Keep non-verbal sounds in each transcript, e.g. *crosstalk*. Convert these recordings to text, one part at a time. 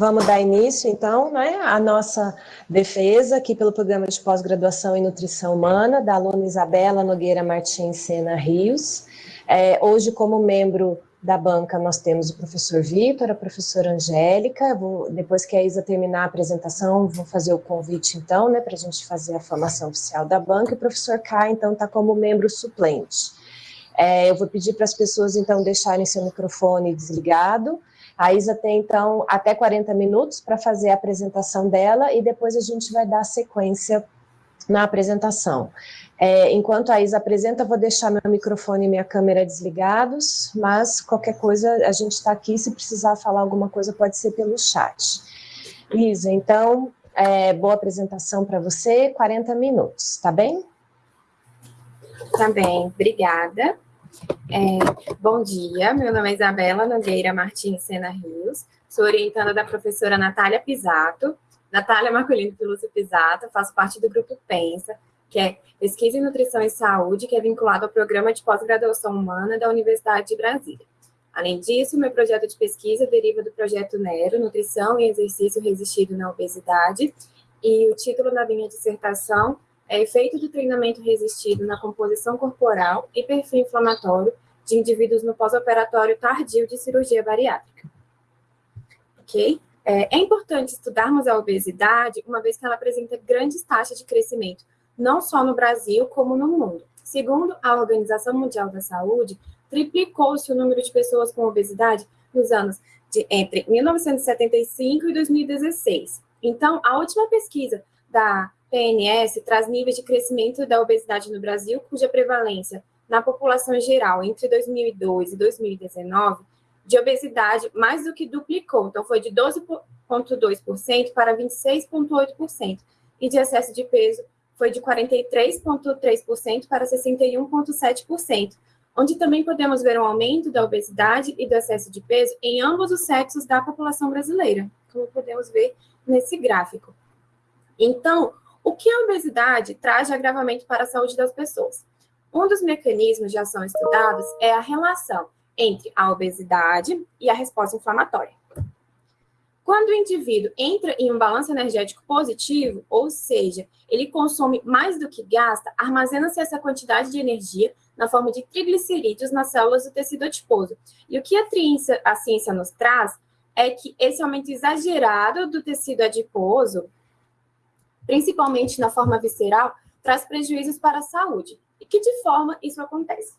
Vamos dar início, então, né, à nossa defesa aqui pelo Programa de Pós-Graduação em Nutrição Humana, da aluna Isabela Nogueira Martins Sena Rios. É, hoje, como membro da banca, nós temos o professor Vitor, a professora Angélica. Vou, depois que a Isa terminar a apresentação, vou fazer o convite, então, né, para a gente fazer a formação oficial da banca. E o professor K, então, está como membro suplente. É, eu vou pedir para as pessoas, então, deixarem seu microfone desligado a Isa tem, então, até 40 minutos para fazer a apresentação dela e depois a gente vai dar sequência na apresentação. É, enquanto a Isa apresenta, vou deixar meu microfone e minha câmera desligados, mas qualquer coisa, a gente está aqui, se precisar falar alguma coisa, pode ser pelo chat. Isa, então, é, boa apresentação para você, 40 minutos, tá bem? Tá bem, obrigada. É, bom dia, meu nome é Isabela Nogueira Martins Sena Rios, sou orientada da professora Natália Pisato, Natália Marcolino Pilúcio Pisato, faço parte do grupo PENSA, que é Pesquisa em Nutrição e Saúde, que é vinculado ao Programa de Pós-Graduação Humana da Universidade de Brasília. Além disso, meu projeto de pesquisa deriva do projeto NERO, Nutrição e Exercício Resistido na Obesidade, e o título da minha dissertação é efeito do treinamento resistido na composição corporal e perfil inflamatório de indivíduos no pós-operatório tardio de cirurgia bariátrica. Ok? É, é importante estudarmos a obesidade, uma vez que ela apresenta grandes taxas de crescimento, não só no Brasil, como no mundo. Segundo a Organização Mundial da Saúde, triplicou-se o número de pessoas com obesidade nos anos de entre 1975 e 2016. Então, a última pesquisa da PNS traz níveis de crescimento da obesidade no Brasil, cuja prevalência na população geral entre 2002 e 2019 de obesidade mais do que duplicou, então foi de 12,2% para 26,8%, e de excesso de peso foi de 43,3% para 61,7%, onde também podemos ver um aumento da obesidade e do excesso de peso em ambos os sexos da população brasileira, como podemos ver nesse gráfico. Então, o que a obesidade traz de agravamento para a saúde das pessoas? Um dos mecanismos de ação estudados é a relação entre a obesidade e a resposta inflamatória. Quando o indivíduo entra em um balanço energético positivo, ou seja, ele consome mais do que gasta, armazena-se essa quantidade de energia na forma de triglicerídeos nas células do tecido adiposo. E o que a, a ciência nos traz é que esse aumento exagerado do tecido adiposo principalmente na forma visceral, traz prejuízos para a saúde. E que de forma isso acontece?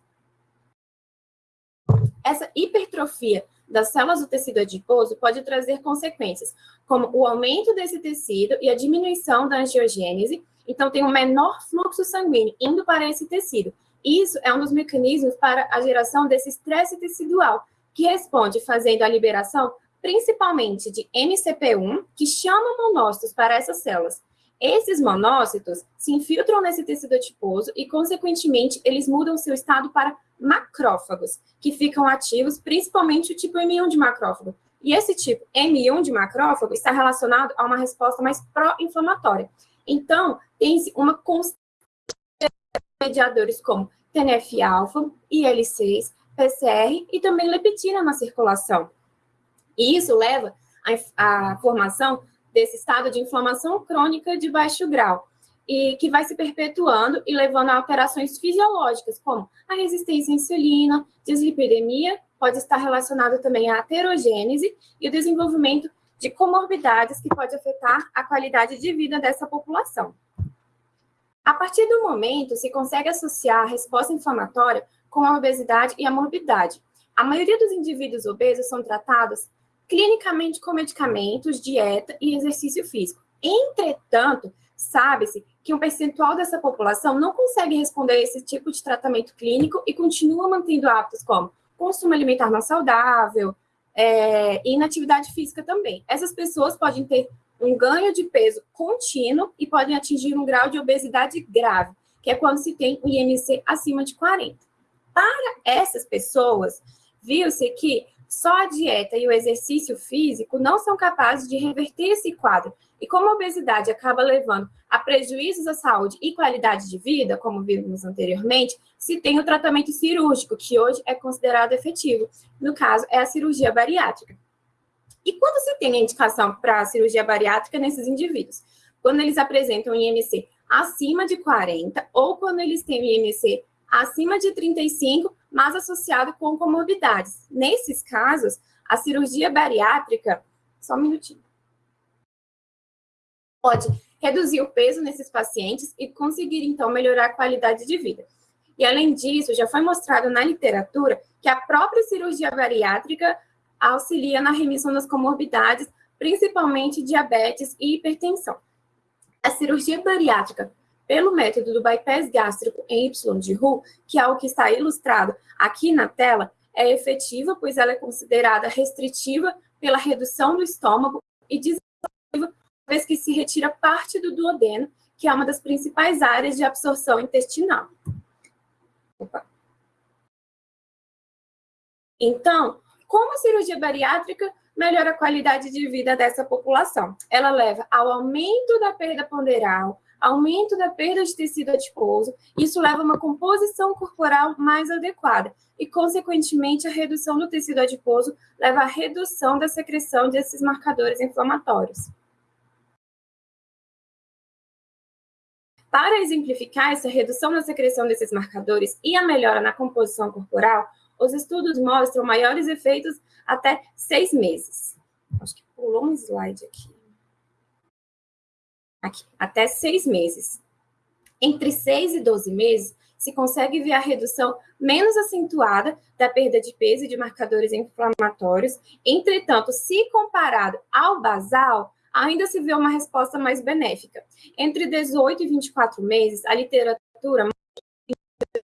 Essa hipertrofia das células do tecido adiposo pode trazer consequências, como o aumento desse tecido e a diminuição da angiogênese, então tem um menor fluxo sanguíneo indo para esse tecido. Isso é um dos mecanismos para a geração desse estresse tecidual, que responde fazendo a liberação principalmente de MCP1, que chama monócitos para essas células, esses monócitos se infiltram nesse tecido adiposo e, consequentemente, eles mudam seu estado para macrófagos, que ficam ativos, principalmente o tipo M1 de macrófago. E esse tipo M1 de macrófago está relacionado a uma resposta mais pró-inflamatória. Então, tem-se uma constante de mediadores como TNF-alfa, IL-6, PCR e também leptina na circulação. E isso leva à formação desse estado de inflamação crônica de baixo grau, e que vai se perpetuando e levando a alterações fisiológicas, como a resistência à insulina, dislipidemia, pode estar relacionado também à aterogênese e o desenvolvimento de comorbidades que pode afetar a qualidade de vida dessa população. A partir do momento, se consegue associar a resposta inflamatória com a obesidade e a morbidade. A maioria dos indivíduos obesos são tratados clinicamente com medicamentos, dieta e exercício físico. Entretanto, sabe-se que um percentual dessa população não consegue responder a esse tipo de tratamento clínico e continua mantendo hábitos como consumo alimentar não saudável é, e inatividade física também. Essas pessoas podem ter um ganho de peso contínuo e podem atingir um grau de obesidade grave, que é quando se tem o IMC acima de 40. Para essas pessoas, viu-se que só a dieta e o exercício físico não são capazes de reverter esse quadro. E como a obesidade acaba levando a prejuízos à saúde e qualidade de vida, como vimos anteriormente, se tem o tratamento cirúrgico, que hoje é considerado efetivo. No caso, é a cirurgia bariátrica. E quando se tem a indicação para cirurgia bariátrica nesses indivíduos? Quando eles apresentam IMC acima de 40 ou quando eles têm IMC acima de 35, mas associado com comorbidades. Nesses casos, a cirurgia bariátrica, só um minutinho, pode reduzir o peso nesses pacientes e conseguir, então, melhorar a qualidade de vida. E, além disso, já foi mostrado na literatura que a própria cirurgia bariátrica auxilia na remissão das comorbidades, principalmente diabetes e hipertensão. A cirurgia bariátrica pelo método do bypass gástrico em Y de Hu, que é o que está ilustrado aqui na tela, é efetiva, pois ela é considerada restritiva pela redução do estômago e desativa, vez que se retira parte do duodeno, que é uma das principais áreas de absorção intestinal. Opa. Então, como a cirurgia bariátrica melhora a qualidade de vida dessa população? Ela leva ao aumento da perda ponderal, aumento da perda de tecido adiposo, isso leva a uma composição corporal mais adequada e, consequentemente, a redução do tecido adiposo leva à redução da secreção desses marcadores inflamatórios. Para exemplificar essa redução na secreção desses marcadores e a melhora na composição corporal, os estudos mostram maiores efeitos até seis meses. Acho que pulou um slide aqui aqui, até seis meses. Entre seis e 12 meses, se consegue ver a redução menos acentuada da perda de peso e de marcadores inflamatórios. Entretanto, se comparado ao basal, ainda se vê uma resposta mais benéfica. Entre 18 e 24 meses, a literatura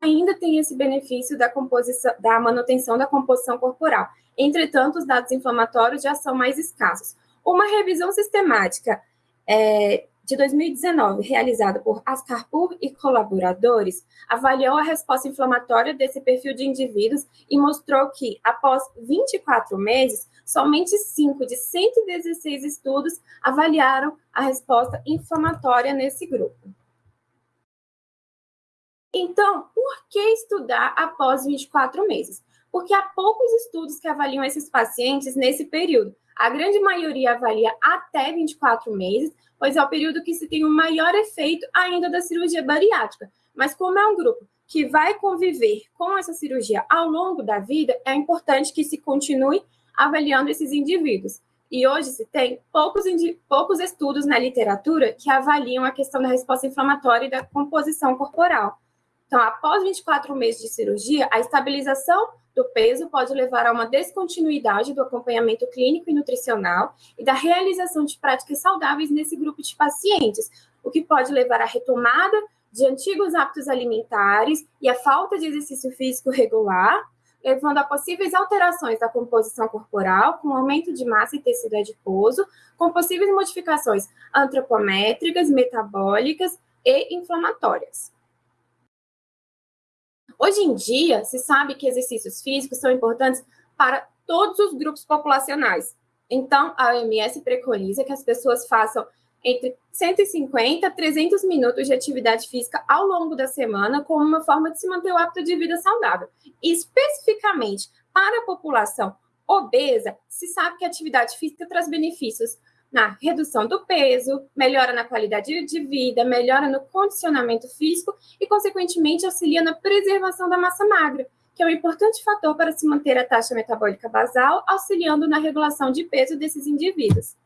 ainda tem esse benefício da, composição, da manutenção da composição corporal. Entretanto, os dados inflamatórios já são mais escassos. Uma revisão sistemática é, de 2019, realizada por Ascarpur e colaboradores, avaliou a resposta inflamatória desse perfil de indivíduos e mostrou que, após 24 meses, somente 5 de 116 estudos avaliaram a resposta inflamatória nesse grupo. Então, por que estudar após 24 meses? Porque há poucos estudos que avaliam esses pacientes nesse período. A grande maioria avalia até 24 meses, pois é o período que se tem o maior efeito ainda da cirurgia bariátrica. Mas como é um grupo que vai conviver com essa cirurgia ao longo da vida, é importante que se continue avaliando esses indivíduos. E hoje se tem poucos, poucos estudos na literatura que avaliam a questão da resposta inflamatória e da composição corporal. Então, após 24 meses de cirurgia, a estabilização do peso pode levar a uma descontinuidade do acompanhamento clínico e nutricional e da realização de práticas saudáveis nesse grupo de pacientes, o que pode levar à retomada de antigos hábitos alimentares e à falta de exercício físico regular, levando a possíveis alterações da composição corporal, com aumento de massa e tecido adiposo, com possíveis modificações antropométricas, metabólicas e inflamatórias. Hoje em dia, se sabe que exercícios físicos são importantes para todos os grupos populacionais. Então, a OMS preconiza que as pessoas façam entre 150 a 300 minutos de atividade física ao longo da semana, como uma forma de se manter o hábito de vida saudável. E, especificamente para a população obesa, se sabe que a atividade física traz benefícios na redução do peso, melhora na qualidade de vida, melhora no condicionamento físico e, consequentemente, auxilia na preservação da massa magra, que é um importante fator para se manter a taxa metabólica basal, auxiliando na regulação de peso desses indivíduos.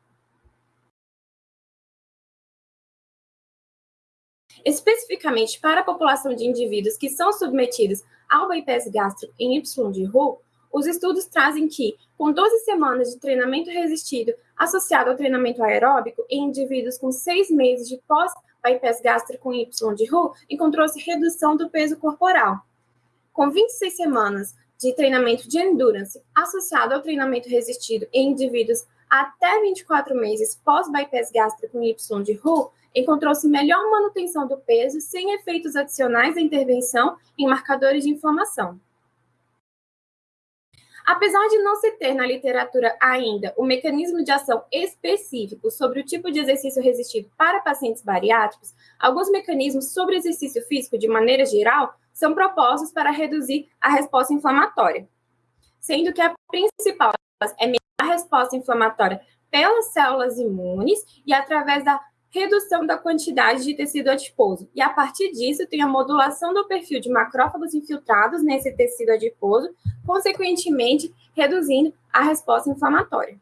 Especificamente para a população de indivíduos que são submetidos ao bypass gástrico em Y de Hu, os estudos trazem que, com 12 semanas de treinamento resistido associado ao treinamento aeróbico em indivíduos com seis meses de pós-bypass gástrico Y de Hu, encontrou-se redução do peso corporal. Com 26 semanas de treinamento de endurance associado ao treinamento resistido em indivíduos até 24 meses pós-bypass gástrico Y de Hu, encontrou-se melhor manutenção do peso sem efeitos adicionais da intervenção em marcadores de inflamação. Apesar de não se ter na literatura ainda o mecanismo de ação específico sobre o tipo de exercício resistido para pacientes bariátricos, alguns mecanismos sobre exercício físico, de maneira geral, são propostos para reduzir a resposta inflamatória, sendo que a principal é a resposta inflamatória pelas células imunes e através da redução da quantidade de tecido adiposo. E a partir disso, tem a modulação do perfil de macrófagos infiltrados nesse tecido adiposo, consequentemente reduzindo a resposta inflamatória.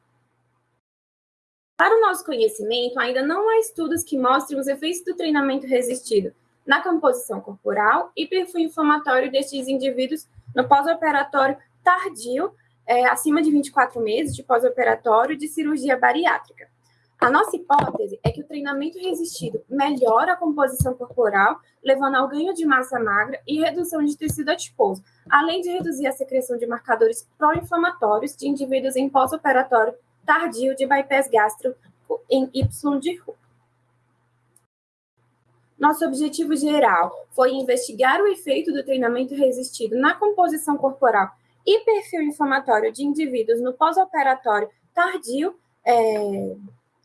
Para o nosso conhecimento, ainda não há estudos que mostrem os efeitos do treinamento resistido na composição corporal e perfil inflamatório destes indivíduos no pós-operatório tardio, é, acima de 24 meses de pós-operatório de cirurgia bariátrica. A nossa hipótese é que o treinamento resistido melhora a composição corporal, levando ao ganho de massa magra e redução de tecido adiposo, além de reduzir a secreção de marcadores pró-inflamatórios de indivíduos em pós-operatório tardio de bypass gástrico em Y de Ru. Nosso objetivo geral foi investigar o efeito do treinamento resistido na composição corporal e perfil inflamatório de indivíduos no pós-operatório tardio, é,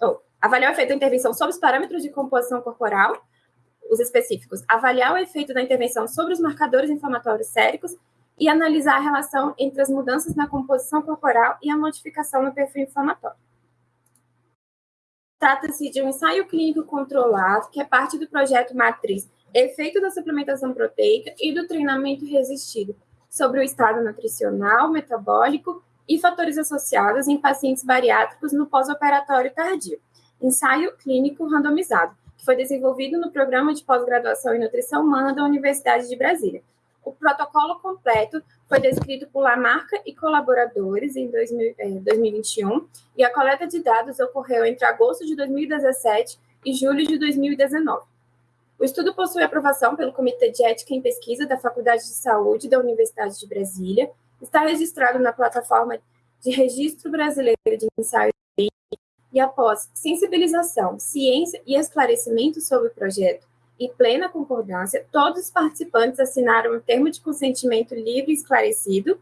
oh, avaliar o efeito da intervenção sobre os parâmetros de composição corporal, os específicos, avaliar o efeito da intervenção sobre os marcadores inflamatórios séricos e analisar a relação entre as mudanças na composição corporal e a modificação no perfil inflamatório. Trata-se de um ensaio clínico controlado, que é parte do projeto Matriz Efeito da Suplementação Proteica e do Treinamento Resistido, sobre o estado nutricional, metabólico e fatores associados em pacientes bariátricos no pós-operatório tardio. Ensaio clínico randomizado, que foi desenvolvido no Programa de Pós-Graduação em Nutrição Humana da Universidade de Brasília. O protocolo completo foi descrito por Lamarca e colaboradores em 2000, eh, 2021 e a coleta de dados ocorreu entre agosto de 2017 e julho de 2019. O estudo possui aprovação pelo Comitê de Ética em Pesquisa da Faculdade de Saúde da Universidade de Brasília, está registrado na plataforma de Registro Brasileiro de Ensaio e após sensibilização, ciência e esclarecimento sobre o projeto e plena concordância, todos os participantes assinaram um termo de consentimento livre e esclarecido.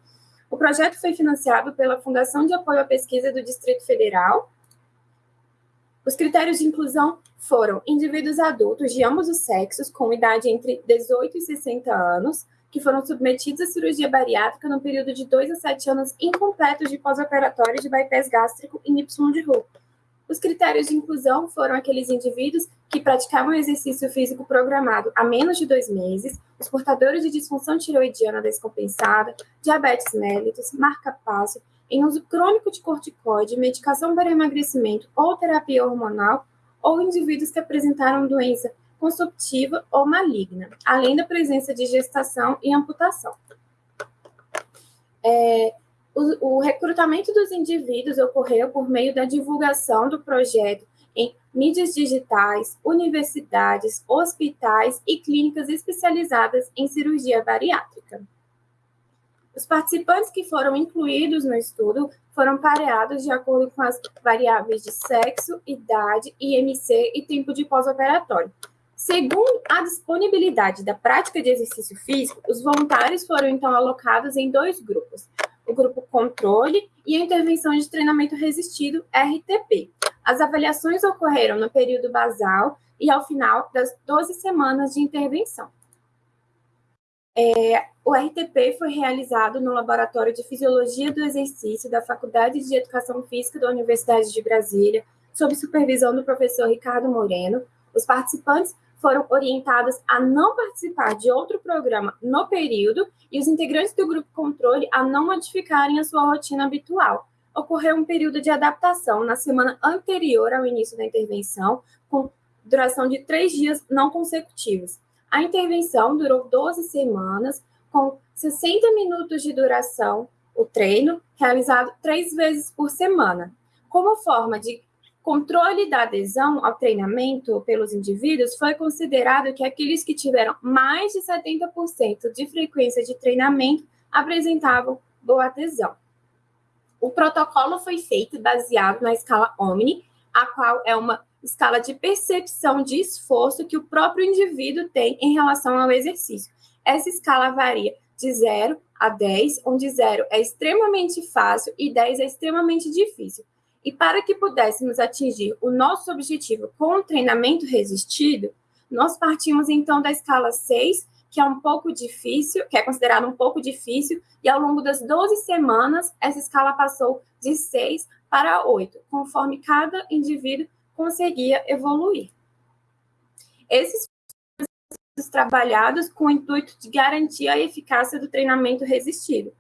O projeto foi financiado pela Fundação de Apoio à Pesquisa do Distrito Federal, os critérios de inclusão foram indivíduos adultos de ambos os sexos, com idade entre 18 e 60 anos, que foram submetidos à cirurgia bariátrica no período de 2 a 7 anos incompletos de pós-operatório de bypass gástrico em Y de Ru. Os critérios de inclusão foram aqueles indivíduos que praticavam exercício físico programado há menos de dois meses, os portadores de disfunção tiroidiana descompensada, diabetes mellitus, marca-passo, em uso crônico de corticoide, medicação para emagrecimento ou terapia hormonal, ou indivíduos que apresentaram doença consumptiva ou maligna, além da presença de gestação e amputação. É, o, o recrutamento dos indivíduos ocorreu por meio da divulgação do projeto em mídias digitais, universidades, hospitais e clínicas especializadas em cirurgia bariátrica. Os participantes que foram incluídos no estudo foram pareados de acordo com as variáveis de sexo, idade, IMC e tempo de pós-operatório. Segundo a disponibilidade da prática de exercício físico, os voluntários foram então alocados em dois grupos: o grupo controle e a intervenção de treinamento resistido, RTP. As avaliações ocorreram no período basal e ao final das 12 semanas de intervenção. É, o RTP foi realizado no Laboratório de Fisiologia do Exercício da Faculdade de Educação Física da Universidade de Brasília, sob supervisão do professor Ricardo Moreno. Os participantes foram orientados a não participar de outro programa no período e os integrantes do grupo controle a não modificarem a sua rotina habitual. Ocorreu um período de adaptação na semana anterior ao início da intervenção, com duração de três dias não consecutivos. A intervenção durou 12 semanas, com 60 minutos de duração, o treino, realizado três vezes por semana. Como forma de controle da adesão ao treinamento pelos indivíduos, foi considerado que aqueles que tiveram mais de 70% de frequência de treinamento apresentavam boa adesão. O protocolo foi feito baseado na escala Omni, a qual é uma escala de percepção de esforço que o próprio indivíduo tem em relação ao exercício. Essa escala varia de 0 a 10, onde 0 é extremamente fácil e 10 é extremamente difícil. E para que pudéssemos atingir o nosso objetivo com o treinamento resistido, nós partimos então da escala 6, que é um pouco difícil, que é considerado um pouco difícil, e ao longo das 12 semanas, essa escala passou de 6 para 8, conforme cada indivíduo conseguia evoluir. Esses trabalhados com o intuito de garantir a eficácia do treinamento resistido.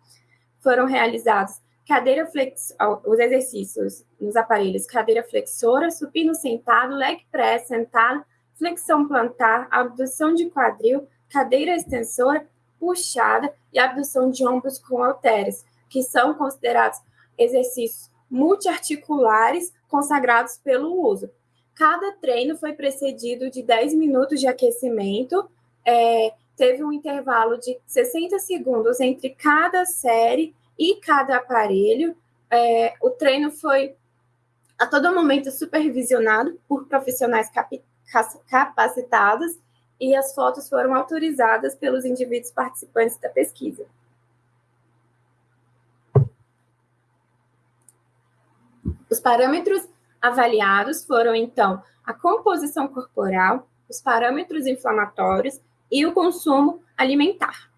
Foram realizados cadeira flex, os exercícios nos aparelhos cadeira flexora, supino sentado, leg press sentado, flexão plantar, abdução de quadril, cadeira extensora, puxada e abdução de ombros com halteres, que são considerados exercícios multiarticulares consagrados pelo uso. Cada treino foi precedido de 10 minutos de aquecimento, é, teve um intervalo de 60 segundos entre cada série e cada aparelho. É, o treino foi a todo momento supervisionado por profissionais capacitados e as fotos foram autorizadas pelos indivíduos participantes da pesquisa. Os parâmetros avaliados foram, então, a composição corporal, os parâmetros inflamatórios e o consumo alimentar.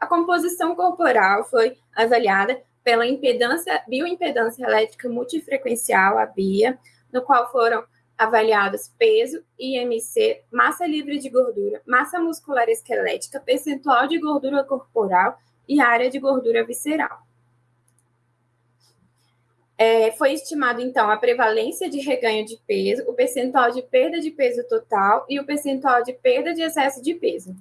A composição corporal foi avaliada pela impedância, bioimpedância elétrica multifrequencial, a BIA, no qual foram avaliados peso, IMC, massa livre de gordura, massa muscular esquelética, percentual de gordura corporal e área de gordura visceral. É, foi estimado, então, a prevalência de reganho de peso, o percentual de perda de peso total e o percentual de perda de excesso de peso.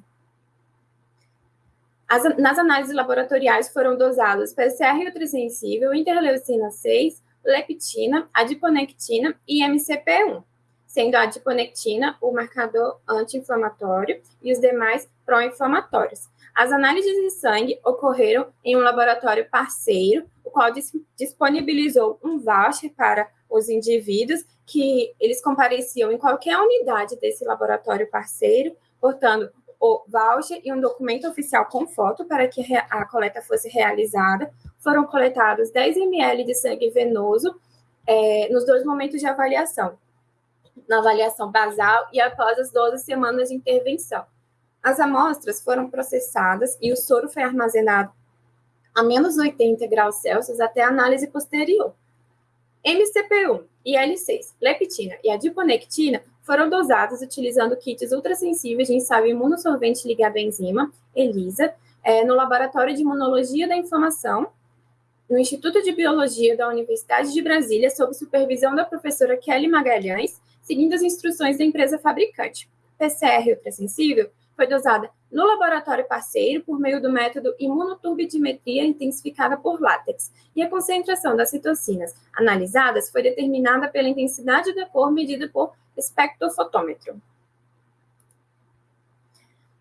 As, nas análises laboratoriais foram dosados PCR ultrassensível, interleucina 6, leptina, adiponectina e MCP1, sendo a adiponectina o marcador anti-inflamatório e os demais pró-inflamatórios. As análises de sangue ocorreram em um laboratório parceiro, o qual disponibilizou um voucher para os indivíduos que eles compareciam em qualquer unidade desse laboratório parceiro, portanto, o voucher e um documento oficial com foto para que a coleta fosse realizada. Foram coletados 10 ml de sangue venoso é, nos dois momentos de avaliação, na avaliação basal e após as 12 semanas de intervenção. As amostras foram processadas e o soro foi armazenado a menos 80 graus Celsius até a análise posterior. MCP1, IL-6, leptina e adiponectina foram dosados utilizando kits ultrassensíveis de ensaio à enzima, ELISA, é, no Laboratório de Imunologia da Inflamação, no Instituto de Biologia da Universidade de Brasília, sob supervisão da professora Kelly Magalhães, seguindo as instruções da empresa fabricante. PCR ultrassensível foi dosada no laboratório parceiro por meio do método imunoturbidimetria intensificada por látex, e a concentração das citocinas analisadas foi determinada pela intensidade da cor medida por espectrofotômetro.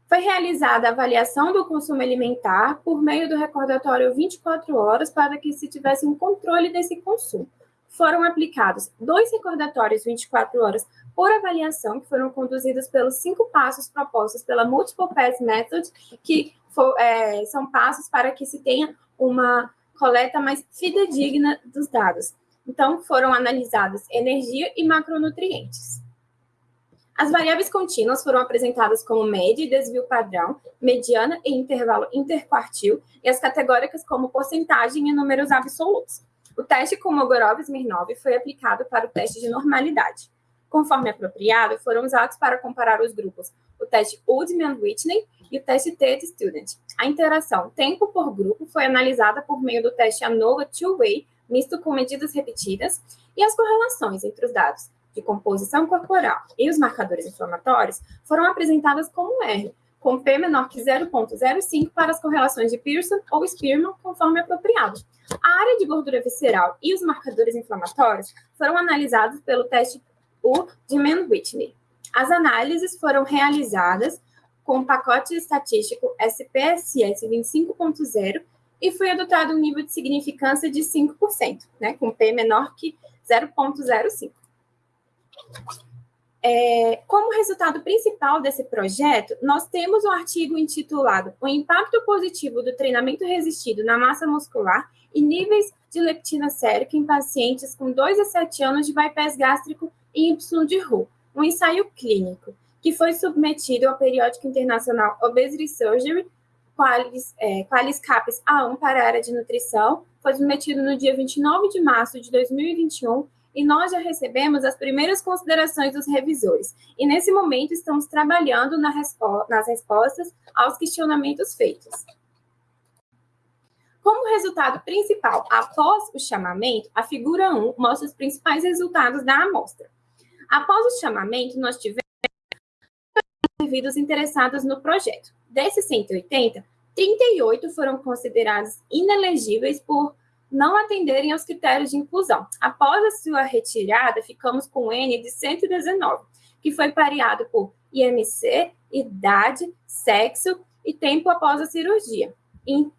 Foi realizada a avaliação do consumo alimentar por meio do recordatório 24 horas para que se tivesse um controle desse consumo. Foram aplicados dois recordatórios 24 horas por avaliação, que foram conduzidos pelos cinco passos propostos pela Multiple Pass Method, que for, é, são passos para que se tenha uma coleta mais fidedigna dos dados. Então, foram analisados energia e macronutrientes. As variáveis contínuas foram apresentadas como média e desvio padrão, mediana e intervalo interquartil, e as categóricas como porcentagem e números absolutos. O teste com Mogorov-Smirnov foi aplicado para o teste de normalidade conforme apropriado, foram usados para comparar os grupos o teste Woodman-Whitney e o teste TED Student. A interação tempo por grupo foi analisada por meio do teste ANOVA Two-Way, misto com medidas repetidas, e as correlações entre os dados de composição corporal e os marcadores inflamatórios foram apresentadas como R, com P menor que 0,05 para as correlações de Pearson ou Spearman, conforme apropriado. A área de gordura visceral e os marcadores inflamatórios foram analisados pelo teste o de Mann-Whitney. As análises foram realizadas com o pacote estatístico SPSS 25.0 e foi adotado um nível de significância de 5%, né, com P menor que 0.05. É, como resultado principal desse projeto, nós temos um artigo intitulado O impacto positivo do treinamento resistido na massa muscular e níveis de leptina sérica em pacientes com 2 a 7 anos de bypass gástrico Y de Hu, um ensaio clínico, que foi submetido ao periódico internacional Obesity Surgery, Qualis, é, Qualis Capes A1 para a área de nutrição, foi submetido no dia 29 de março de 2021 e nós já recebemos as primeiras considerações dos revisores. E nesse momento estamos trabalhando na respo nas respostas aos questionamentos feitos. Como resultado principal, após o chamamento, a figura 1 mostra os principais resultados da amostra. Após o chamamento, nós tivemos indivíduos interessados no projeto. Desses 180, 38 foram considerados inelegíveis por não atenderem aos critérios de inclusão. Após a sua retirada, ficamos com N de 119, que foi pareado por IMC, idade, sexo e tempo após a cirurgia,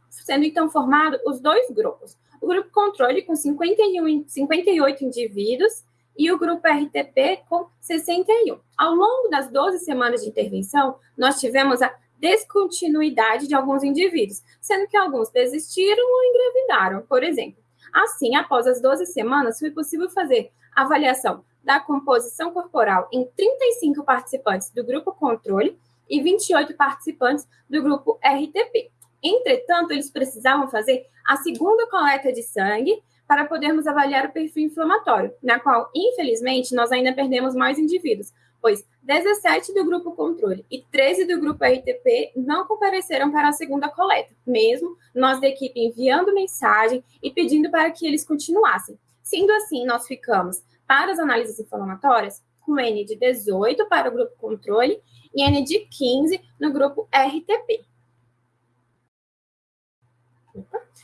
sendo então formado os dois grupos. O grupo controle com 51, 58 indivíduos e o grupo RTP com 61. Ao longo das 12 semanas de intervenção, nós tivemos a descontinuidade de alguns indivíduos, sendo que alguns desistiram ou engravidaram, por exemplo. Assim, após as 12 semanas, foi possível fazer avaliação da composição corporal em 35 participantes do grupo controle e 28 participantes do grupo RTP. Entretanto, eles precisavam fazer a segunda coleta de sangue para podermos avaliar o perfil inflamatório, na qual, infelizmente, nós ainda perdemos mais indivíduos, pois 17 do grupo controle e 13 do grupo RTP não compareceram para a segunda coleta, mesmo nós da equipe enviando mensagem e pedindo para que eles continuassem. Sendo assim, nós ficamos para as análises inflamatórias com N de 18 para o grupo controle e N de 15 no grupo RTP.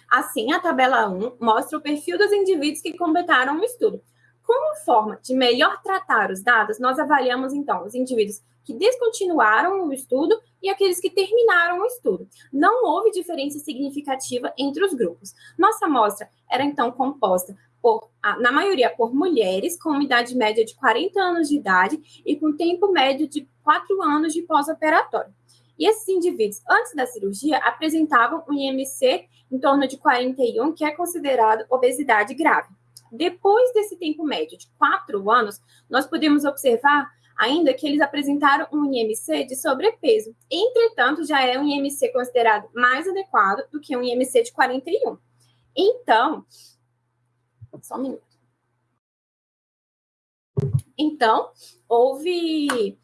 Assim, a tabela 1 mostra o perfil dos indivíduos que completaram o estudo. Como forma de melhor tratar os dados, nós avaliamos, então, os indivíduos que descontinuaram o estudo e aqueles que terminaram o estudo. Não houve diferença significativa entre os grupos. Nossa amostra era, então, composta por, na maioria por mulheres com uma idade média de 40 anos de idade e com tempo médio de 4 anos de pós-operatório. E esses indivíduos, antes da cirurgia, apresentavam um IMC em torno de 41, que é considerado obesidade grave. Depois desse tempo médio de 4 anos, nós podemos observar ainda que eles apresentaram um IMC de sobrepeso. Entretanto, já é um IMC considerado mais adequado do que um IMC de 41. Então, só um minuto. Então, houve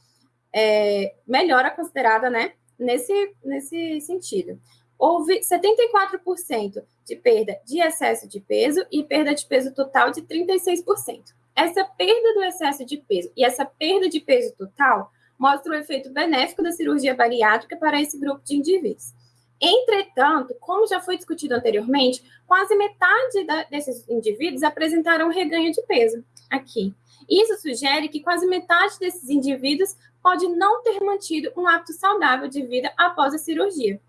é, melhora considerada, né, nesse, nesse sentido. Houve 74% de perda de excesso de peso e perda de peso total de 36%. Essa perda do excesso de peso e essa perda de peso total mostra o efeito benéfico da cirurgia bariátrica para esse grupo de indivíduos. Entretanto, como já foi discutido anteriormente, quase metade da, desses indivíduos apresentaram reganho de peso aqui. Isso sugere que quase metade desses indivíduos pode não ter mantido um hábito saudável de vida após a cirurgia.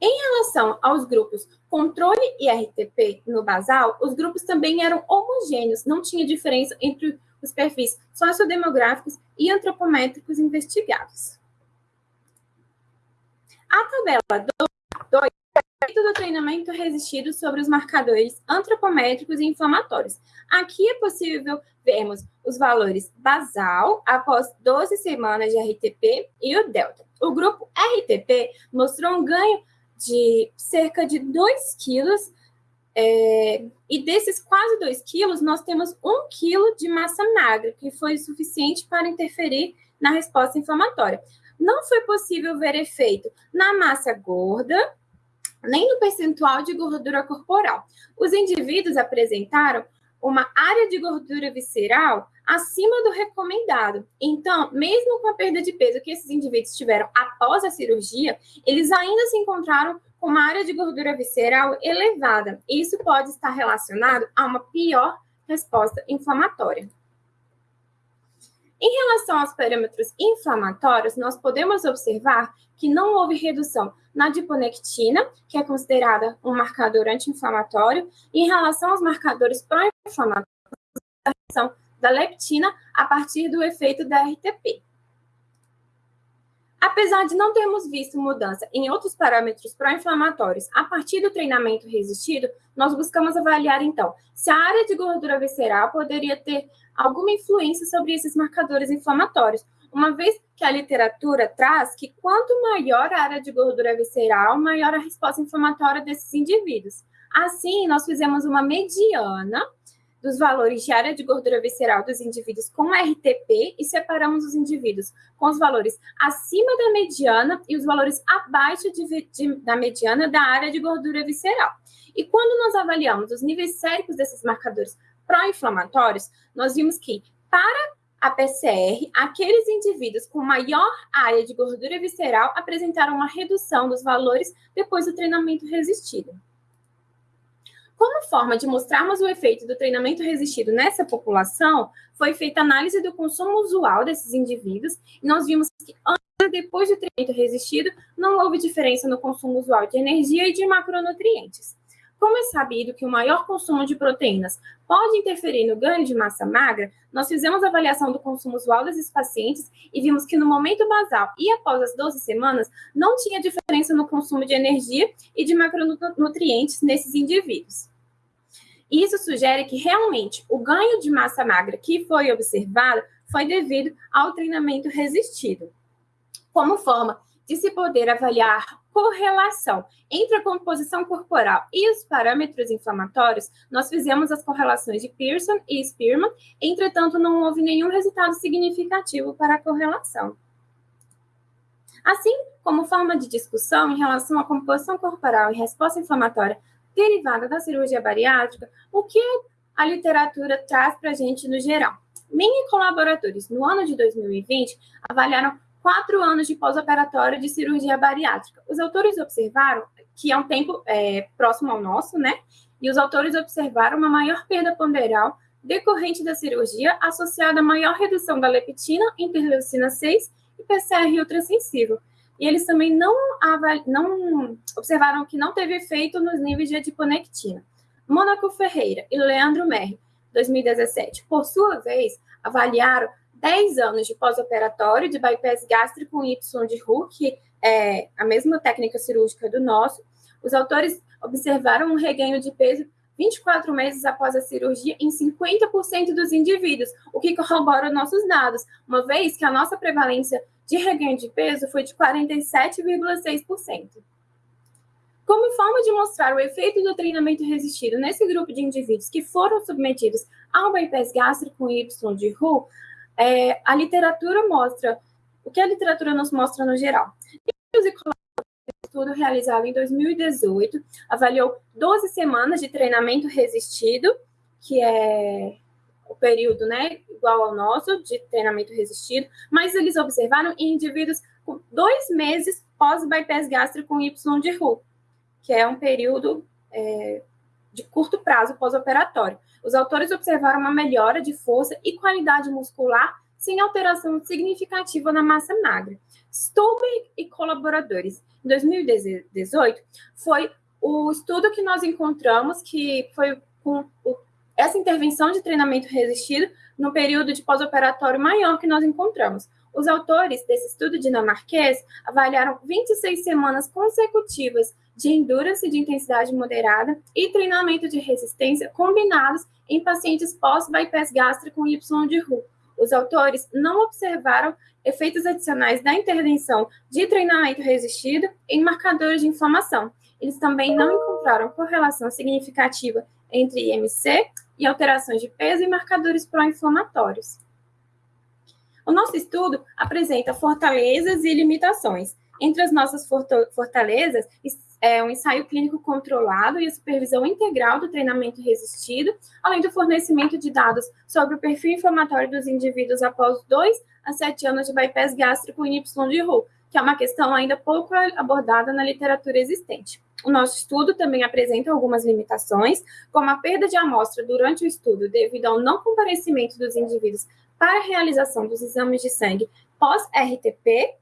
Em relação aos grupos controle e RTP no basal, os grupos também eram homogêneos, não tinha diferença entre os perfis sociodemográficos e antropométricos investigados. A tabela 2 é do treinamento resistido sobre os marcadores antropométricos e inflamatórios. Aqui é possível vermos os valores basal após 12 semanas de RTP e o delta. O grupo RTP mostrou um ganho de cerca de 2 quilos, é, e desses quase 2 quilos, nós temos 1 quilo de massa magra, que foi suficiente para interferir na resposta inflamatória. Não foi possível ver efeito na massa gorda, nem no percentual de gordura corporal. Os indivíduos apresentaram uma área de gordura visceral acima do recomendado. Então, mesmo com a perda de peso que esses indivíduos tiveram após a cirurgia, eles ainda se encontraram com uma área de gordura visceral elevada. Isso pode estar relacionado a uma pior resposta inflamatória. Em relação aos parâmetros inflamatórios, nós podemos observar que não houve redução na adiponectina, que é considerada um marcador anti-inflamatório, em relação aos marcadores pró-inflamatórios, da leptina a partir do efeito da RTP. Apesar de não termos visto mudança em outros parâmetros pró-inflamatórios a partir do treinamento resistido, nós buscamos avaliar, então, se a área de gordura visceral poderia ter alguma influência sobre esses marcadores inflamatórios. uma vez que a literatura traz que quanto maior a área de gordura visceral, maior a resposta inflamatória desses indivíduos. Assim, nós fizemos uma mediana dos valores de área de gordura visceral dos indivíduos com RTP e separamos os indivíduos com os valores acima da mediana e os valores abaixo de, de, da mediana da área de gordura visceral. E quando nós avaliamos os níveis séricos desses marcadores pró-inflamatórios, nós vimos que para a PCR, aqueles indivíduos com maior área de gordura visceral apresentaram uma redução dos valores depois do treinamento resistido. Como forma de mostrarmos o efeito do treinamento resistido nessa população, foi feita análise do consumo usual desses indivíduos e nós vimos que antes e depois do treinamento resistido não houve diferença no consumo usual de energia e de macronutrientes. Como é sabido que o maior consumo de proteínas pode interferir no ganho de massa magra, nós fizemos a avaliação do consumo usual desses pacientes e vimos que no momento basal e após as 12 semanas, não tinha diferença no consumo de energia e de macronutrientes nesses indivíduos. Isso sugere que realmente o ganho de massa magra que foi observado foi devido ao treinamento resistido. Como forma de se poder avaliar correlação entre a composição corporal e os parâmetros inflamatórios, nós fizemos as correlações de Pearson e Spearman, entretanto, não houve nenhum resultado significativo para a correlação. Assim, como forma de discussão em relação à composição corporal e resposta inflamatória derivada da cirurgia bariátrica, o que a literatura traz para a gente no geral. Mini colaboradores, no ano de 2020, avaliaram quatro anos de pós-operatório de cirurgia bariátrica. Os autores observaram que é um tempo é, próximo ao nosso, né? E os autores observaram uma maior perda ponderal decorrente da cirurgia associada a maior redução da leptina, interleucina 6 e PCR ultrassensível, e eles também não, não observaram que não teve efeito nos níveis de adiponectina. Mônaco Ferreira e Leandro Merri, 2017, por sua vez, avaliaram 10 anos de pós-operatório de bypass gástrico com Y de que é a mesma técnica cirúrgica do nosso. Os autores observaram um reganho de peso 24 meses após a cirurgia em 50% dos indivíduos, o que corrobora nossos dados, uma vez que a nossa prevalência de reganho de peso foi de 47,6%. Como forma de mostrar o efeito do treinamento resistido nesse grupo de indivíduos que foram submetidos ao bypass gástrico com Y de Hu, é, a literatura mostra, o que a literatura nos mostra no geral. estudo realizado em 2018 avaliou 12 semanas de treinamento resistido, que é o período né, igual ao nosso, de treinamento resistido, mas eles observaram em indivíduos com dois meses pós-bypass gástrico com Y de Hu, que é um período é, de curto prazo pós-operatório. Os autores observaram uma melhora de força e qualidade muscular sem alteração significativa na massa magra. Stolberg e colaboradores, em 2018, foi o estudo que nós encontramos que foi com o essa intervenção de treinamento resistido no período de pós-operatório maior que nós encontramos. Os autores desse estudo dinamarquês avaliaram 26 semanas consecutivas de endurance de intensidade moderada e treinamento de resistência combinados em pacientes pós-bypass gástrico com Y de Hu. Os autores não observaram efeitos adicionais da intervenção de treinamento resistido em marcadores de inflamação. Eles também não encontraram correlação significativa entre IMC e alterações de peso e marcadores pró-inflamatórios. O nosso estudo apresenta fortalezas e limitações. Entre as nossas fortalezas, é um ensaio clínico controlado e a supervisão integral do treinamento resistido, além do fornecimento de dados sobre o perfil inflamatório dos indivíduos após 2 a 7 anos de bypass gástrico em Y de Hu, que é uma questão ainda pouco abordada na literatura existente. O nosso estudo também apresenta algumas limitações, como a perda de amostra durante o estudo devido ao não comparecimento dos indivíduos para a realização dos exames de sangue pós-RTP.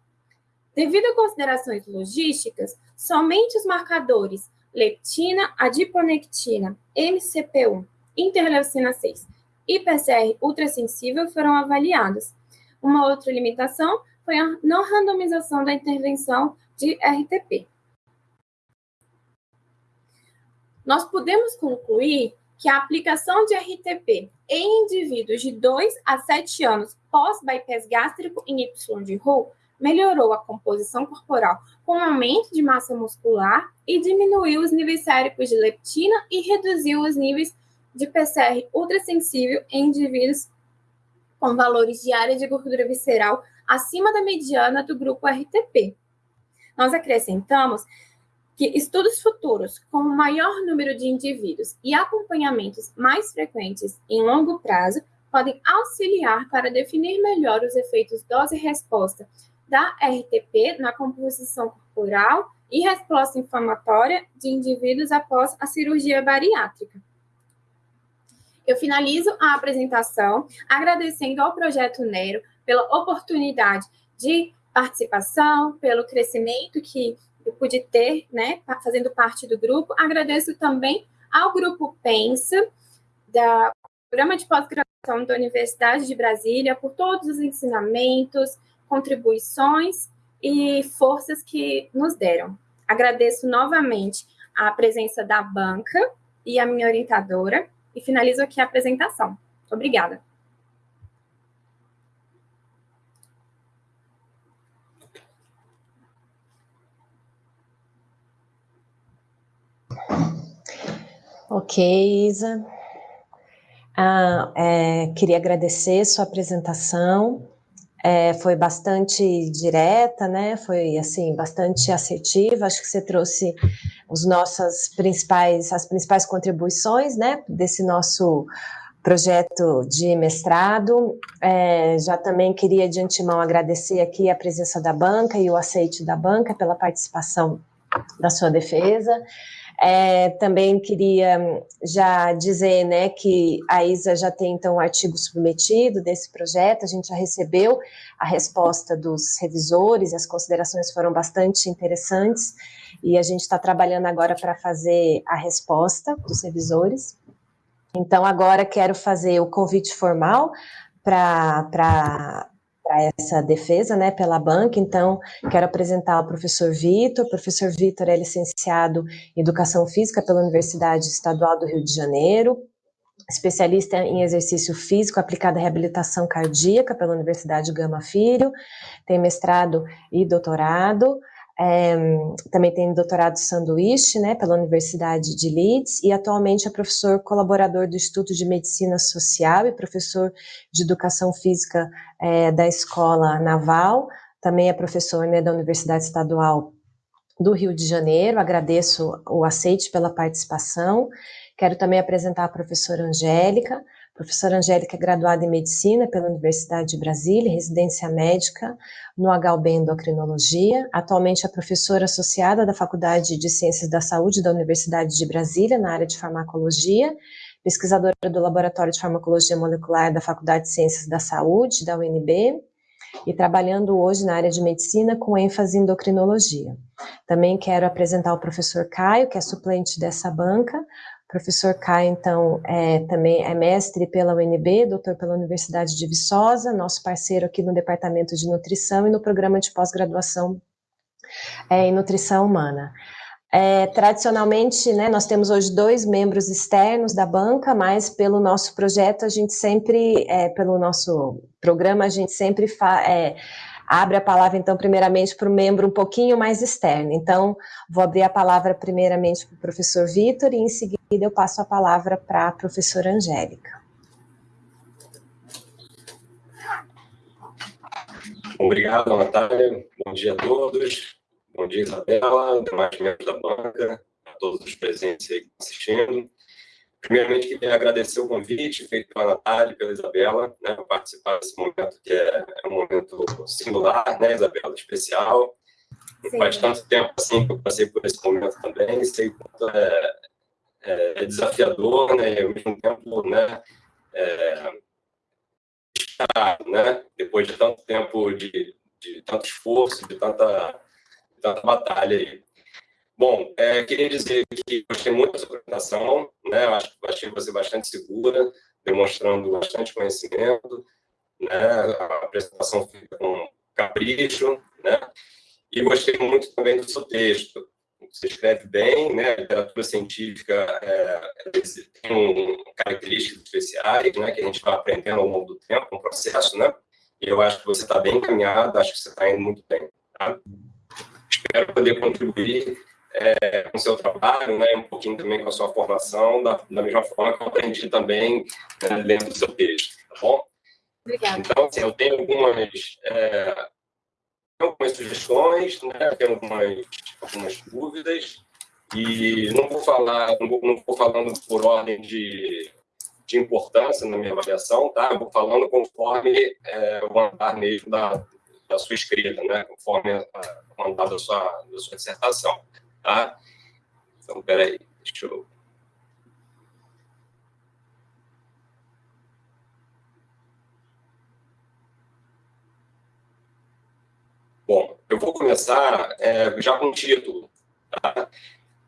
Devido a considerações logísticas, somente os marcadores leptina, adiponectina, MCP1, interleucina 6 e PCR ultrassensível foram avaliados. Uma outra limitação foi a não randomização da intervenção de RTP. Nós podemos concluir que a aplicação de RTP em indivíduos de 2 a 7 anos pós-bypass gástrico em Y de Roux melhorou a composição corporal com aumento de massa muscular e diminuiu os níveis séricos de leptina e reduziu os níveis de PCR ultrassensível em indivíduos com valores de área de gordura visceral acima da mediana do grupo RTP. Nós acrescentamos que estudos futuros com maior número de indivíduos e acompanhamentos mais frequentes em longo prazo podem auxiliar para definir melhor os efeitos dose-resposta da RTP na composição corporal e resposta inflamatória de indivíduos após a cirurgia bariátrica. Eu finalizo a apresentação agradecendo ao Projeto Nero pela oportunidade de participação, pelo crescimento que eu pude ter, né, fazendo parte do grupo. Agradeço também ao Grupo Pensa, da Programa de Pós-Graduação da Universidade de Brasília, por todos os ensinamentos, contribuições e forças que nos deram. Agradeço novamente a presença da banca e a minha orientadora, e finalizo aqui a apresentação. Obrigada. Ok, Isa. Ah, é, queria agradecer sua apresentação. É, foi bastante direta, né? Foi assim bastante assertiva. Acho que você trouxe os nossas principais, as principais contribuições, né? Desse nosso projeto de mestrado. É, já também queria de antemão agradecer aqui a presença da banca e o aceite da banca pela participação da sua defesa. É, também queria já dizer né, que a ISA já tem então artigo submetido desse projeto, a gente já recebeu a resposta dos revisores, as considerações foram bastante interessantes, e a gente está trabalhando agora para fazer a resposta dos revisores. Então, agora quero fazer o convite formal para para essa defesa, né, pela banca, então quero apresentar o professor Vitor, o professor Vitor é licenciado em Educação Física pela Universidade Estadual do Rio de Janeiro, especialista em exercício físico aplicado à reabilitação cardíaca pela Universidade Gama Filho, tem mestrado e doutorado, é, também tem doutorado sanduíche, né, pela Universidade de Leeds, e atualmente é professor colaborador do Instituto de Medicina Social e professor de Educação Física é, da Escola Naval, também é professor né, da Universidade Estadual do Rio de Janeiro, agradeço o aceite pela participação, quero também apresentar a professora Angélica, Professora Angélica é graduada em Medicina pela Universidade de Brasília, residência médica no HUB Endocrinologia. Atualmente é professora associada da Faculdade de Ciências da Saúde da Universidade de Brasília, na área de farmacologia, pesquisadora do Laboratório de Farmacologia Molecular da Faculdade de Ciências da Saúde, da UNB, e trabalhando hoje na área de medicina com ênfase em endocrinologia. Também quero apresentar o professor Caio, que é suplente dessa banca, professor Caio, então, é, também é mestre pela UNB, doutor pela Universidade de Viçosa, nosso parceiro aqui no Departamento de Nutrição e no programa de pós-graduação é, em Nutrição Humana. É, tradicionalmente, né, nós temos hoje dois membros externos da banca, mas pelo nosso projeto, a gente sempre, é, pelo nosso programa, a gente sempre é, abre a palavra, então, primeiramente para o membro um pouquinho mais externo. Então, vou abrir a palavra primeiramente para o professor Vitor e em seguida eu passo a palavra para a professora Angélica. Obrigado, Natália. Bom dia a todos. Bom dia, Isabela, demais membros da banca, a todos os presentes aí assistindo. Primeiramente, queria agradecer o convite feito pela Natália e pela Isabela, né, para participar desse momento que é, é, um momento singular, né, Isabela, especial. Sim. Faz tanto tempo assim que eu passei por esse momento também, sei quanto é, é, é desafiador, né, e ao mesmo tempo, né, é, né, depois de tanto tempo de, de tanto esforço, de tanta, de tanta batalha aí. Bom, é, queria dizer que gostei muito da sua apresentação, né? Acho, achei você bastante segura, demonstrando bastante conhecimento, né? A apresentação fica com capricho, né? E gostei muito também do seu texto, você escreve bem, né? A literatura científica é, tem características especiais, né? Que a gente vai aprendendo ao longo do tempo, um processo, né? E eu acho que você está bem encaminhado, acho que você está indo muito bem. Tá? Espero poder contribuir é, com o seu trabalho, né? Um pouquinho também com a sua formação, da, da mesma forma que eu aprendi também né, dentro do seu texto, tá bom? Obrigada. Então, assim, eu tenho algumas é, algumas sugestões, né? tenho algumas, algumas dúvidas, e não vou falar, não vou, não vou falando por ordem de, de importância na minha avaliação, tá? Eu vou falando conforme é, o andar mesmo da, da sua escrita, né? Conforme o andar da sua, da sua dissertação, tá? Então, peraí, deixa eu... Bom, eu vou começar é, já com o título. Tá?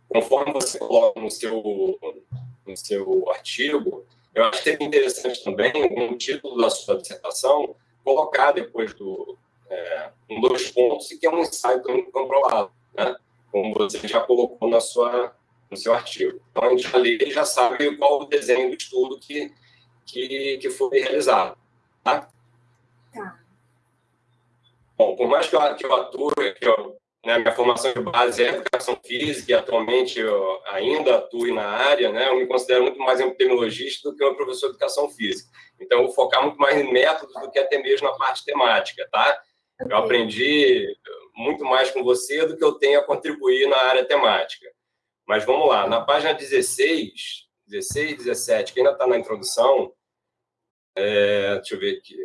Conforme você coloca no seu, no seu artigo, eu acho que seria interessante também, no título da sua dissertação, colocar depois do é, um dois pontos, que é um ensaio controlado, né? Como você já colocou na sua, no seu artigo. Então, a gente já lê e já sabe qual o desenho do estudo que, que, que foi realizado. Tá? Tá. Bom, por mais que eu, que eu atue, que eu, né, minha formação de base é educação física e atualmente eu ainda atue na área, né, eu me considero muito mais epidemiologista do que um professor de educação física. Então, eu vou focar muito mais em métodos do que até mesmo na parte temática, tá? Eu aprendi muito mais com você do que eu tenho a contribuir na área temática. Mas vamos lá, na página 16, 16, 17, que ainda está na introdução, é, deixa eu ver aqui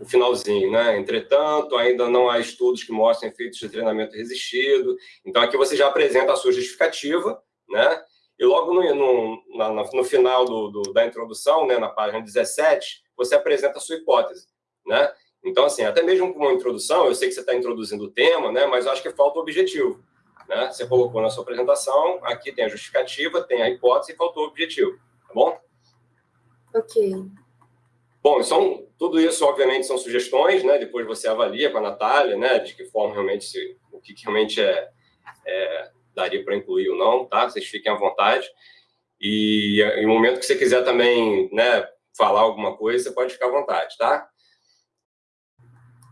o finalzinho, né? Entretanto, ainda não há estudos que mostrem efeitos de treinamento resistido. Então, aqui você já apresenta a sua justificativa, né? E logo no, no, na, no final do, do, da introdução, né, na página 17, você apresenta a sua hipótese, né? Então, assim, até mesmo com uma introdução, eu sei que você está introduzindo o tema, né? Mas eu acho que falta o objetivo, né? Você colocou na sua apresentação, aqui tem a justificativa, tem a hipótese e faltou o objetivo, tá bom? Ok. Bom, são, tudo isso, obviamente, são sugestões, né? Depois você avalia com a Natália, né? De que forma realmente, se, o que, que realmente é, é daria para incluir ou não, tá? Vocês fiquem à vontade. E em momento que você quiser também, né, falar alguma coisa, você pode ficar à vontade, tá?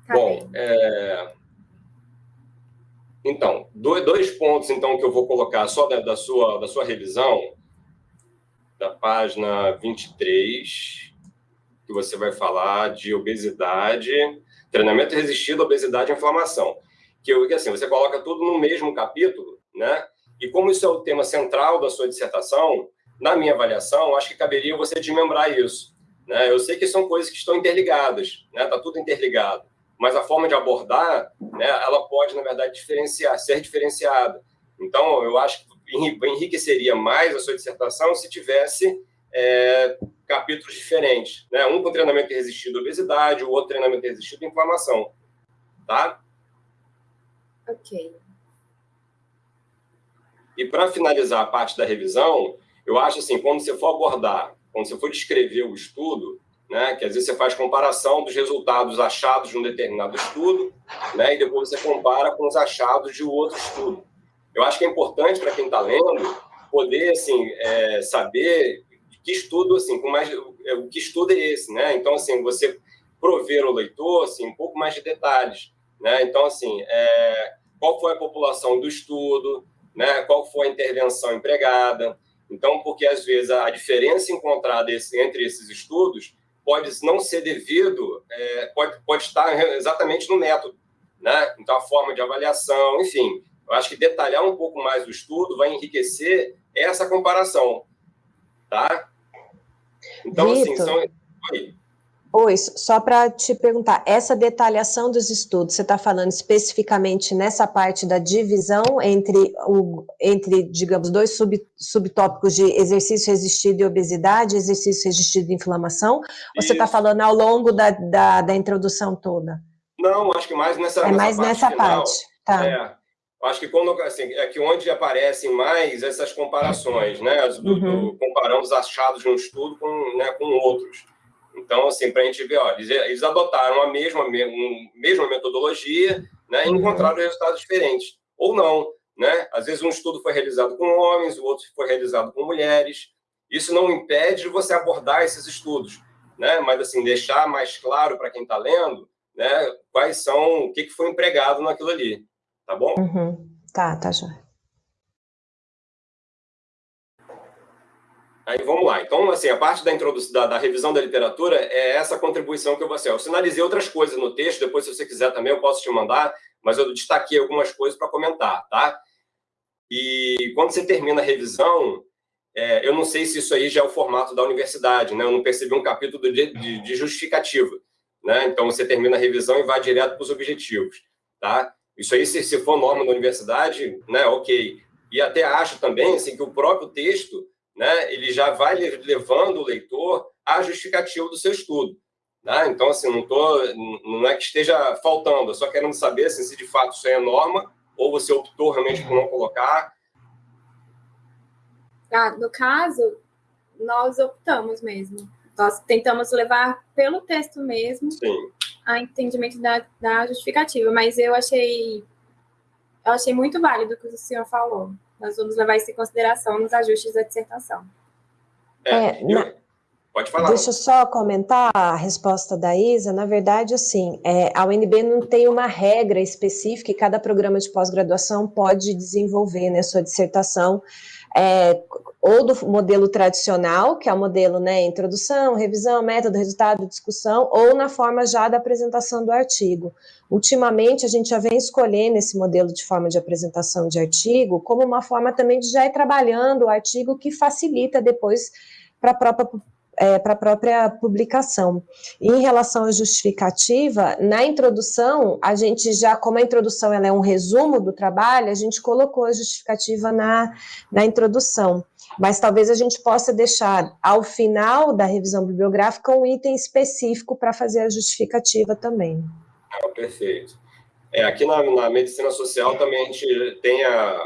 Tá Bom, é... então, dois pontos, então, que eu vou colocar só da, da, sua, da sua revisão, da página 23 que você vai falar de obesidade, treinamento resistido, obesidade e inflamação. Que, assim, você coloca tudo no mesmo capítulo, né? E como isso é o tema central da sua dissertação, na minha avaliação, acho que caberia você desmembrar isso. Né? Eu sei que são coisas que estão interligadas, né? Tá tudo interligado, mas a forma de abordar, né? Ela pode, na verdade, diferenciar, ser diferenciada. Então, eu acho que enriqueceria mais a sua dissertação se tivesse é, capítulos diferentes. Né? Um com treinamento resistido à obesidade, o outro treinamento resistido à inflamação. Tá? Ok. E para finalizar a parte da revisão, eu acho assim, quando você for abordar, quando você for descrever o estudo, né, que às vezes você faz comparação dos resultados achados de um determinado estudo, né, e depois você compara com os achados de outro estudo. Eu acho que é importante para quem está lendo poder assim é, saber que estudo, assim, com mais, é, o que estudo é esse, né? Então, assim, você prover o leitor, assim, um pouco mais de detalhes, né? Então, assim, é, qual foi a população do estudo, né? Qual foi a intervenção empregada? Então, porque às vezes a diferença encontrada entre esses estudos pode não ser devido, é, pode, pode estar exatamente no método, né? Então, a forma de avaliação, enfim, eu acho que detalhar um pouco mais o estudo vai enriquecer essa comparação, tá? Então, assim, assim, são... Oi, só para te perguntar, essa detalhação dos estudos, você está falando especificamente nessa parte da divisão entre, o, entre digamos, dois sub, subtópicos de exercício resistido e obesidade, exercício resistido e inflamação, Isso. ou você está falando ao longo da, da, da, introdução toda? Não, acho que mais nessa, é nessa mais parte nessa final. parte, tá. É. Acho que quando assim, é que onde aparecem mais essas comparações, né? Do, uhum. do, comparando os achados de um estudo com, né, com outros. Então, assim, para a gente ver, ó, eles, eles adotaram a mesma, um, mesma metodologia né, e encontraram resultados diferentes. Ou não. né? Às vezes um estudo foi realizado com homens, o outro foi realizado com mulheres. Isso não impede você abordar esses estudos, né? Mas assim deixar mais claro para quem está lendo, né? Quais são, o que, que foi empregado naquilo ali, tá bom? Uhum. Tá, tá já. Aí vamos lá. Então, assim, a parte da introdução, da, da, revisão da literatura é essa contribuição que eu vou fazer. Eu sinalizei outras coisas no texto, depois, se você quiser também, eu posso te mandar, mas eu destaquei algumas coisas para comentar, tá? E quando você termina a revisão, é, eu não sei se isso aí já é o formato da universidade, né? Eu não percebi um capítulo de, de, de justificativa, né? Então, você termina a revisão e vai direto para os objetivos, tá? Isso aí, se, se for norma da universidade, né, ok. E até acho também, assim, que o próprio texto né, ele já vai levando o leitor à justificativa do seu estudo. Né? Então, assim, não, tô, não é que esteja faltando, eu só querendo saber assim, se de fato isso é norma ou você optou realmente por não colocar. Ah, no caso, nós optamos mesmo. Nós tentamos levar pelo texto mesmo Sim. a entendimento da, da justificativa, mas eu achei, eu achei muito válido o que o senhor falou. Nós vamos levar isso em consideração nos ajustes da dissertação. É, é na... Pode falar. Deixa eu só comentar a resposta da Isa. Na verdade, assim, é, a UNB não tem uma regra específica e cada programa de pós-graduação pode desenvolver né, sua dissertação é, ou do modelo tradicional, que é o modelo né, introdução, revisão, método, resultado, discussão, ou na forma já da apresentação do artigo. Ultimamente, a gente já vem escolhendo esse modelo de forma de apresentação de artigo como uma forma também de já ir trabalhando o artigo que facilita depois para a própria é, para a própria publicação. Em relação à justificativa, na introdução, a gente já, como a introdução ela é um resumo do trabalho, a gente colocou a justificativa na, na introdução. Mas talvez a gente possa deixar ao final da revisão bibliográfica um item específico para fazer a justificativa também. Ah, perfeito. É, aqui na, na medicina social também a gente tem a,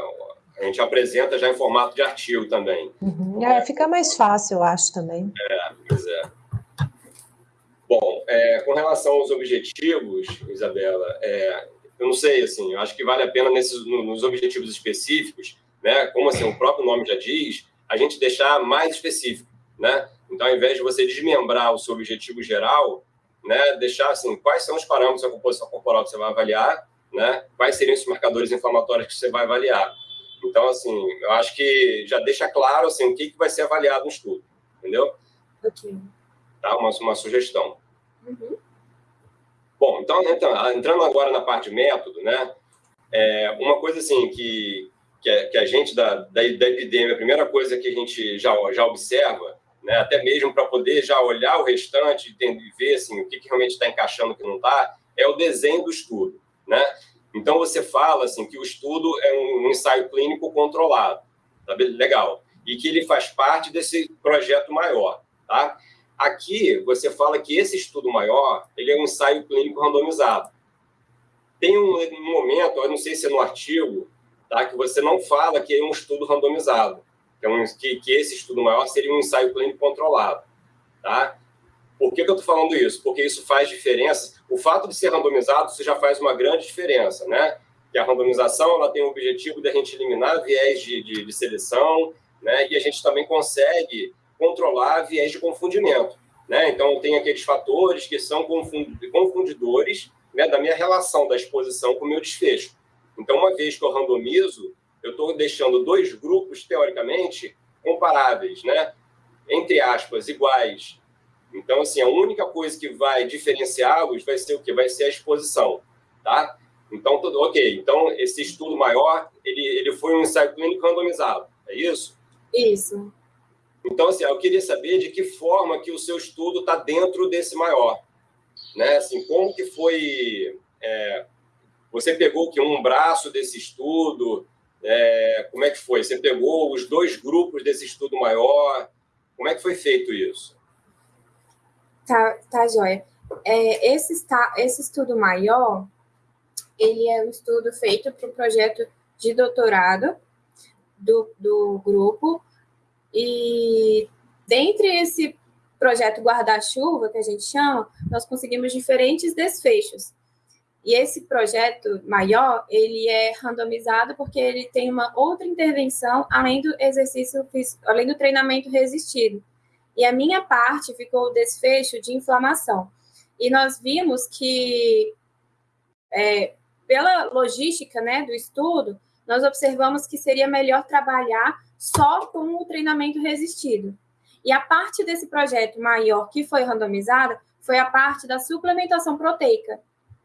a gente apresenta já em formato de artigo também. Uhum. É, fica mais fácil, eu acho, também. É, pois é. Bom, é, com relação aos objetivos, Isabela, é, eu não sei, assim, eu acho que vale a pena nesses, nos objetivos específicos, né, como assim, o próprio nome já diz, a gente deixar mais específico, né? Então, ao invés de você desmembrar o seu objetivo geral, né, deixar assim, quais são os parâmetros da composição corporal que você vai avaliar, né? Quais seriam os marcadores inflamatórios que você vai avaliar? Então, assim, eu acho que já deixa claro assim, o que, que vai ser avaliado no estudo, entendeu? Ok. Tá? Uma, uma sugestão. Uhum. Bom, então, então, entrando agora na parte de método, né? É, uma coisa assim que, que, a, que a gente da, da, da epidemia, a primeira coisa que a gente já, já observa, né, até mesmo para poder já olhar o restante e ver assim, o que, que realmente está encaixando e o que não está, é o desenho do estudo. Né? Então, você fala assim, que o estudo é um ensaio clínico controlado, tá legal, e que ele faz parte desse projeto maior. Tá? Aqui, você fala que esse estudo maior ele é um ensaio clínico randomizado. Tem um, momento, eu não sei se é no artigo, tá, que você não fala que é um estudo randomizado, que, é um, que, que esse estudo maior seria um ensaio clínico controlado. Tá? Por que, que eu estou falando isso? Porque isso faz diferença. O fato de ser randomizado, isso já faz uma grande diferença, né? Que a randomização ela tem o objetivo de a gente eliminar viés de, de, de seleção, né? E a gente também consegue controlar viés de confundimento, né? Então, tem aqueles fatores que são confundidores né, da minha relação da exposição com o meu desfecho. Então, uma vez que eu randomizo, eu estou deixando dois grupos, teoricamente, comparáveis, né? Entre aspas, iguais, então, assim, a única coisa que vai diferenciá-los vai ser o quê? Vai ser a exposição, tá? Então, tudo ok. Então, esse estudo maior, ele, ele foi um ensaio clínico randomizado, é isso? Isso. Então, assim, eu queria saber de que forma que o seu estudo está dentro desse maior, né? Assim, como que foi... É, você pegou que um braço desse estudo, é, como é que foi? Você pegou os dois grupos desse estudo maior, como é que foi feito isso? Tá, tá joia. É, esse, está, esse estudo maior, ele é um estudo feito para o projeto de doutorado do, do grupo, e dentre esse projeto guarda-chuva, que a gente chama, nós conseguimos diferentes desfechos. E esse projeto maior, ele é randomizado porque ele tem uma outra intervenção além do exercício, além do treinamento resistido. E a minha parte ficou o desfecho de inflamação. E nós vimos que, é, pela logística né, do estudo, nós observamos que seria melhor trabalhar só com o treinamento resistido. E a parte desse projeto maior que foi randomizada foi a parte da suplementação proteica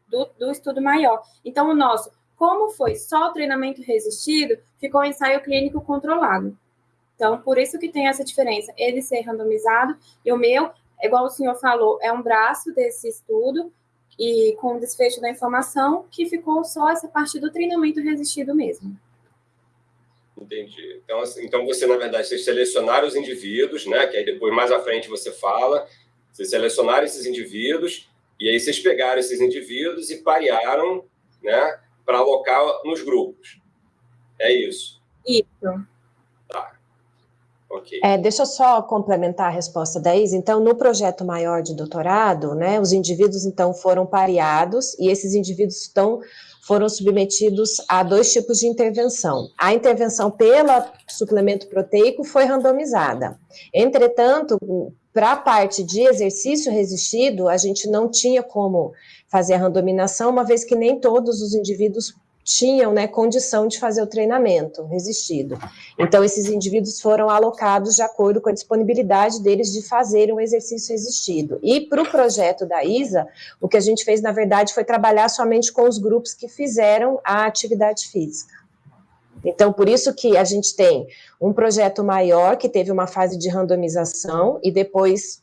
do, do estudo maior. Então, o nosso, como foi só o treinamento resistido, ficou um ensaio clínico controlado. Então, por isso que tem essa diferença, ele ser randomizado e o meu, igual o senhor falou, é um braço desse estudo e com o desfecho da informação que ficou só essa parte do treinamento resistido mesmo. Entendi. Então, assim, então você, na verdade, vocês selecionaram os indivíduos, né? Que aí depois, mais à frente, você fala. Vocês selecionaram esses indivíduos e aí vocês pegaram esses indivíduos e parearam, né? Para alocar nos grupos. É isso? Isso. Tá. Ok. É, deixa eu só complementar a resposta da Isa. Então, no projeto maior de doutorado, né, os indivíduos, então, foram pareados e esses indivíduos estão foram submetidos a dois tipos de intervenção. A intervenção pela suplemento proteico foi randomizada. Entretanto, para a parte de exercício resistido, a gente não tinha como fazer a randominação, uma vez que nem todos os indivíduos tinham né, condição de fazer o treinamento resistido. Então, esses indivíduos foram alocados de acordo com a disponibilidade deles de fazerem o um exercício resistido. E para o projeto da ISA, o que a gente fez, na verdade, foi trabalhar somente com os grupos que fizeram a atividade física. Então, por isso que a gente tem um projeto maior, que teve uma fase de randomização, e depois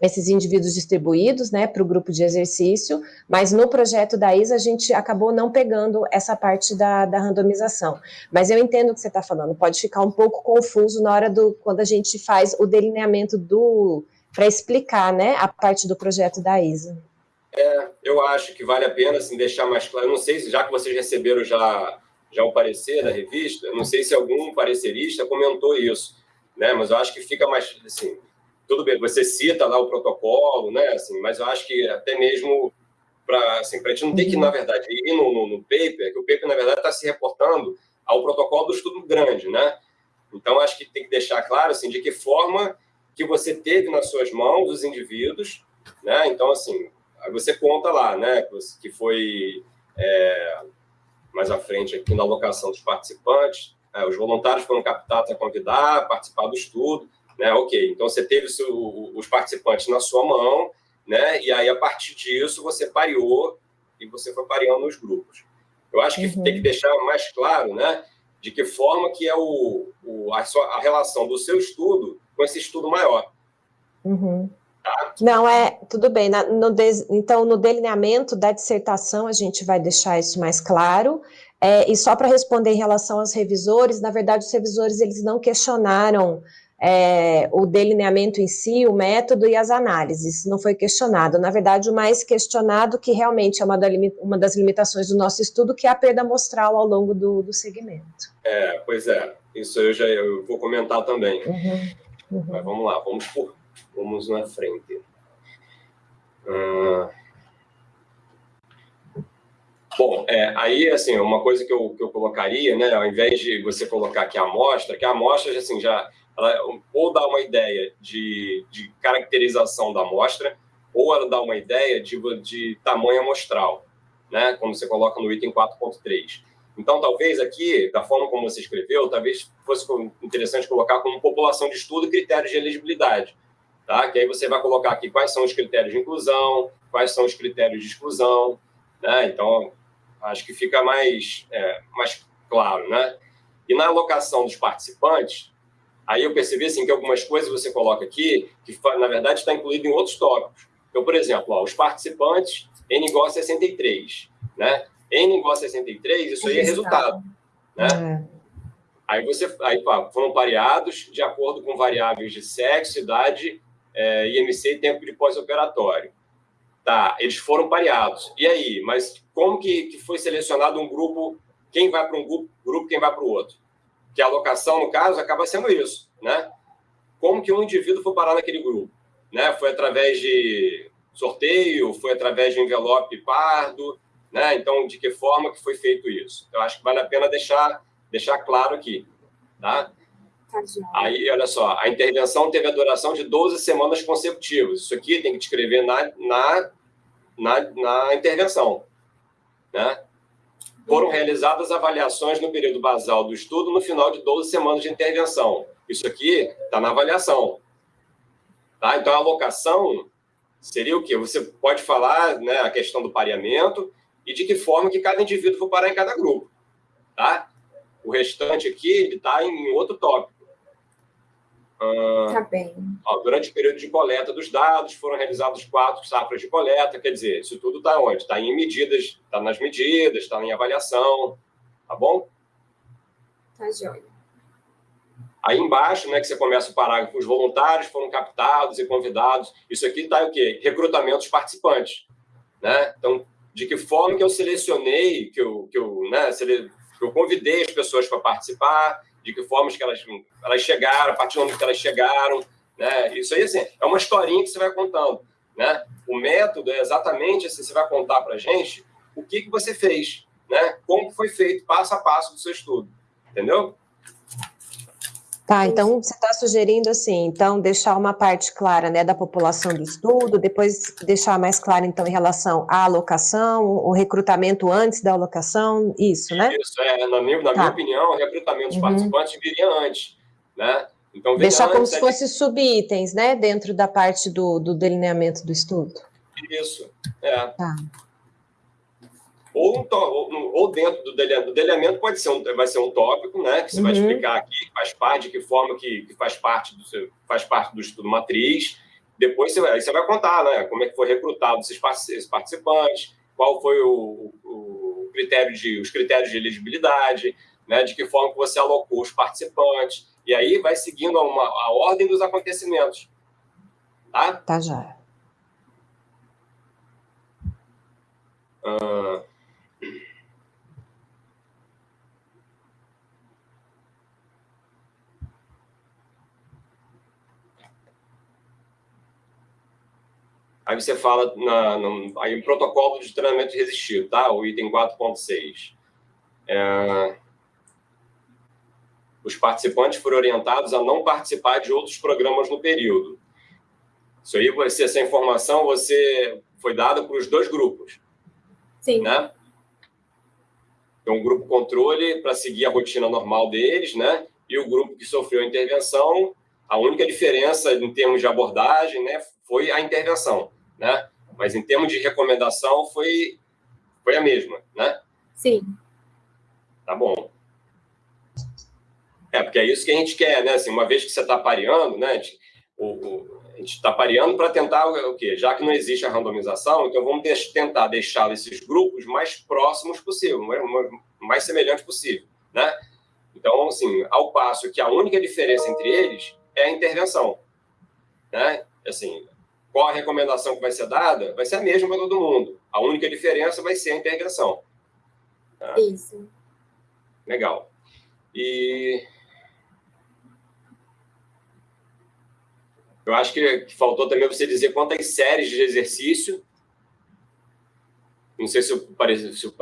esses indivíduos distribuídos, né, para o grupo de exercício, mas no projeto da ISA a gente acabou não pegando essa parte da, da randomização. Mas eu entendo o que você está falando, pode ficar um pouco confuso na hora do, quando a gente faz o delineamento do, para explicar, né, a parte do projeto da ISA. É, eu acho que vale a pena, assim, deixar mais claro, eu não sei se, já que vocês receberam já, já o parecer da revista, não sei se algum parecerista comentou isso, né, mas eu acho que fica mais, assim, tudo bem, você cita lá o protocolo, né? Assim, mas eu acho que até mesmo para assim, a gente não ter que, na verdade, ir no, no, no paper, que o paper, na verdade, está se reportando ao protocolo do estudo grande, né? Então, acho que tem que deixar claro, assim, de que forma que você teve nas suas mãos os indivíduos, né? Então, assim, você conta lá, né? Que foi é, mais à frente aqui na alocação dos participantes, é, os voluntários foram captados a convidar, participar do estudo, né? Ok, então você teve os participantes na sua mão, né? E aí, a partir disso, você pareou e você foi pareando os grupos. Eu acho que uhum. tem que deixar mais claro, né? De que forma que é o, o a, sua, a, relação do seu estudo com esse estudo maior. Uhum. Tá? Não, é, tudo bem. Na, no des, então, no delineamento da dissertação, a gente vai deixar isso mais claro. É, e só para responder em relação aos revisores, na verdade, os revisores, eles não questionaram é, o delineamento em si, o método e as análises. Não foi questionado. Na verdade, o mais questionado, que realmente é uma, da, uma das limitações do nosso estudo, que é a perda amostral ao longo do, do segmento. É, pois é. Isso eu já eu vou comentar também. Uhum, uhum. Mas vamos lá, vamos por, vamos na frente. Uh... Bom, é, aí, assim, uma coisa que eu, que eu colocaria, né, ao invés de você colocar aqui a amostra, que a amostra, assim, já ela ou dá uma ideia de, de caracterização da amostra, ou ela dá uma ideia de, de tamanho amostral, né? como você coloca no item 4.3. Então, talvez aqui, da forma como você escreveu, talvez fosse interessante colocar como população de estudo critérios de elegibilidade. Tá? Que aí você vai colocar aqui quais são os critérios de inclusão, quais são os critérios de exclusão. Né? Então, acho que fica mais, é, mais claro. Né? E na alocação dos participantes, Aí eu percebi assim, que algumas coisas você coloca aqui, que na verdade está incluído em outros tópicos. Então, por exemplo, ó, os participantes, N igual a 63. Né? N igual a 63, isso aí é resultado. Né? É. Aí, você, aí pá, foram pareados de acordo com variáveis de sexo, idade, é, IMC e tempo de pós-operatório. Tá, eles foram pareados. E aí? Mas como que, que foi selecionado um grupo? Quem vai para um grupo, grupo, quem vai para o outro? Que a alocação, no caso, acaba sendo isso, né? Como que um indivíduo foi parar naquele grupo? Né? Foi através de sorteio, foi através de envelope pardo, né? Então, de que forma que foi feito isso? Eu acho que vale a pena deixar, deixar claro aqui, tá? tá Aí, olha só, a intervenção teve a duração de 12 semanas consecutivas. Isso aqui tem que escrever na, na, na, na intervenção, né? Foram realizadas avaliações no período basal do estudo no final de 12 semanas de intervenção. Isso aqui está na avaliação. Tá? Então, a alocação seria o quê? Você pode falar né, a questão do pareamento e de que forma que cada indivíduo for parar em cada grupo. Tá? O restante aqui está em outro tópico. Ah, tá bem. Ó, durante o período de coleta dos dados, foram realizados quatro safras de coleta, quer dizer, isso tudo está onde? Está em medidas, está nas medidas, está em avaliação, tá bom? Tá joia. Aí embaixo, né, que você começa o parágrafo, os voluntários foram captados e convidados. Isso aqui está o quê? Recrutamento dos participantes. Né? Então, de que forma que eu selecionei, que eu, que eu, né, que eu convidei as pessoas para participar, de que formas que elas, elas chegaram, a partir do momento que elas chegaram. Né? Isso aí assim, é uma historinha que você vai contando. Né? O método é exatamente assim, você vai contar para a gente o que, que você fez, né? como foi feito, passo a passo do seu estudo. Entendeu? Tá, então você está sugerindo assim, então deixar uma parte clara né, da população do estudo, depois deixar mais claro então em relação à alocação, o recrutamento antes da alocação, isso, né? Isso, é, na minha, na tá. minha opinião, o recrutamento dos uhum. participantes viria antes, né? Então, deixar como se fosse subitens, né, dentro da parte do, do delineamento do estudo. Isso, é. Tá ou, um ou, dentro do delineamento, do delineamento pode ser um, vai ser um tópico, né, que você uhum. vai explicar aqui, faz parte, de que forma que, que, faz parte do seu, faz parte do estudo matriz. Depois você vai, você vai contar, né, como é que foi recrutado esses participantes, qual foi o, o critério de, os critérios de elegibilidade, né, de que forma que você alocou os participantes, e aí vai seguindo uma, a ordem dos acontecimentos. Tá? Tá já. Uh, Aí você fala na, no, aí protocolo de treinamento resistido, tá? O item 4.6. É, os participantes foram orientados a não participar de outros programas no período. Isso aí, você, essa informação você foi dada para os dois grupos. Sim. Né? Então, o grupo controle para seguir a rotina normal deles, né? E o grupo que sofreu a intervenção, a única diferença em termos de abordagem, né, foi a intervenção, né? Mas em termos de recomendação foi foi a mesma, né? Sim. Tá bom. É, porque é isso que a gente quer, né? Assim, uma vez que você está pareando, né? A gente está pareando para tentar o quê? Já que não existe a randomização, então vamos deix tentar deixar esses grupos mais próximos possível, mais semelhantes possível, né? Então, assim, ao passo que a única diferença entre eles é a intervenção, né? Assim, qual a recomendação que vai ser dada? Vai ser a mesma para todo mundo. A única diferença vai ser a intervenção. Tá? Isso. Legal. E Eu acho que, faltou também você dizer quantas séries de exercício. Não sei se, o, se o,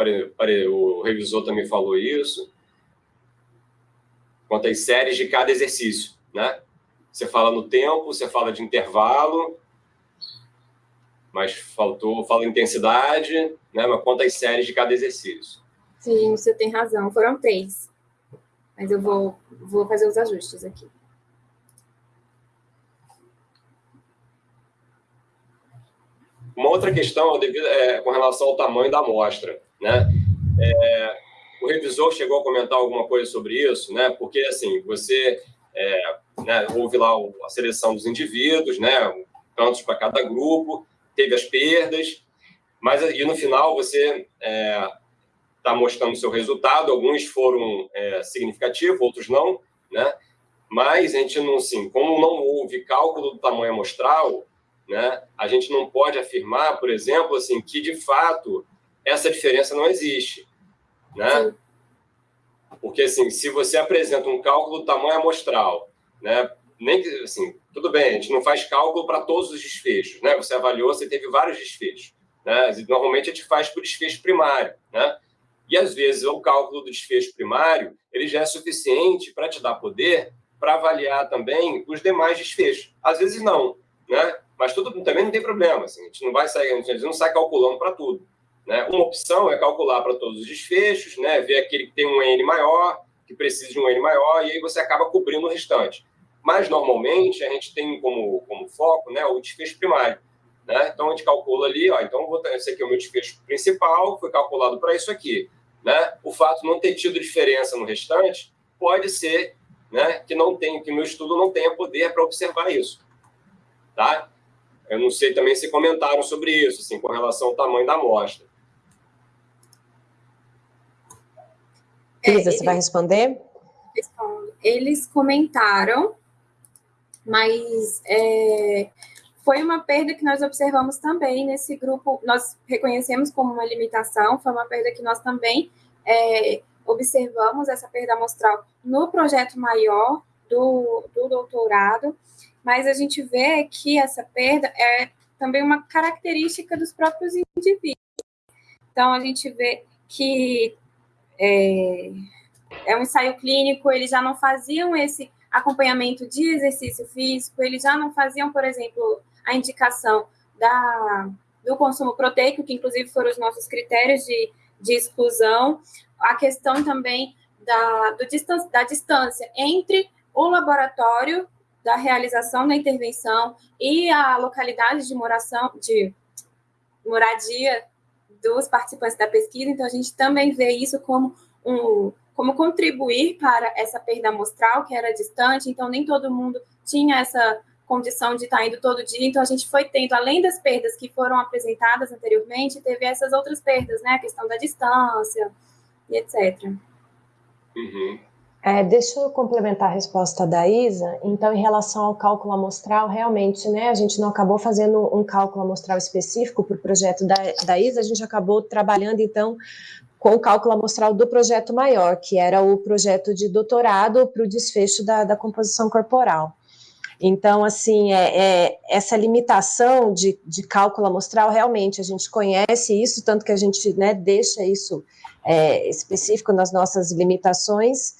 o revisor também falou isso. Quantas séries de cada exercício, né? Você fala no tempo, você fala de intervalo, mas faltou, fala intensidade, né? Mas quantas séries de cada exercício? Sim, você tem razão. Foram três. Mas eu vou, vou fazer os ajustes aqui. Uma outra questão é, com relação ao tamanho da amostra. Né? É, o revisor chegou a comentar alguma coisa sobre isso, né? porque assim, você é, né, houve lá a seleção dos indivíduos, né, tantos para cada grupo, teve as perdas, mas e no final você está é, mostrando o seu resultado, alguns foram é, significativos, outros não, né? mas a gente não, assim, como não houve cálculo do tamanho amostral, né? A gente não pode afirmar, por exemplo, assim, que de fato essa diferença não existe, né? Porque assim, se você apresenta um cálculo do tamanho amostral, né? Nem que assim, tudo bem, a gente não faz cálculo para todos os desfechos, né? Você avaliou, você teve vários desfechos, Né? Normalmente a gente faz por desfecho primário. Né? E, às vezes, o cálculo do desfecho primário ele já é suficiente para te dar poder para avaliar também os demais desfechos. Às vezes, não. Né? Mas tudo também não tem problema. Assim, a gente não vai sair, a gente não sai calculando para tudo. Né? Uma opção é calcular para todos os desfechos, né? ver aquele que tem um N maior, que precisa de um N maior, e aí você acaba cobrindo o restante. Mas, normalmente, a gente tem como, como foco né, o desfecho primário. Né? Então, a gente calcula ali, ó, então vou, esse aqui é o meu desfecho principal, foi calculado para isso aqui. Né? O fato de não ter tido diferença no restante pode ser né, que não tem, que meu estudo não tenha poder para observar isso. Tá? Eu não sei também se comentaram sobre isso, assim, com relação ao tamanho da amostra. Elisa, você vai responder? Eles comentaram, mas é, foi uma perda que nós observamos também nesse grupo, nós reconhecemos como uma limitação, foi uma perda que nós também é, observamos, essa perda amostral, no projeto maior do, do doutorado, mas a gente vê que essa perda é também uma característica dos próprios indivíduos. Então, a gente vê que é, é um ensaio clínico, eles já não faziam esse acompanhamento de exercício físico, eles já não faziam, por exemplo, a indicação da, do consumo proteico, que inclusive foram os nossos critérios de, de exclusão, a questão também da, do distância, da distância entre o laboratório da realização da intervenção e a localidade de moração, de moradia dos participantes da pesquisa, então a gente também vê isso como um como contribuir para essa perda amostral que era distante, então nem todo mundo tinha essa condição de estar indo todo dia, então a gente foi tendo, além das perdas que foram apresentadas anteriormente, teve essas outras perdas, né, a questão da distância e etc. Uhum. É, deixa eu complementar a resposta da Isa. Então, em relação ao cálculo amostral, realmente, né, a gente não acabou fazendo um cálculo amostral específico para o projeto da, da Isa, a gente acabou trabalhando, então, com o cálculo amostral do projeto maior, que era o projeto de doutorado para o desfecho da, da composição corporal. Então, assim, é, é, essa limitação de, de cálculo amostral, realmente, a gente conhece isso, tanto que a gente né, deixa isso é, específico nas nossas limitações,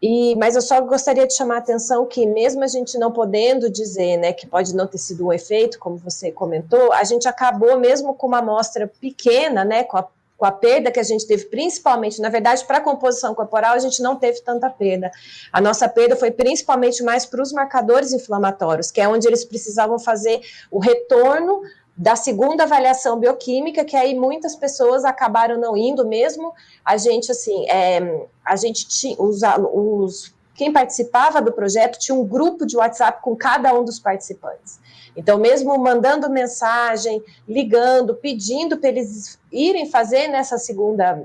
e, mas eu só gostaria de chamar a atenção que, mesmo a gente não podendo dizer né, que pode não ter sido um efeito, como você comentou, a gente acabou, mesmo com uma amostra pequena, né, com a, com a perda que a gente teve, principalmente, na verdade, para a composição corporal, a gente não teve tanta perda. A nossa perda foi principalmente mais para os marcadores inflamatórios, que é onde eles precisavam fazer o retorno da segunda avaliação bioquímica, que aí muitas pessoas acabaram não indo mesmo. A gente, assim, é, a gente tinha, os, os, quem participava do projeto tinha um grupo de WhatsApp com cada um dos participantes. Então, mesmo mandando mensagem, ligando, pedindo para eles irem fazer nessa segunda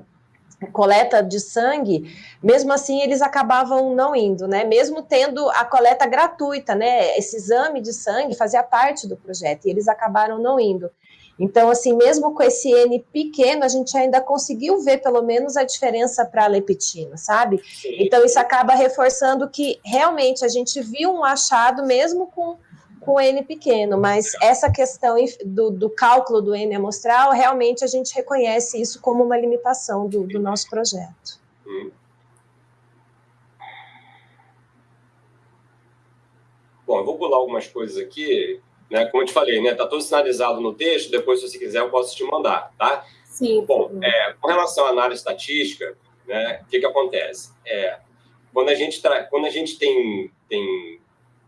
coleta de sangue, mesmo assim eles acabavam não indo, né? Mesmo tendo a coleta gratuita, né? Esse exame de sangue fazia parte do projeto e eles acabaram não indo. Então, assim, mesmo com esse N pequeno, a gente ainda conseguiu ver pelo menos a diferença para a leptina, sabe? Sim. Então, isso acaba reforçando que realmente a gente viu um achado mesmo com com N pequeno, mas essa questão do, do, cálculo do N amostral, realmente a gente reconhece isso como uma limitação do, do nosso projeto. Hum. Bom, eu vou pular algumas coisas aqui, né? Como eu te falei, né? Tá tudo sinalizado no texto, depois, se você quiser, eu posso te mandar, tá? Sim. Bom, é, com relação à análise estatística, né? O que que acontece? É, quando a gente, quando a gente tem, tem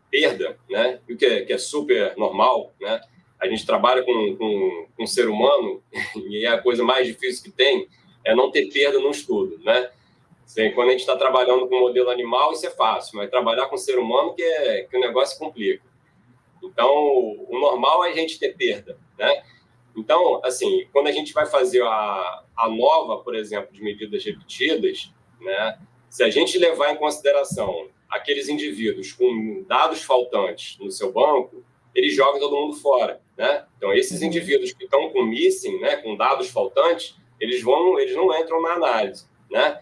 perda, né? O que é, que é super normal, né? A gente trabalha com, com, com um ser humano *laughs* e é a coisa mais difícil que tem é não ter perda no estudo, né? Assim, quando a gente está trabalhando com modelo animal, isso é fácil, mas trabalhar com ser humano que, é, que o negócio complica. Então, o normal é a gente ter perda, né? Então, assim, quando a gente vai fazer a, a nova, por exemplo, de medidas repetidas, né? Se a gente levar em consideração aqueles indivíduos com dados faltantes no seu banco, eles jogam todo mundo fora, né? Então, esses uhum. indivíduos que estão com missing, né, com dados faltantes, eles vão, eles não entram na análise, né?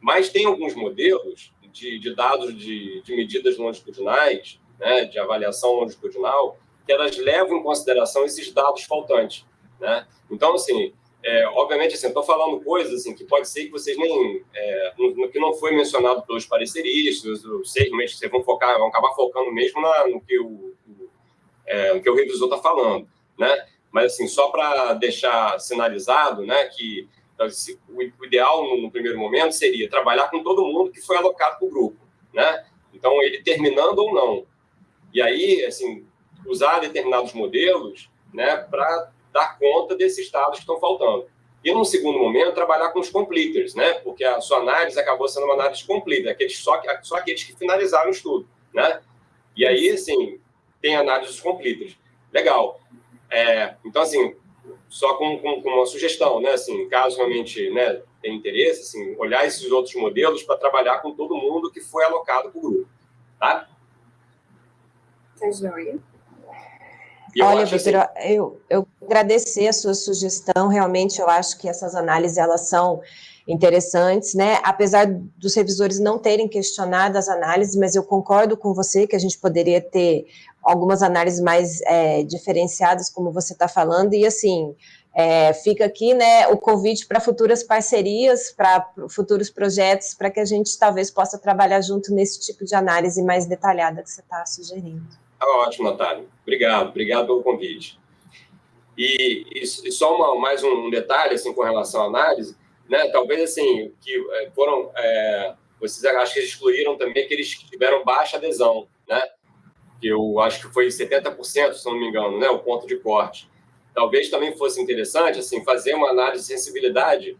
Mas tem alguns modelos de, de dados de, de, medidas longitudinais, né, de avaliação longitudinal, que elas levam em consideração esses dados faltantes. né? Então, assim, é, obviamente, assim, estou falando coisas assim, que pode ser que vocês nem. É, no, que não foi mencionado pelos pareceristas, seis meses, vocês vão focar, vão acabar focando mesmo na, no, que o, o, é, no que o revisor está falando, né? Mas, assim, só para deixar sinalizado, né, que assim, o, ideal no, primeiro momento seria trabalhar com todo mundo que foi alocado para o grupo, né? Então, ele terminando ou não. E aí, assim, usar determinados modelos, né, para dar conta desses dados que estão faltando. E, num segundo momento, trabalhar com os completers, né? Porque a sua análise acabou sendo uma análise completa, aqueles, só, só aqueles que finalizaram o estudo, né? E aí, assim, tem análise dos completers. Legal. É, então, assim, só com, com, com, uma sugestão, né? Assim, caso realmente né, tenha interesse, assim, olhar esses outros modelos para trabalhar com todo mundo que foi alocado para o grupo, tá? Tá joia. Eu Olha, Vitor, assim... eu, eu agradecer a sua sugestão, realmente eu acho que essas análises, elas são interessantes, né? Apesar dos revisores não terem questionado as análises, mas eu concordo com você que a gente poderia ter algumas análises mais é, diferenciadas, como você está falando, e assim, é, fica aqui né, o convite para futuras parcerias, para futuros projetos, para que a gente talvez possa trabalhar junto nesse tipo de análise mais detalhada que você está sugerindo. Tá ótimo, Natália. Obrigado, obrigado pelo convite. E, e, e só uma, mais um detalhe assim, com relação à análise, né? talvez assim, que é, foram, é, vocês acho que excluíram também que tiveram baixa adesão, né? eu acho que foi 70%, se não me engano, né? o ponto de corte. Talvez também fosse interessante assim, fazer uma análise de sensibilidade,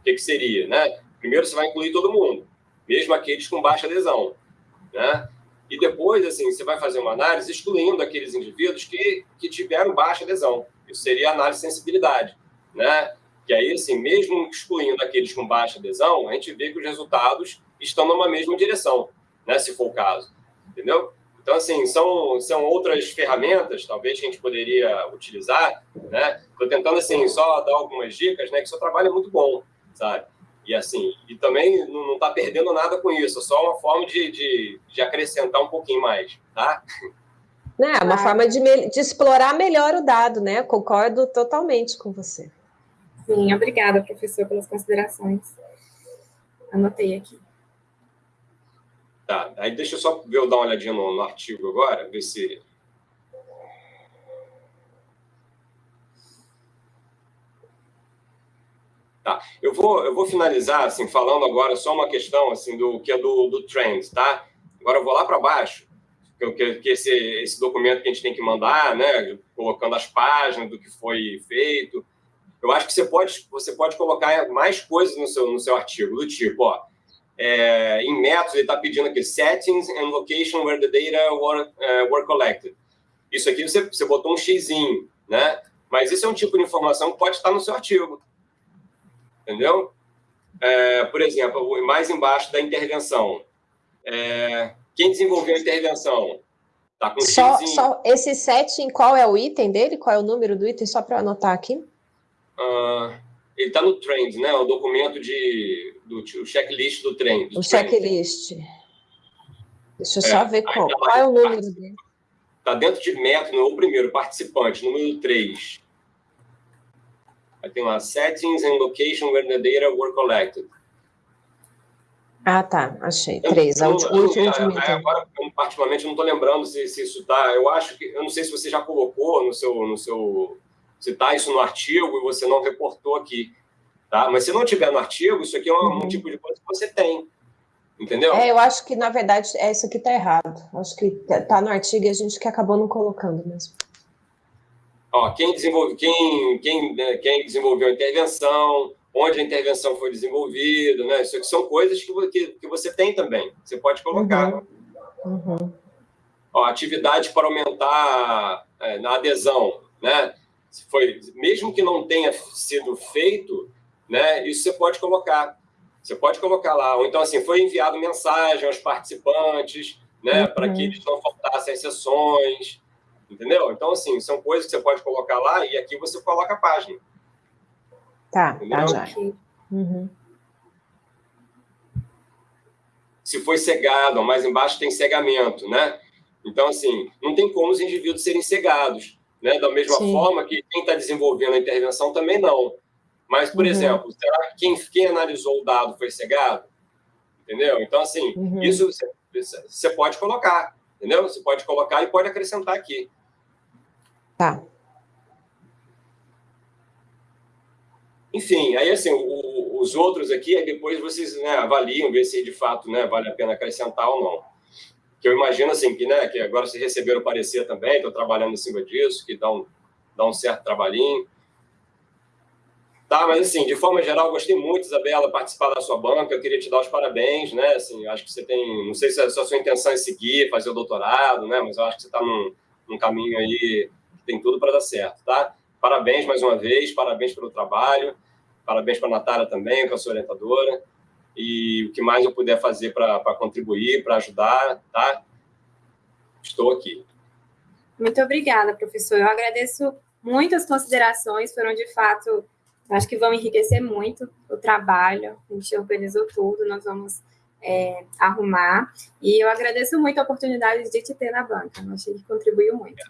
o que, que seria? Né? Primeiro você vai incluir todo mundo, mesmo aqueles com baixa adesão. Né? E depois, assim, você vai fazer uma análise excluindo aqueles indivíduos que, que tiveram baixa adesão. Isso seria análise de sensibilidade, né? Que aí, assim, mesmo excluindo aqueles com baixa adesão, a gente vê que os resultados estão numa mesma direção, né? Se for o caso, entendeu? Então, assim, são, são outras ferramentas, talvez, que a gente poderia utilizar, né? Estou tentando, assim, só dar algumas dicas, né? Que seu trabalho é muito bom, sabe? E assim, e também não está perdendo nada com isso, é só uma forma de, de, de acrescentar um pouquinho mais, tá? É uma forma de, de explorar melhor o dado, né? Concordo totalmente com você. Sim, obrigada, professor, pelas considerações. Anotei aqui. Tá, aí deixa eu só ver, eu dar uma olhadinha no, no artigo agora, ver se Tá. Eu vou, eu vou finalizar assim falando agora só uma questão assim do que é do, do trend, tá? Agora eu vou lá para baixo, que, que esse, esse documento que a gente tem que mandar, né, colocando as páginas do que foi feito. Eu acho que você pode você pode colocar mais coisas no seu no seu artigo do tipo, ó, é, em métodos ele está pedindo aqui settings and location where the data were, uh, were collected. Isso aqui você, você botou um xizinho, né? Mas isso é um tipo de informação que pode estar no seu artigo entendeu? É, por exemplo, mais embaixo da intervenção. É, quem desenvolveu a intervenção? Tá com só, só esse setting, qual é o item dele? Qual é o número do item? Só para anotar aqui. Uh, ele está no trend, né? O documento de do o checklist do trend. O checklist. Deixa eu é, só ver qual, tá qual é o número dele. Está dentro de método, o primeiro, participante, número 3. Aí tem lá, settings and location where the data were collected. Ah, tá, achei. Três. Eu, eu, eu, eu, agora, eu, particularmente, não estou lembrando se, se isso está. Eu acho que. Eu não sei se você já colocou no seu. No seu se está isso no artigo e você não reportou aqui. Tá? Mas se não tiver no artigo, isso aqui é um, uhum. um tipo de coisa que você tem. Entendeu? É, eu acho que, na verdade, é isso aqui está errado. Acho que está no artigo e a gente que acabou não colocando mesmo. Ó, quem, desenvolve, quem, quem, né, quem desenvolveu a intervenção, onde a intervenção foi desenvolvida, né? Isso aqui são coisas que, que, que você tem também, você pode colocar. Uhum. Uhum. Ó, atividade para aumentar é, na adesão, né? Se foi, mesmo que não tenha sido feito, né? Isso você pode colocar. Você pode colocar lá. Ou então, assim, foi enviado mensagem aos participantes, né? Uhum. Para que eles não faltassem sessões. Entendeu? Então, assim, são coisas que você pode colocar lá e aqui você coloca a página. Tá, tá Entendeu? tá. Uhum. Se foi cegado, mais embaixo tem cegamento, né? Então, assim, não tem como os indivíduos serem cegados. né? Da mesma Sim. forma que quem está desenvolvendo a intervenção também não. Mas, por uhum. exemplo, será que quem, quem analisou o dado foi cegado? Entendeu? Então, assim, uhum. isso você, você pode colocar, entendeu? Você pode colocar e pode acrescentar aqui. Tá. Enfim, aí assim, o, os outros aqui, depois vocês né, avaliam, ver se de fato né, vale a pena acrescentar ou não. Que eu imagino assim, que, né, que agora vocês receberam parecer também, estou trabalhando em cima disso, que dá um, dá um certo trabalhinho. Tá, mas assim, de forma geral, gostei muito, Isabela, participar da sua banca. Eu queria te dar os parabéns, né? Assim, acho que você tem, não sei se a, sua intenção é seguir, fazer o doutorado, né? Mas eu acho que você está num, num caminho aí tem tudo para dar certo, tá? Parabéns mais uma vez, parabéns pelo trabalho, parabéns para a Natália também, com a sua orientadora. E o que mais eu puder fazer para contribuir, para ajudar, tá? Estou aqui. Muito obrigada, professor. Eu agradeço muitas considerações, foram de fato, acho que vão enriquecer muito o trabalho. A gente organizou tudo, nós vamos é, arrumar. E eu agradeço muito a oportunidade de te ter na banca. Eu achei que contribuiu muito.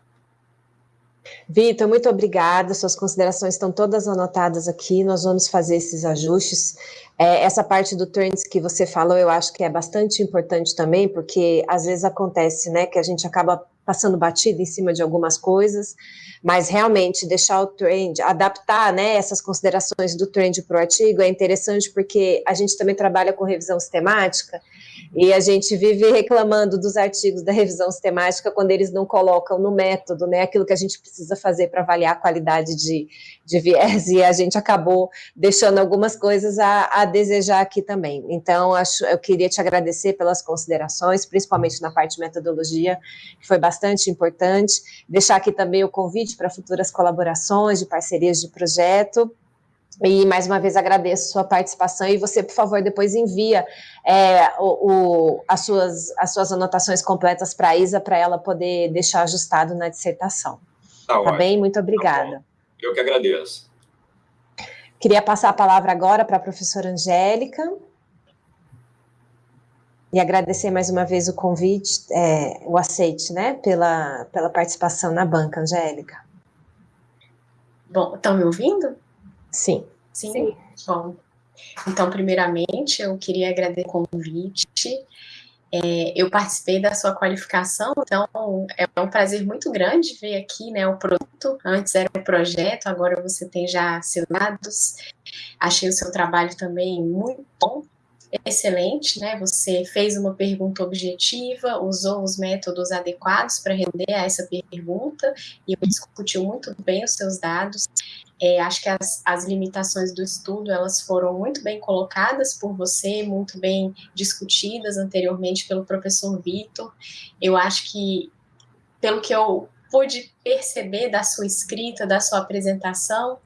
Vitor, muito obrigada. Suas considerações estão todas anotadas aqui. Nós vamos fazer esses ajustes. É, essa parte do trends que você falou, eu acho que é bastante importante também, porque às vezes acontece, né, que a gente acaba passando batida em cima de algumas coisas, mas realmente deixar o trend, adaptar, né, essas considerações do trend para o artigo é interessante porque a gente também trabalha com revisão sistemática e a gente vive reclamando dos artigos da revisão sistemática quando eles não colocam no método, né, aquilo que a gente precisa fazer para avaliar a qualidade de, de viés, *laughs* e a gente acabou deixando algumas coisas a, a desejar aqui também. Então, acho, eu queria te agradecer pelas considerações, principalmente na parte de metodologia, que foi bastante importante. Deixar aqui também o convite para futuras colaborações, de parcerias de projeto, e mais uma vez agradeço sua participação e você, por favor, depois envia é, o, o, as, suas, as suas anotações completas para a Isa, para ela poder deixar ajustado na dissertação. Tá, tá bem? Muito obrigada. Tá Eu que agradeço. Queria passar a palavra agora para a professora Angélica. E agradecer mais uma vez o convite, é, o aceite, né, pela, pela participação na banca, Angélica. Bom, estão me ouvindo? Sim. Sim? Sim. Bom, então, primeiramente, eu queria agradecer o convite. É, eu participei da sua qualificação, então é um prazer muito grande ver aqui né, o produto. Antes era um projeto, agora você tem já seus dados. Achei o seu trabalho também muito bom, excelente, né? Você fez uma pergunta objetiva, usou os métodos adequados para render a essa pergunta e discutiu muito bem os seus dados. É, acho que as, as limitações do estudo, elas foram muito bem colocadas por você, muito bem discutidas anteriormente pelo professor Vitor. Eu acho que, pelo que eu pude perceber da sua escrita, da sua apresentação,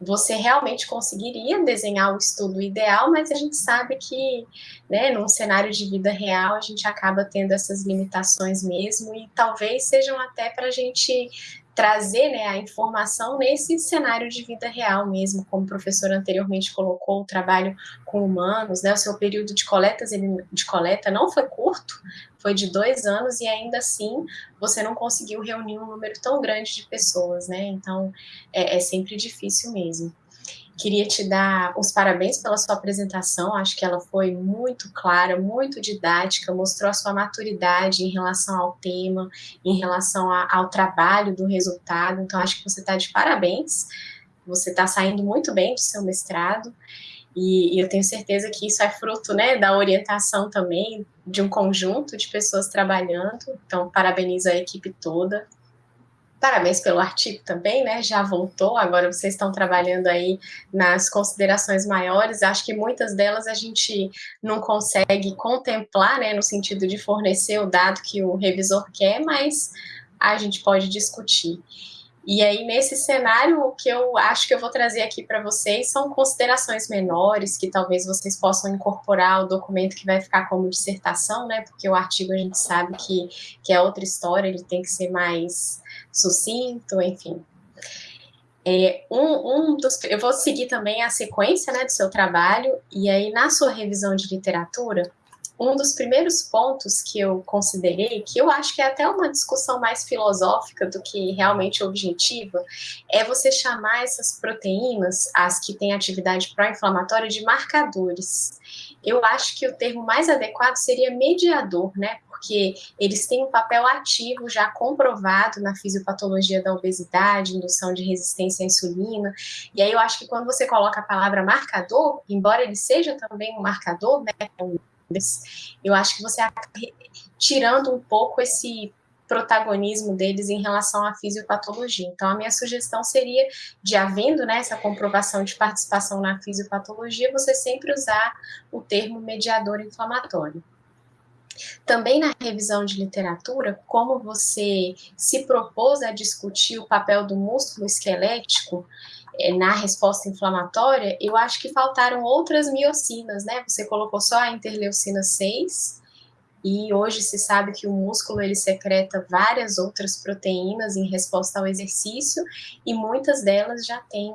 você realmente conseguiria desenhar o estudo ideal, mas a gente sabe que, né, num cenário de vida real, a gente acaba tendo essas limitações mesmo, e talvez sejam até para a gente trazer né, a informação nesse cenário de vida real mesmo, como o professor anteriormente colocou, o trabalho com humanos, né, o seu período de, coletas, de coleta não foi curto, foi de dois anos, e ainda assim você não conseguiu reunir um número tão grande de pessoas, né, então é, é sempre difícil mesmo. Queria te dar os parabéns pela sua apresentação, acho que ela foi muito clara, muito didática, mostrou a sua maturidade em relação ao tema, em relação a, ao trabalho do resultado, então acho que você está de parabéns, você está saindo muito bem do seu mestrado, e, e, eu tenho certeza que isso é fruto né, da orientação também de um conjunto de pessoas trabalhando, então parabenizo a equipe toda, Parabéns pelo artigo também, né? Já voltou, agora vocês estão trabalhando aí nas considerações maiores. Acho que muitas delas a gente não consegue contemplar, né? No sentido de fornecer o dado que o revisor quer, mas a gente pode discutir. E aí, nesse cenário, o que eu acho que eu vou trazer aqui para vocês são considerações menores, que talvez vocês possam incorporar o documento que vai ficar como dissertação, né? Porque o artigo a gente sabe que, que é outra história, ele tem que ser mais sucinto, enfim. É, um, um dos, eu vou seguir também a sequência né, do seu trabalho, e aí na sua revisão de literatura, um dos primeiros pontos que eu considerei, que eu acho que é até uma discussão mais filosófica do que realmente objetiva, é você chamar essas proteínas, as que têm atividade pró-inflamatória, de marcadores. Eu acho que o termo mais adequado seria mediador, né? Porque eles têm um papel ativo já comprovado na fisiopatologia da obesidade, indução de resistência à insulina. E aí eu acho que quando você coloca a palavra marcador, embora ele seja também um marcador, né? eu acho que você acaba tirando um pouco esse protagonismo deles em relação à fisiopatologia. Então, a minha sugestão seria, de havendo né, essa comprovação de participação na fisiopatologia, você sempre usar o termo mediador inflamatório. Também na revisão de literatura, como você se propôs a discutir o papel do músculo esquelético, é, na resposta inflamatória, eu acho que faltaram outras miocinas, né? Você colocou só a interleucina 6, e hoje se sabe que o músculo ele secreta várias outras proteínas em resposta ao exercício, e muitas delas já têm,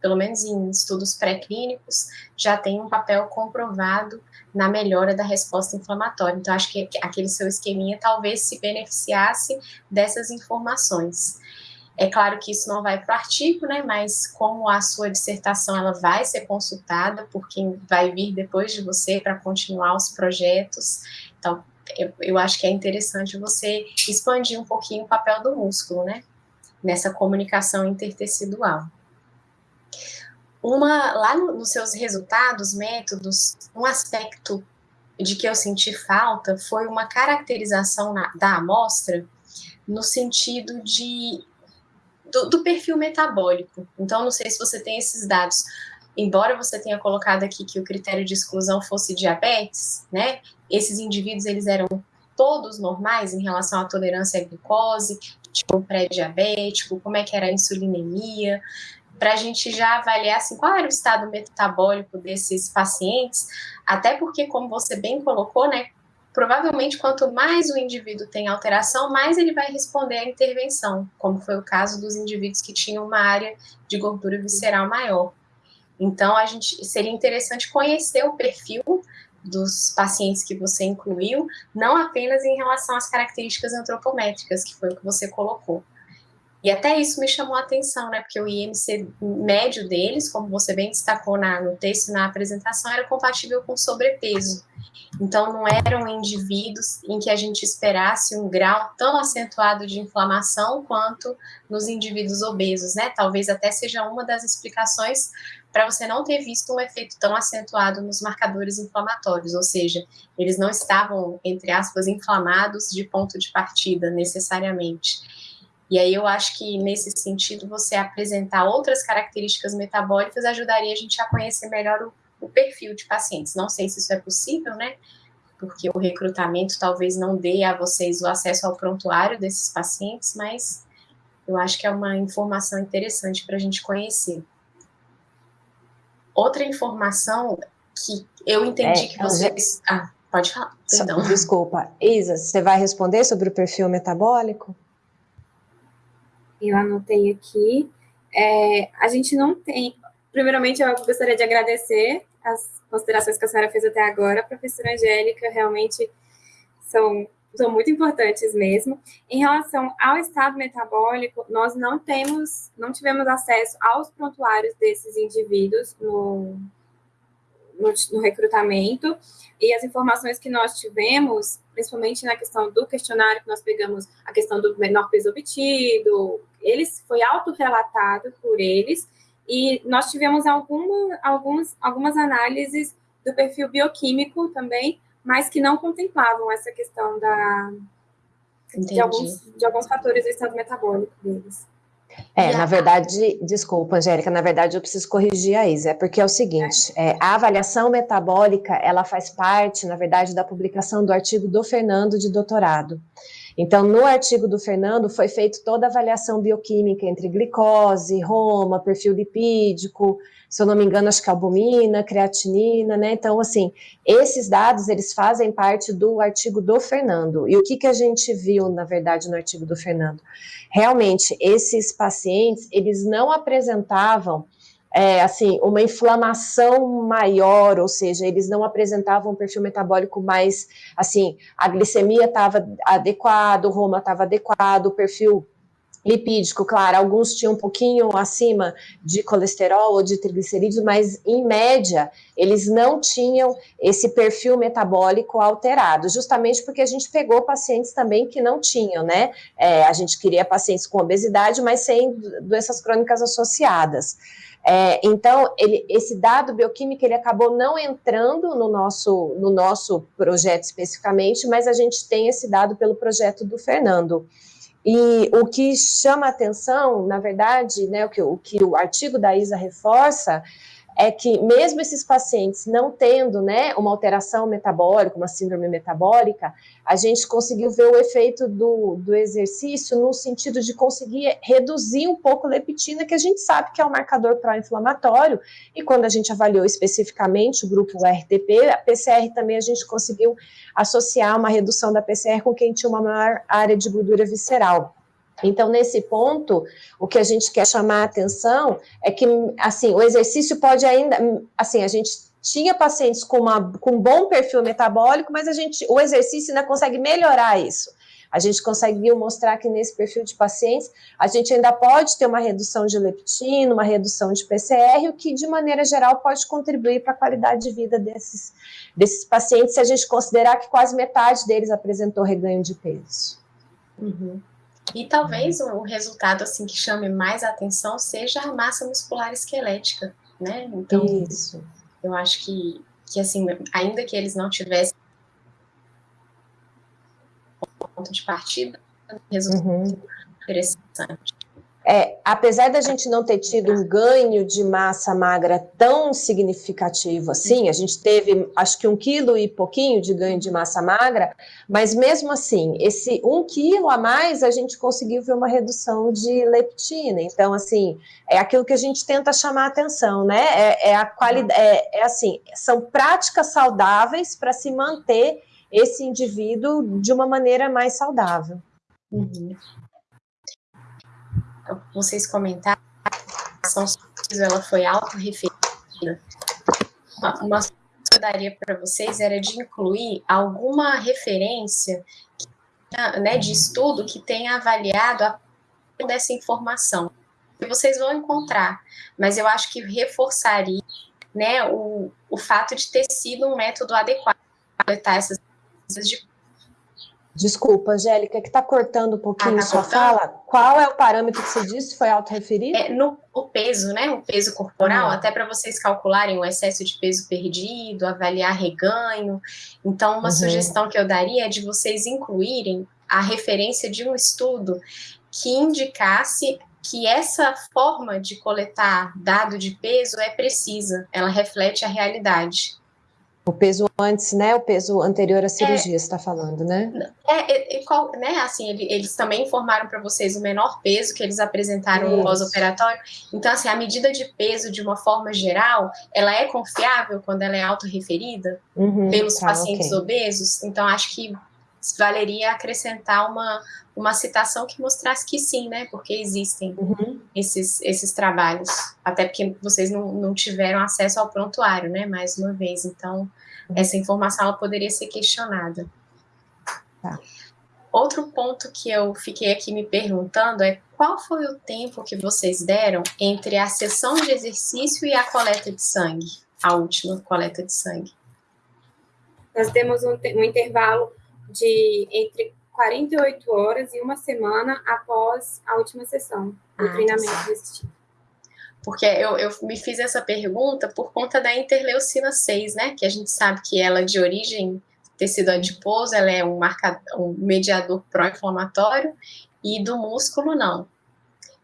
pelo menos em estudos pré-clínicos, já têm um papel comprovado na melhora da resposta inflamatória. Então, acho que aquele seu esqueminha talvez se beneficiasse dessas informações. É claro que isso não vai para o artigo, né, mas como a sua dissertação ela vai ser consultada por quem vai vir depois de você para continuar os projetos, então eu, eu acho que é interessante você expandir um pouquinho o papel do músculo, né, nessa comunicação intertecidual. Uma, lá no, nos seus resultados, métodos, um aspecto de que eu senti falta foi uma caracterização na, da amostra no sentido de do, do, perfil metabólico. Então, não sei se você tem esses dados. Embora você tenha colocado aqui que o critério de exclusão fosse diabetes, né? Esses indivíduos, eles eram todos normais em relação à tolerância à glicose, tipo pré-diabético, como é que era a insulinemia, para a gente já avaliar assim, qual era o estado metabólico desses pacientes, até porque, como você bem colocou, né, provavelmente quanto mais o indivíduo tem alteração, mais ele vai responder à intervenção, como foi o caso dos indivíduos que tinham uma área de gordura visceral maior. Então, a gente seria interessante conhecer o perfil dos pacientes que você incluiu, não apenas em relação às características antropométricas, que foi o que você colocou. E até isso me chamou a atenção, né? Porque o IMC médio deles, como você bem destacou na, no texto na apresentação, era compatível com sobrepeso. Então, não eram indivíduos em que a gente esperasse um grau tão acentuado de inflamação quanto nos indivíduos obesos, né? Talvez até seja uma das explicações para você não ter visto um efeito tão acentuado nos marcadores inflamatórios, ou seja, eles não estavam, entre aspas, inflamados de ponto de partida, necessariamente. E aí eu acho que, nesse sentido, você apresentar outras características metabólicas ajudaria a gente a conhecer melhor o o perfil de pacientes. Não sei se isso é possível, né? Porque o recrutamento talvez não dê a vocês o acesso ao prontuário desses pacientes, mas eu acho que é uma informação interessante para a gente conhecer. Outra informação que eu entendi é, que vocês. Ah, pode falar, perdão. Desculpa. Isa, você vai responder sobre o perfil metabólico? Eu anotei aqui. É, a gente não tem, Primeiramente, eu gostaria de agradecer as considerações que a senhora fez até agora, professora Angélica, realmente são, são muito importantes mesmo. Em relação ao estado metabólico, nós não temos, não tivemos acesso aos prontuários desses indivíduos no, no, no, recrutamento, e as informações que nós tivemos, principalmente na questão do questionário que nós pegamos, a questão do menor peso obtido, eles foi autorrelatado por eles, e nós tivemos alguma, alguns, algumas análises do perfil bioquímico também, mas que não contemplavam essa questão da, de, alguns, de alguns fatores do estado metabólico deles. É, na verdade, desculpa, Angélica, na verdade eu preciso corrigir a Isa, é porque é o seguinte, é. É, a avaliação metabólica, ela faz parte, na verdade, da publicação do artigo do Fernando de doutorado. Então, no artigo do Fernando, foi feita toda a avaliação bioquímica entre glicose, roma, perfil lipídico, se eu não me engano, acho que albumina, creatinina, né? Então, assim, esses dados, eles fazem parte do artigo do Fernando. E o que, que a gente viu, na verdade, no artigo do Fernando? Realmente, esses pacientes, eles não apresentavam é, assim, uma inflamação maior, ou seja, eles não apresentavam um perfil metabólico mais, assim, a glicemia estava adequado, o Roma estava adequado, o perfil lipídico, claro, alguns tinham um pouquinho acima de colesterol ou de triglicerídeos, mas em média eles não tinham esse perfil metabólico alterado, justamente porque a gente pegou pacientes também que não tinham, né? É, a gente queria pacientes com obesidade, mas sem doenças crônicas associadas. É, então, ele, esse dado bioquímico ele acabou não entrando no nosso, no nosso projeto especificamente, mas a gente tem esse dado pelo projeto do Fernando. E o que chama atenção, na verdade, né, o, que, o que o artigo da ISA reforça, é que mesmo esses pacientes não tendo né, uma alteração metabólica, uma síndrome metabólica, a gente conseguiu ver o efeito do, do exercício no sentido de conseguir reduzir um pouco a leptina, que a gente sabe que é um marcador pró-inflamatório, e quando a gente avaliou especificamente o grupo RTP, a PCR também a gente conseguiu associar uma redução da PCR com quem tinha uma maior área de gordura visceral. Então, nesse ponto, o que a gente quer chamar a atenção é que, assim, o exercício pode ainda, assim, a gente tinha pacientes com, uma, com um bom perfil metabólico, mas a gente, o exercício ainda consegue melhorar isso. A gente conseguiu mostrar que nesse perfil de pacientes, a gente ainda pode ter uma redução de leptina, uma redução de PCR, o que, de maneira geral, pode contribuir para a qualidade de vida desses, desses pacientes, se a gente considerar que quase metade deles apresentou reganho de peso. Uhum. E talvez o resultado assim que chame mais atenção seja a massa muscular esquelética, né? Então, Isso. eu acho que, que assim, ainda que eles não tivessem ponto de partida, resultado uhum. interessante. É, apesar da gente não ter tido um ganho de massa magra tão significativo assim, a gente teve acho que um quilo e pouquinho de ganho de massa magra, mas mesmo assim, esse um quilo a mais a gente conseguiu ver uma redução de leptina. Então, assim, é aquilo que a gente tenta chamar atenção, né? É, é a qualidade, é, é assim, são práticas saudáveis para se manter esse indivíduo de uma maneira mais saudável. Uhum vocês comentaram, a ação ela foi autorreferida. Uma sugestão que eu daria para vocês era de incluir alguma referência né, de estudo que tenha avaliado a dessa informação. Vocês vão encontrar, mas eu acho que reforçaria né, o, o fato de ter sido um método adequado para coletar essas de Desculpa, Angélica, que está cortando um pouquinho ah, tá sua cortando? fala. Qual é o parâmetro que você disse? Foi autorreferido? É, no o peso, né? O peso corporal, uhum. até para vocês calcularem o excesso de peso perdido, avaliar reganho. Então, uma uhum. sugestão que eu daria é de vocês incluírem a referência de um estudo que indicasse que essa forma de coletar dado de peso é precisa, ela reflete a realidade. O peso antes, né? O peso anterior à cirurgia, é, você está falando, né? É, é, qual, né? Assim, ele, eles também informaram para vocês o menor peso que eles apresentaram Isso. no pós-operatório. Então, assim, a medida de peso, de uma forma geral, ela é confiável quando ela é autorreferida uhum, pelos tá, pacientes okay. obesos. Então, acho que valeria acrescentar uma, uma citação que mostrasse que sim, né? Porque existem uhum. esses, esses trabalhos. Até porque vocês não, não tiveram acesso ao prontuário, né? Mais uma vez. Então, uhum. essa informação ela poderia ser questionada. Tá. Outro ponto que eu fiquei aqui me perguntando é qual foi o tempo que vocês deram entre a sessão de exercício e a coleta de sangue, a última coleta de sangue? Nós temos um, um intervalo de entre 48 horas e uma semana após a última sessão do ah, treinamento desse tipo. Porque eu, eu me fiz essa pergunta por conta da interleucina 6, né? Que a gente sabe que ela, de origem tecido adiposo, ela é um, marcador, um mediador pró-inflamatório e do músculo não.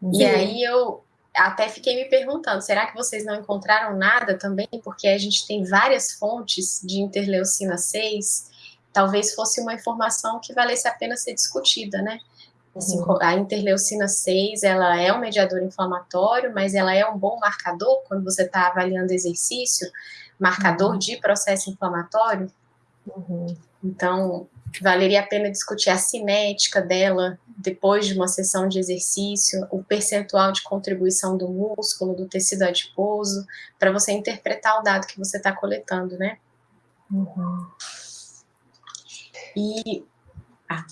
Sim. E aí eu até fiquei me perguntando, será que vocês não encontraram nada também? Porque a gente tem várias fontes de interleucina 6 talvez fosse uma informação que valesse a pena ser discutida, né? Assim, uhum. A interleucina 6, ela é um mediador inflamatório, mas ela é um bom marcador quando você está avaliando exercício, marcador uhum. de processo inflamatório. Uhum. Então, valeria a pena discutir a cinética dela depois de uma sessão de exercício, o percentual de contribuição do músculo, do tecido adiposo, para você interpretar o dado que você está coletando, né? Uhum. E. Ah.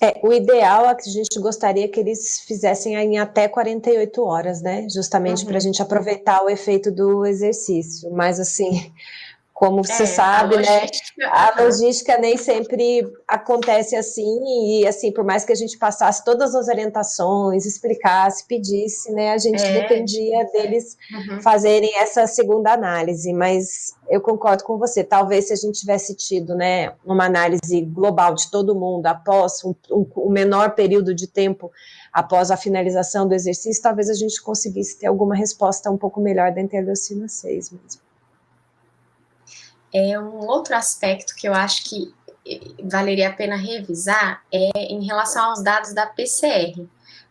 É, o ideal é que a gente gostaria que eles fizessem em até 48 horas, né? Justamente uhum. para a gente aproveitar o efeito do exercício. Mas, assim, como você é, sabe, a né? A logística nem sempre acontece assim, e assim, por mais que a gente passasse todas as orientações, explicasse, pedisse, né? A gente é. dependia deles uhum. fazerem essa segunda análise, mas eu concordo com você, talvez se a gente tivesse tido, né, uma análise global de todo mundo após um, um, um menor período de tempo após a finalização do exercício, talvez a gente conseguisse ter alguma resposta um pouco melhor da interleucina 6 mesmo. É um outro aspecto que eu acho que eh, valeria a pena revisar é em relação aos dados da PCR,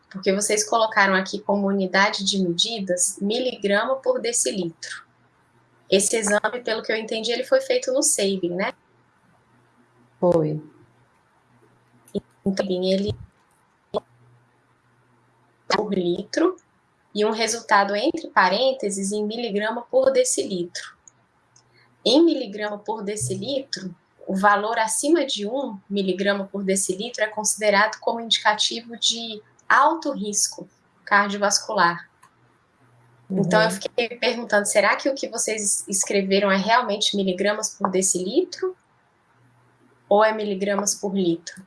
porque vocês colocaram aqui como unidade de medidas miligrama por decilitro. Esse exame, pelo que eu entendi, ele foi feito no Sabin, né? Foi. Então, ele por litro e um resultado entre parênteses em miligrama por decilitro. Em miligrama por decilitro, o valor acima de 1 miligrama por decilitro é considerado como indicativo de alto risco cardiovascular. Uhum. Então, eu fiquei perguntando, será que o que vocês escreveram é realmente miligramas por decilitro? Ou é miligramas por litro?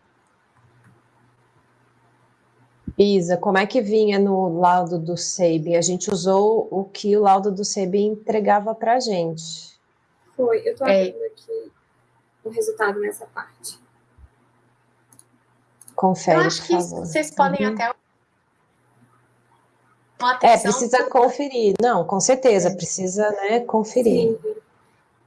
Isa, como é que vinha no laudo do SEIB? A gente usou o que o laudo do SEIB entregava para a gente. Foi, eu estou é. abrindo aqui o resultado nessa parte. Confere, Eu acho que favor. vocês podem uhum. até é, precisa conferir. Não, com certeza, é. precisa né, conferir. Sim.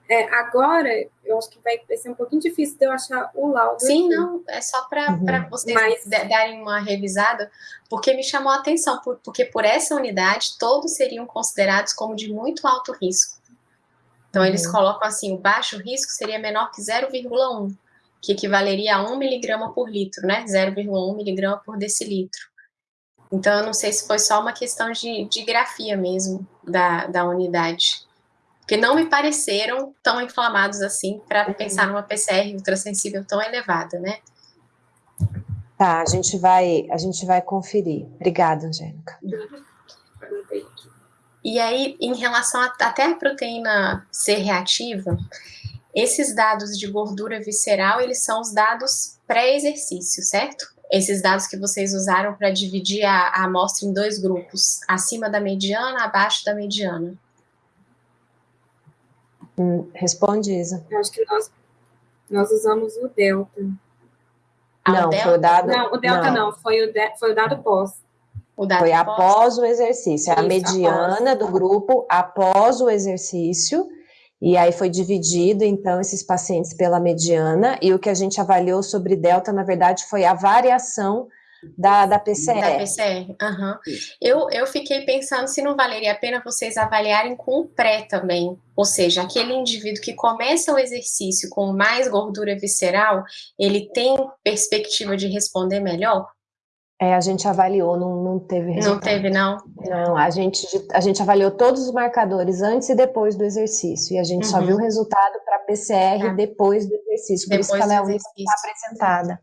É, agora, eu acho que vai ser um pouquinho difícil de eu achar o laudo. Sim, aqui. não, é só para uhum. vocês Mas... darem uma revisada, porque me chamou a atenção, porque por essa unidade, todos seriam considerados como de muito alto risco. Então, uhum. eles colocam assim, o baixo risco seria menor que 0,1, que equivaleria a 1 miligrama por litro, né? 0,1 miligrama por decilitro. Então, eu não sei se foi só uma questão de, de grafia mesmo da, da unidade. Porque não me pareceram tão inflamados assim para uhum. pensar numa PCR ultrassensível tão elevada, né? Tá, a gente vai, a gente vai conferir. Obrigada, Angélica. E aí, em relação a, até a proteína C reativa, esses dados de gordura visceral, eles são os dados pré-exercício, certo? Esses dados que vocês usaram para dividir a, a amostra em dois grupos, acima da mediana, abaixo da mediana. Hum, responde, Isa. Eu acho que nós, nós usamos o delta. Ah, não, o delta? foi o dado... Não, o delta não, não foi, o de, foi o dado pós. Foi após o exercício, é a mediana após. do grupo após o exercício, e aí foi dividido, então, esses pacientes pela mediana, e o que a gente avaliou sobre delta, na verdade, foi a variação da, da PCR. Da PCR, uhum. eu, eu fiquei pensando se não valeria a pena vocês avaliarem com o pré também, ou seja, aquele indivíduo que começa o exercício com mais gordura visceral, ele tem perspectiva de responder melhor? É, a gente avaliou, não, não teve resultado. Não teve, não? Não, a gente, a gente avaliou todos os marcadores antes e depois do exercício, e a gente uhum. só viu o resultado para PCR é. depois do exercício, por depois isso que ela é a única que está apresentada.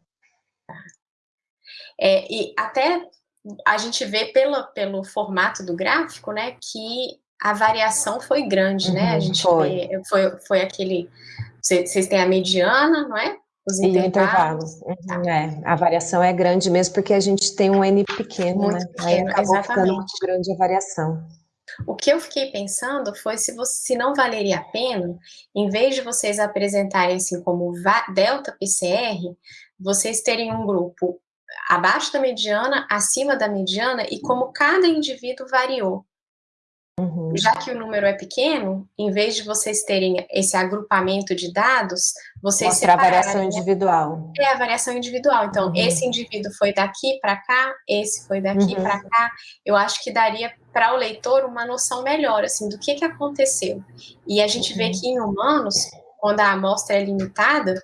É, e até a gente vê pelo, pelo formato do gráfico, né, que a variação foi grande, uhum, né? A uhum, gente foi. Vê, foi, foi aquele. Vocês têm a mediana, não é? Os intervalos. Uhum, tá. É, a variação é grande mesmo porque a gente tem um N pequeno, muito né? Pequeno, Aí acabou exatamente. ficando muito grande a variação. O que eu fiquei pensando foi se, você, se não valeria a pena, em vez de vocês apresentarem assim como delta PCR, vocês terem um grupo abaixo da mediana, acima da mediana e como cada indivíduo variou. Uhum. Já que o número é pequeno, em vez de vocês terem esse agrupamento de dados, vocês Mostra a variação individual. É a variação individual. Então, uhum. esse indivíduo foi daqui para cá, esse foi daqui uhum. para cá. Eu acho que daria para o leitor uma noção melhor assim do que, que aconteceu. E a gente vê uhum. que em humanos quando a amostra é limitada,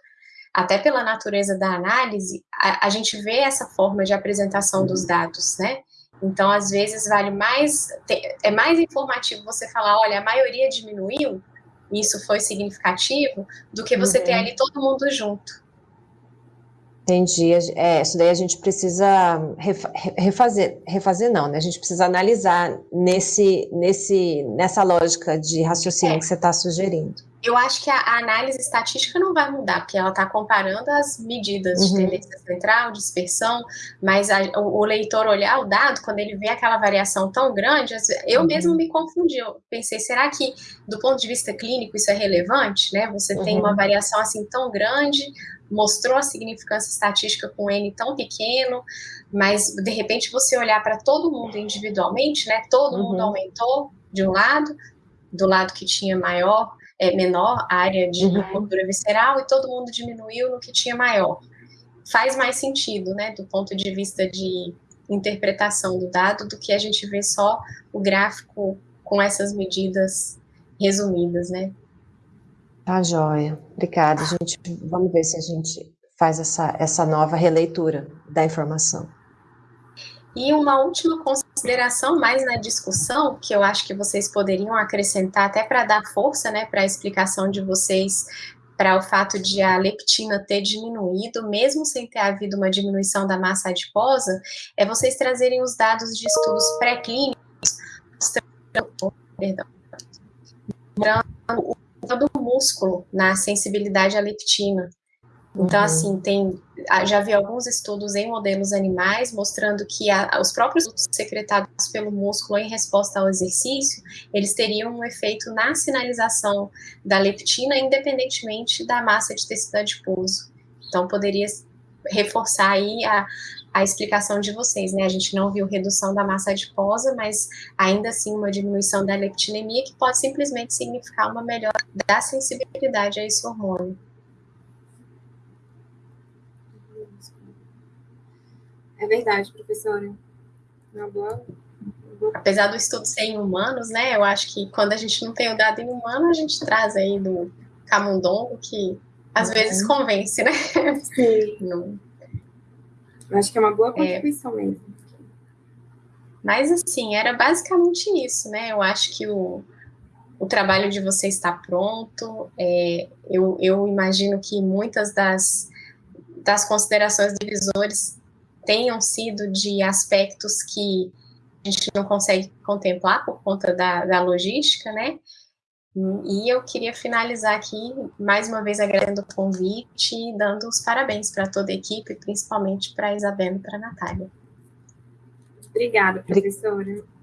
até pela natureza da análise, a, a gente vê essa forma de apresentação dos dados, né? Então, às vezes, vale mais, é mais informativo você falar, olha, a maioria diminuiu, isso foi significativo, do que você uhum. ter ali todo mundo junto. Entendi. É, isso daí a gente precisa refazer, refazer não, né? A gente precisa analisar nesse, nesse, nessa lógica de raciocínio é. que você está sugerindo. Eu acho que a, a, análise estatística não vai mudar, porque ela está comparando as medidas uhum. de tendência central, dispersão, mas a, o, o, leitor olhar o dado, quando ele vê aquela variação tão grande, eu uhum. mesmo me confundi, eu pensei, será que do ponto de vista clínico isso é relevante, né? Você uhum. tem uma variação assim tão grande, mostrou a significância estatística com N tão pequeno, mas de repente você olhar para todo mundo individualmente, né? Todo mundo uhum. aumentou de um lado, do lado que tinha maior é, menor área de uhum. gordura visceral e todo mundo diminuiu no que tinha maior. Faz mais sentido, né, do ponto de vista de interpretação do dado, do que a gente vê só o gráfico com essas medidas resumidas, né? Tá joia. Obrigada, gente. Vamos ver se a gente faz essa, essa nova releitura da informação. E uma última consideração mais na discussão, que eu acho que vocês poderiam acrescentar até para dar força né, para a explicação de vocês para o fato de a leptina ter diminuído, mesmo sem ter havido uma diminuição da massa adiposa, é vocês trazerem os dados de estudos pré-clínicos mostrando, o músculo na sensibilidade à leptina. Então, uhum. assim, tem, já vi alguns estudos em modelos animais mostrando que a, os próprios secretados pelo músculo em resposta ao exercício, eles teriam um efeito na sinalização da leptina, independentemente da massa de tecido adiposo. Então, poderia reforçar aí a, a explicação de vocês, né? A gente não viu redução da massa adiposa, mas ainda assim uma diminuição da leptinemia, que pode simplesmente significar uma melhora da sensibilidade a esse hormônio. É verdade, professora. Uma boa, Apesar do estudo ser em humanos, né? Eu acho que quando a gente não tem o dado em humano, a gente traz aí do camundongo, que às uhum. vezes convence, né? Sim. Não. Acho que é uma boa é. contribuição é. mesmo. Mas, assim, era basicamente isso, né? Eu acho que o, o trabalho de vocês está pronto. É, eu, eu imagino que muitas das, das considerações divisores tenham sido de aspectos que a gente não consegue contemplar por conta da, da logística, né? E eu queria finalizar aqui, mais uma vez, agradecendo o convite e dando os parabéns para toda a equipe, principalmente para a Isabela e para a Natália. Obrigada, professora.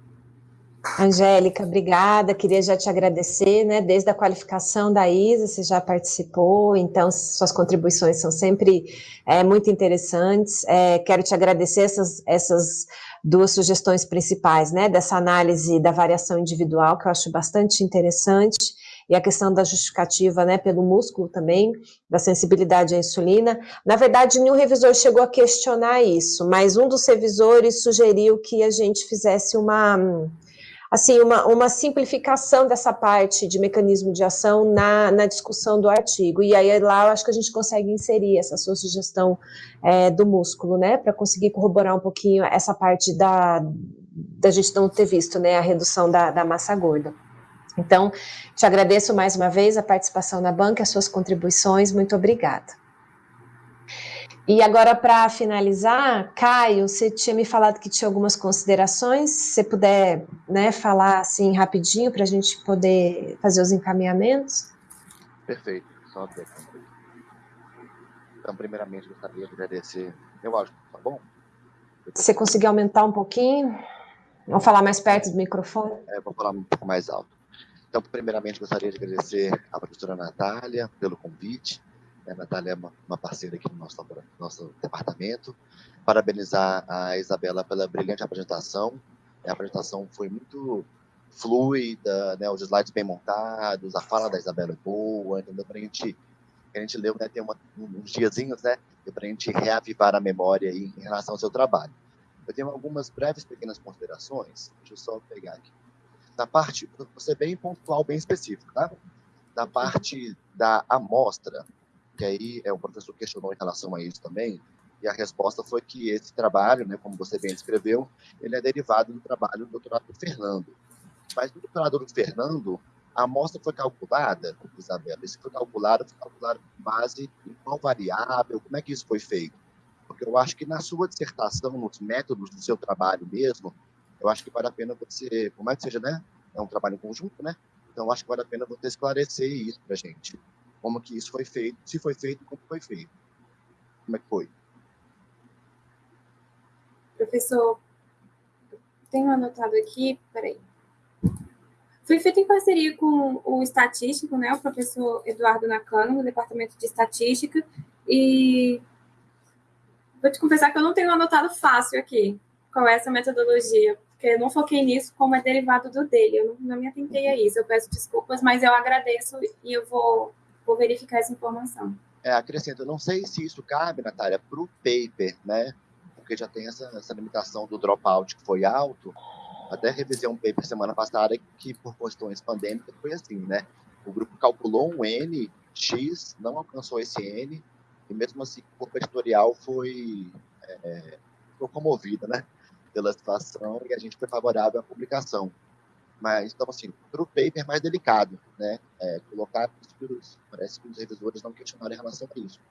Angélica, obrigada. Queria já te agradecer, né? Desde a qualificação da ISA, você já participou, então suas contribuições são sempre é, muito interessantes. É, quero te agradecer essas, essas duas sugestões principais, né? Dessa análise da variação individual, que eu acho bastante interessante, e a questão da justificativa, né? Pelo músculo também, da sensibilidade à insulina. Na verdade, nenhum revisor chegou a questionar isso, mas um dos revisores sugeriu que a gente fizesse uma assim, uma, uma simplificação dessa parte de mecanismo de ação na, na discussão do artigo. E aí lá eu acho que a gente consegue inserir essa sua sugestão é, do músculo, né, para conseguir corroborar um pouquinho essa parte da, da gente não ter visto, né, a redução da, da massa gorda. Então, te agradeço mais uma vez a participação na banca, as suas contribuições, muito obrigada. E agora, para finalizar, Caio, você tinha me falado que tinha algumas considerações, se você puder né, falar assim rapidinho para a gente poder fazer os encaminhamentos. Perfeito, só até Então, primeiramente, gostaria de agradecer, eu acho, tá bom? Você conseguir aumentar um pouquinho? Vamos falar mais perto do microfone? É, vou falar um pouco mais alto. Então, primeiramente, gostaria de agradecer à professora Natália pelo convite, a Natália é uma, uma parceira aqui no nosso, nosso departamento. Parabenizar a Isabela pela brilhante apresentação. A apresentação foi muito fluida, né, os slides bem montados, a fala da Isabela é boa, entendeu? Para a gente, a gente leu, né, tem uma, uns diazinhos, né, para a gente reavivar a memória em relação ao seu trabalho. Eu tenho algumas breves pequenas considerações, deixa eu só pegar aqui. Na parte, você bem pontual, bem específico, tá? da parte da amostra, que aí é, o professor questionou em relação a isso também, e a resposta foi que esse trabalho, né, como você bem descreveu, ele é derivado do trabalho do doutorado do Fernando. Mas no doutorado do Fernando, a amostra foi calculada, Isabela, isso foi calculado, foi calculado com base em qual variável, como é que isso foi feito? Porque eu acho que na sua dissertação, nos métodos do seu trabalho mesmo, eu acho que vale a pena você, como é que seja, né? É um trabalho em conjunto, né? Então, acho que vale a pena você esclarecer isso para a gente. Como que isso foi feito, se foi feito, como foi feito. Como é que foi? Professor, tenho anotado aqui, peraí. Foi feito em parceria com o estatístico, né, o professor Eduardo Nakano, no Departamento de Estatística, e vou te confessar que eu não tenho anotado fácil aqui qual é essa metodologia, porque eu não foquei nisso como é derivado do dele, eu não, não me atentei a isso, eu peço desculpas, mas eu agradeço e eu vou, vou verificar essa informação. É, acrescento, não sei se isso cabe, Natália, para o paper, né, porque já tem essa, essa limitação do dropout que foi alto, até revisei um paper semana passada que, por questões pandêmicas, foi assim, né? O grupo calculou um N, X, não alcançou esse N, e mesmo assim o corpo editorial foi, é, foi comovido, né? Pela situação, e a gente foi favorável à publicação. Mas, então, assim, para o paper mais delicado, né? É, colocar os, parece que os revisores não questionaram em relação a isso.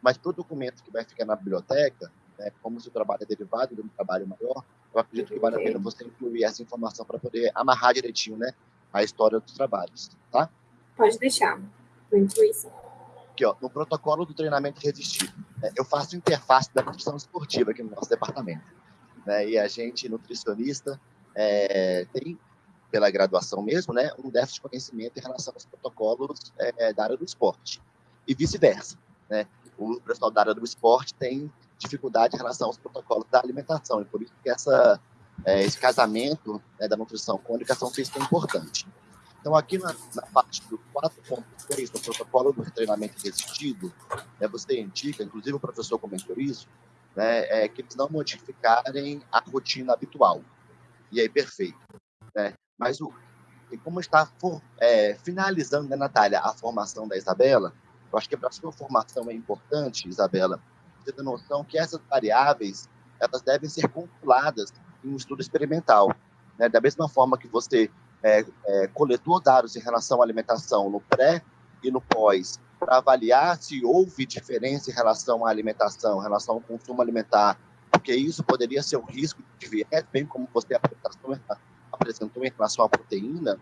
Mas para o documento que vai ficar na biblioteca, né, como se o trabalho é derivado de um trabalho maior, eu acredito que vale a pena você incluir essa informação para poder amarrar direitinho, né, a história dos trabalhos, tá? Pode deixar, vou incluir isso. Aqui, ó, no protocolo do treinamento resistido, né, eu faço interface da nutrição esportiva aqui no nosso departamento, né, e a gente, nutricionista, é, tem, pela graduação mesmo, né, um déficit de conhecimento em relação aos protocolos é, da área do esporte, e vice-versa, né, o pessoal da área do esporte tem dificuldade em relação aos protocolos da alimentação, e por isso que essa, é, esse casamento né, da nutrição com a educação física é importante. Então, aqui na, na parte do 4.3, no protocolo do treinamento resistido, né, você indica, inclusive o professor comentou isso, né, é, que eles não modificarem a rotina habitual. E aí, perfeito. Né? Mas o, e como está for, é, finalizando, né, Natália, a formação da Isabela, eu acho que para a sua formação é importante, Isabela, ter noção que essas variáveis elas devem ser calculadas em um estudo experimental. Né? Da mesma forma que você é, é, coletou dados em relação à alimentação no pré e no pós, para avaliar se houve diferença em relação à alimentação, em relação ao consumo alimentar, porque isso poderia ser um risco de viés, bem como você apresentou em relação à proteína,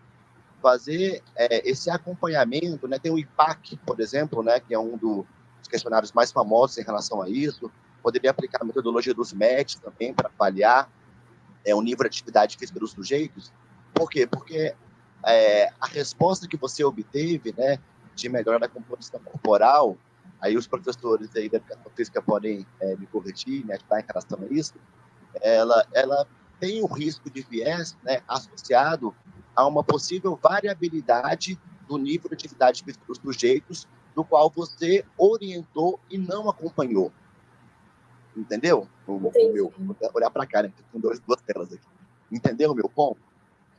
fazer é, esse acompanhamento, né? Tem o IPAC, por exemplo, né? Que é um do, dos questionários mais famosos em relação a isso. Poderia aplicar a metodologia dos MET também para avaliar é, o nível de atividade física dos sujeitos. Por quê? Porque é, a resposta que você obteve, né, de melhora da composição corporal, aí os professores aí da educação física podem é, me corrigir, me ajudar em relação a isso, ela, ela tem o risco de viés né, associado a uma possível variabilidade do nível de atividade dos sujeitos, do qual você orientou e não acompanhou. Entendeu? O, o meu, vou olhar para cá, né? Com dois, duas telas aqui. Entendeu o meu ponto?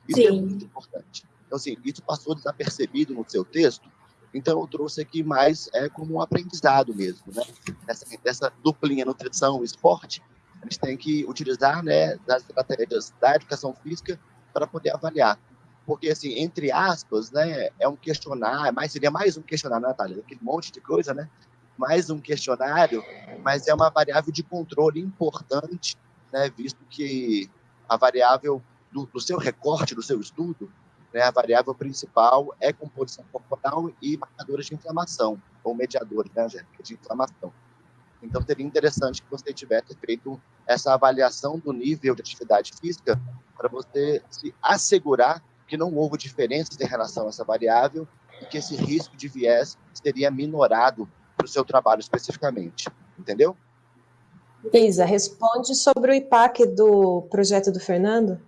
Isso é Sim. é muito importante. Então, assim, isso passou desapercebido no seu texto, então eu trouxe aqui mais é, como um aprendizado mesmo, né? Essa, essa duplinha nutrição e esporte, a gente tem que utilizar né, das estratégias da educação física para poder avaliar porque, assim, entre aspas, né, é um questionário, mas seria mais um questionário, Natália, aquele monte de coisa, né? Mais um questionário, mas é uma variável de controle importante, né, visto que a variável do, do seu recorte, do seu estudo, né, a variável principal é composição corporal e marcadores de inflamação, ou mediadores, né, Angélica, de inflamação. Então, seria interessante que você tivesse feito essa avaliação do nível de atividade física para você se assegurar que não houve diferenças em relação a essa variável e que esse risco de viés seria minorado para o seu trabalho especificamente. Entendeu? Isa, responde sobre o IPAC do projeto do Fernando.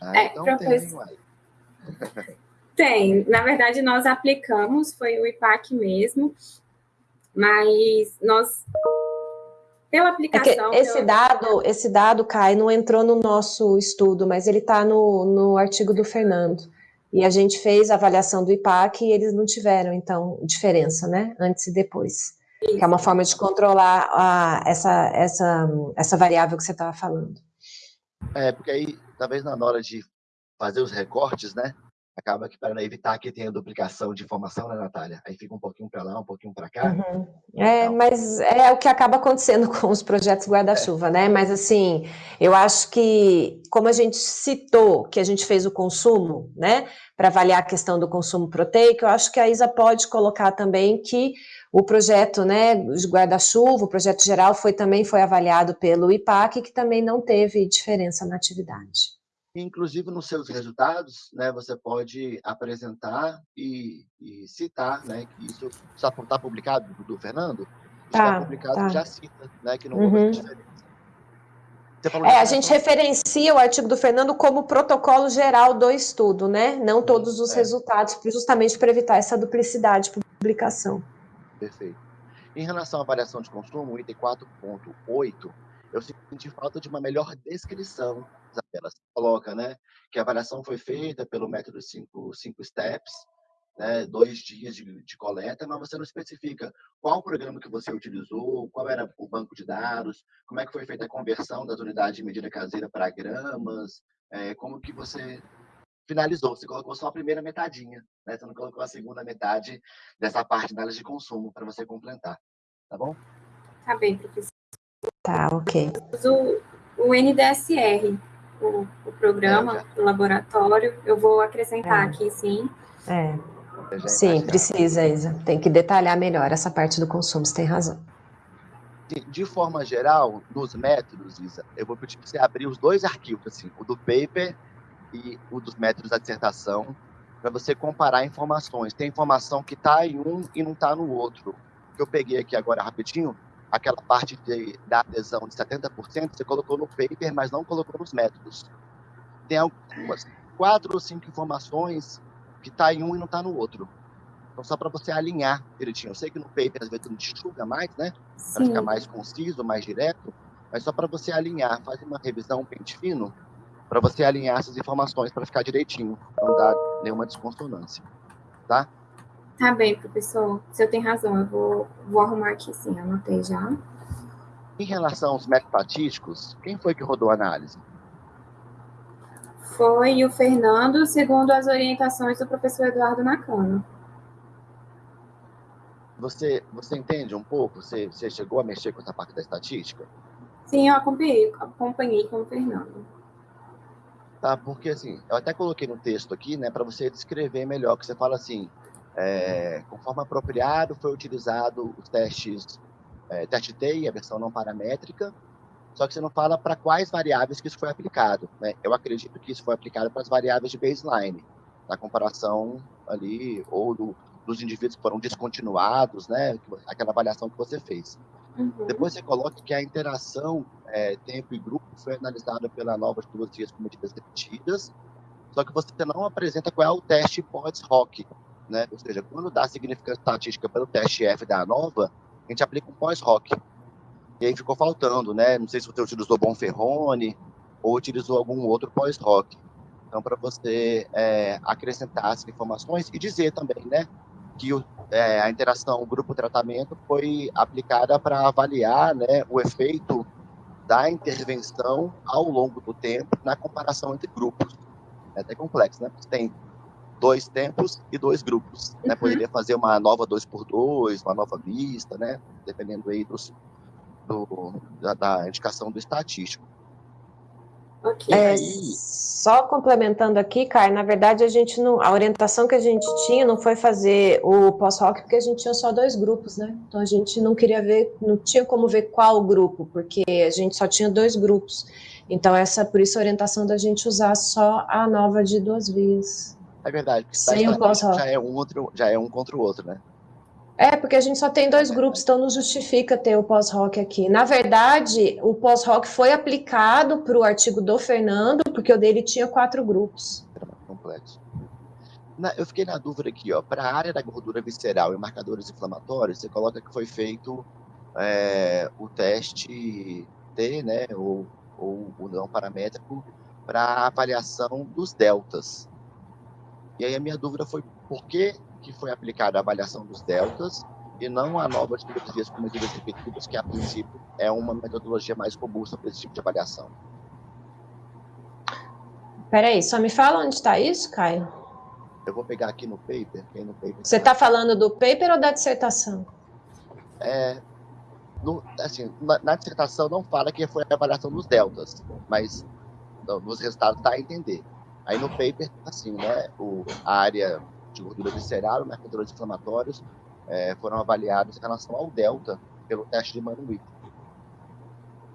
Ah, é, então professor... tem, tem. Na verdade, nós aplicamos, foi o IPAC mesmo, mas nós pela é aplicação. É esse, pela... dado, esse dado, Kai, não entrou no nosso estudo, mas ele está no, no artigo do Fernando. e a gente fez a avaliação do IPAC e eles não tiveram, então, diferença, né, antes e depois. Isso. Que é uma forma de controlar a, essa, essa, essa variável que você estava falando. É, porque aí, talvez na hora de fazer os recortes, né, acaba que para evitar que tenha duplicação de informação, né, Natália? Aí fica um pouquinho para lá, um pouquinho para cá. Uhum. É, então... mas é o que acaba acontecendo *laughs* com os projetos guarda-chuva, é. né? Mas assim, eu acho que, como a gente citou que a gente fez o consumo, né, para avaliar a questão do consumo proteico, eu acho que a Isa pode colocar também que o projeto, né, de guarda-chuva, o projeto geral foi também foi avaliado pelo IPAC, que também não teve diferença na atividade. Inclusive, nos seus resultados, né, você pode apresentar e, e citar, né, que isso está tá publicado do, do Fernando, está tá, publicado tá. já cita, né, que não uhum. houve diferença. É, a gente referencia o artigo do Fernando como protocolo geral do estudo, né? Não todos os é. resultados, justamente para evitar essa duplicidade de publicação. Perfeito. Em relação à variação de consumo, o item 4.8 eu senti falta de uma melhor descrição, Isabela. Coloca, né, que a avaliação foi feita pelo método 5 cinco, steps, né, dois dias de, de, coleta, mas você não especifica qual programa que você utilizou, qual era o banco de dados, como é que foi feita a conversão das unidades de medida caseira para gramas, é, como que você finalizou. Você colocou só a primeira metadinha, né? Você não colocou a segunda metade dessa parte de análise de consumo para você completar, tá bom? Tá bem, professor. Tá, ok. O, o NDSR, o, o programa, é, o laboratório, eu vou acrescentar é. aqui, sim. É. Sim, precisa, Isa. Tem que detalhar melhor essa parte do consumo, você tem razão. De forma geral, nos métodos, Isa, eu vou pedir para você abrir os dois arquivos, assim, o do paper e o dos métodos da dissertação, para você comparar informações. Tem informação que está em um e não está no outro. Que eu peguei aqui agora rapidinho, aquela parte de, da adesão de 70%, você colocou no paper, mas não colocou nos métodos. Tem algumas, quatro ou cinco informações que está em um e não está no outro. Então, só para você alinhar direitinho. Eu sei que no paper, às vezes, não enxuga mais, né? Para ficar mais conciso, mais direto. Mas só para você alinhar, fazer uma revisão pente fino, para você alinhar essas informações para ficar direitinho, não dar nenhuma desconsonância. Tá? Tá bem, professor. O senhor tem razão. Eu vou, vou arrumar aqui sim, anotei já. Em relação aos métodos estatísticos, quem foi que rodou a análise? Foi o Fernando, segundo as orientações do professor Eduardo Nakano. Você, você entende um pouco? Você, você chegou a mexer com essa parte da estatística? Sim, eu acompanhei, acompanhei com o Fernando. Tá, porque assim, eu até coloquei no texto aqui, né, para você descrever melhor, que você fala assim, é, conforme apropriado, foi utilizado os testes, é, teste TEI, a versão não paramétrica, só que você não fala para quais variáveis que isso foi aplicado. Né? Eu acredito que isso foi aplicado para as variáveis de baseline, na comparação ali, ou do, dos indivíduos que foram descontinuados, né? aquela avaliação que você fez. Uhum. Depois você coloca que a interação é, tempo e grupo foi analisada pela nova de duas dias com medidas repetidas, só que você não apresenta qual é o teste pós-hoc, né? Ou seja, quando dá significância estatística pelo teste F da ANOVA, a gente aplica um pós-ROC. E aí ficou faltando, né? Não sei se você utilizou Bonferrone ou utilizou algum outro pós-ROC. Então, para você é, acrescentar essas informações e dizer também, né? Que o, é, a interação grupo-tratamento foi aplicada para avaliar né, o efeito da intervenção ao longo do tempo na comparação entre grupos. É até complexo, né? Porque tem dois tempos e dois grupos. Né? Uhum. Poderia fazer uma nova 2 por 2 uma nova vista, né? dependendo aí dos, do, da, da, indicação do estatístico. Okay. É, só complementando aqui, Caio, na verdade a gente não, a orientação que a gente tinha não foi fazer o pós-rock porque a gente tinha só dois grupos, né? Então a gente não queria ver, não tinha como ver qual grupo, porque a gente só tinha dois grupos. Então essa, por isso a orientação da gente usar só a nova de duas vias. É verdade, porque o pós já é um outro, já é um contra o outro, né? É, porque a gente só tem dois grupos, então não justifica ter o pós-rock aqui. Na verdade, o pós-rock foi aplicado para o artigo do Fernando, porque o dele tinha quatro grupos. Complexo. Na, eu fiquei na dúvida aqui, ó. Para a área da gordura visceral e marcadores inflamatórios, você coloca que foi feito é, o teste T, né, ou, ou o não paramétrico, para avaliação dos deltas. E aí a minha dúvida foi por que, que foi aplicada a avaliação dos deltas e não a nova de metodologias com medidas repetidas, que a princípio é uma metodologia mais robusta para esse tipo de avaliação. Peraí, só me fala onde está isso, Caio? Eu vou pegar aqui no paper. No paper Você está falando do paper ou da dissertação? É, no, assim, na, na, dissertação não fala que foi a avaliação dos deltas, mas nos resultados dá a entender. Aí no paper, assim, né, o, a área de gordura visceral, marcadores inflamatórios, é, foram avaliados em relação ao delta pelo teste de Manuit.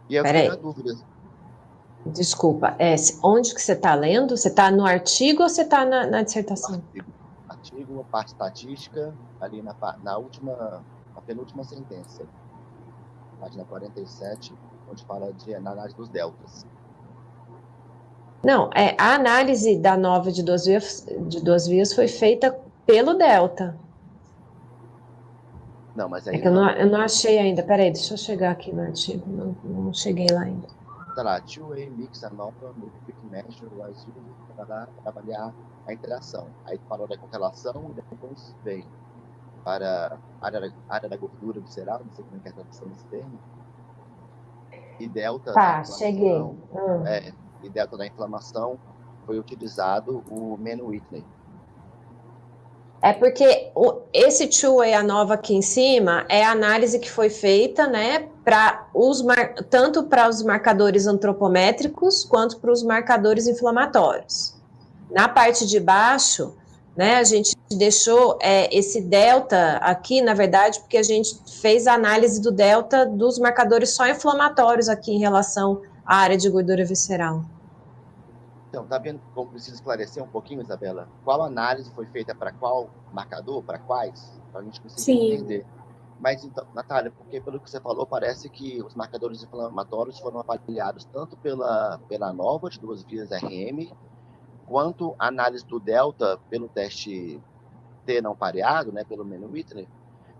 E eu fiquei na dúvida. Desculpa, é, onde que você está lendo? Você está no artigo ou você está na, na, dissertação? Artigo, artigo, parte estatística, ali na, na última, na penúltima sentença página 47, onde fala de análise dos deltas. Não, é, a análise da nova de duas vias, de duas vias foi feita pelo delta. Não, mas aí... É que eu não, eu não achei ainda, peraí, deixa eu chegar aqui no artigo, não, não cheguei lá ainda. Tá lá, two-way mix anova no quick measure used para avaliar a interação. Aí falou da correlação e depois vem para a área, área da gordura visceral, não sei como é que é a tradução desse termo, e delta tá, cheguei. Hum. É, e delta da inflamação foi utilizado o Menu Whitney. É porque o, esse two-way a nova aqui em cima é a análise que foi feita, né, para os tanto para os marcadores antropométricos quanto para os marcadores inflamatórios. Na parte de baixo, né? A gente deixou é, esse delta aqui, na verdade, porque a gente fez a análise do delta dos marcadores só inflamatórios aqui em relação à área de gordura visceral. Então, tá vendo como precisa esclarecer um pouquinho, Isabela? Qual análise foi feita para qual marcador, para quais? Para a gente conseguir Sim. entender. Mas, então, Natália, porque pelo que você falou, parece que os marcadores inflamatórios foram avaliados tanto pela, pela nova de duas vias RM, quanto a análise do delta pelo teste T não pareado, né, pelo Menu Whitney,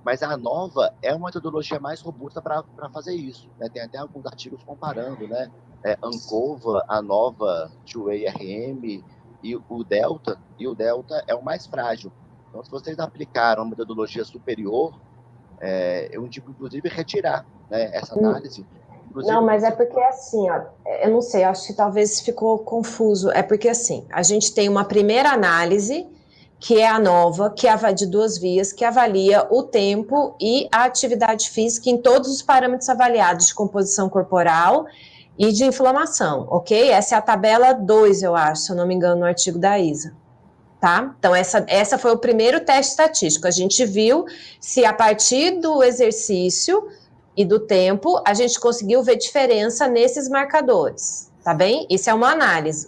mas a nova é uma metodologia mais robusta para fazer isso. Né? Tem até alguns artigos comparando, né? É, Ancova, a nova 2RM e o Delta, e o Delta é o mais frágil. Então, se vocês aplicaram uma metodologia superior, é, eu indico, inclusive, retirar né, essa análise Inclusive, não, mas é porque assim, ó, eu não sei, acho que talvez ficou confuso. É porque assim, a gente tem uma primeira análise, que é a nova, que é de duas vias, que avalia o tempo e a atividade física em todos os parâmetros avaliados de composição corporal e de inflamação, ok? Essa é a tabela 2, eu acho, se eu não me engano, no artigo da ISA. Tá? Então, essa, essa foi o primeiro teste estatístico. A gente viu se a partir do exercício e do tempo, a gente conseguiu ver diferença nesses marcadores, tá bem? Isso é uma análise.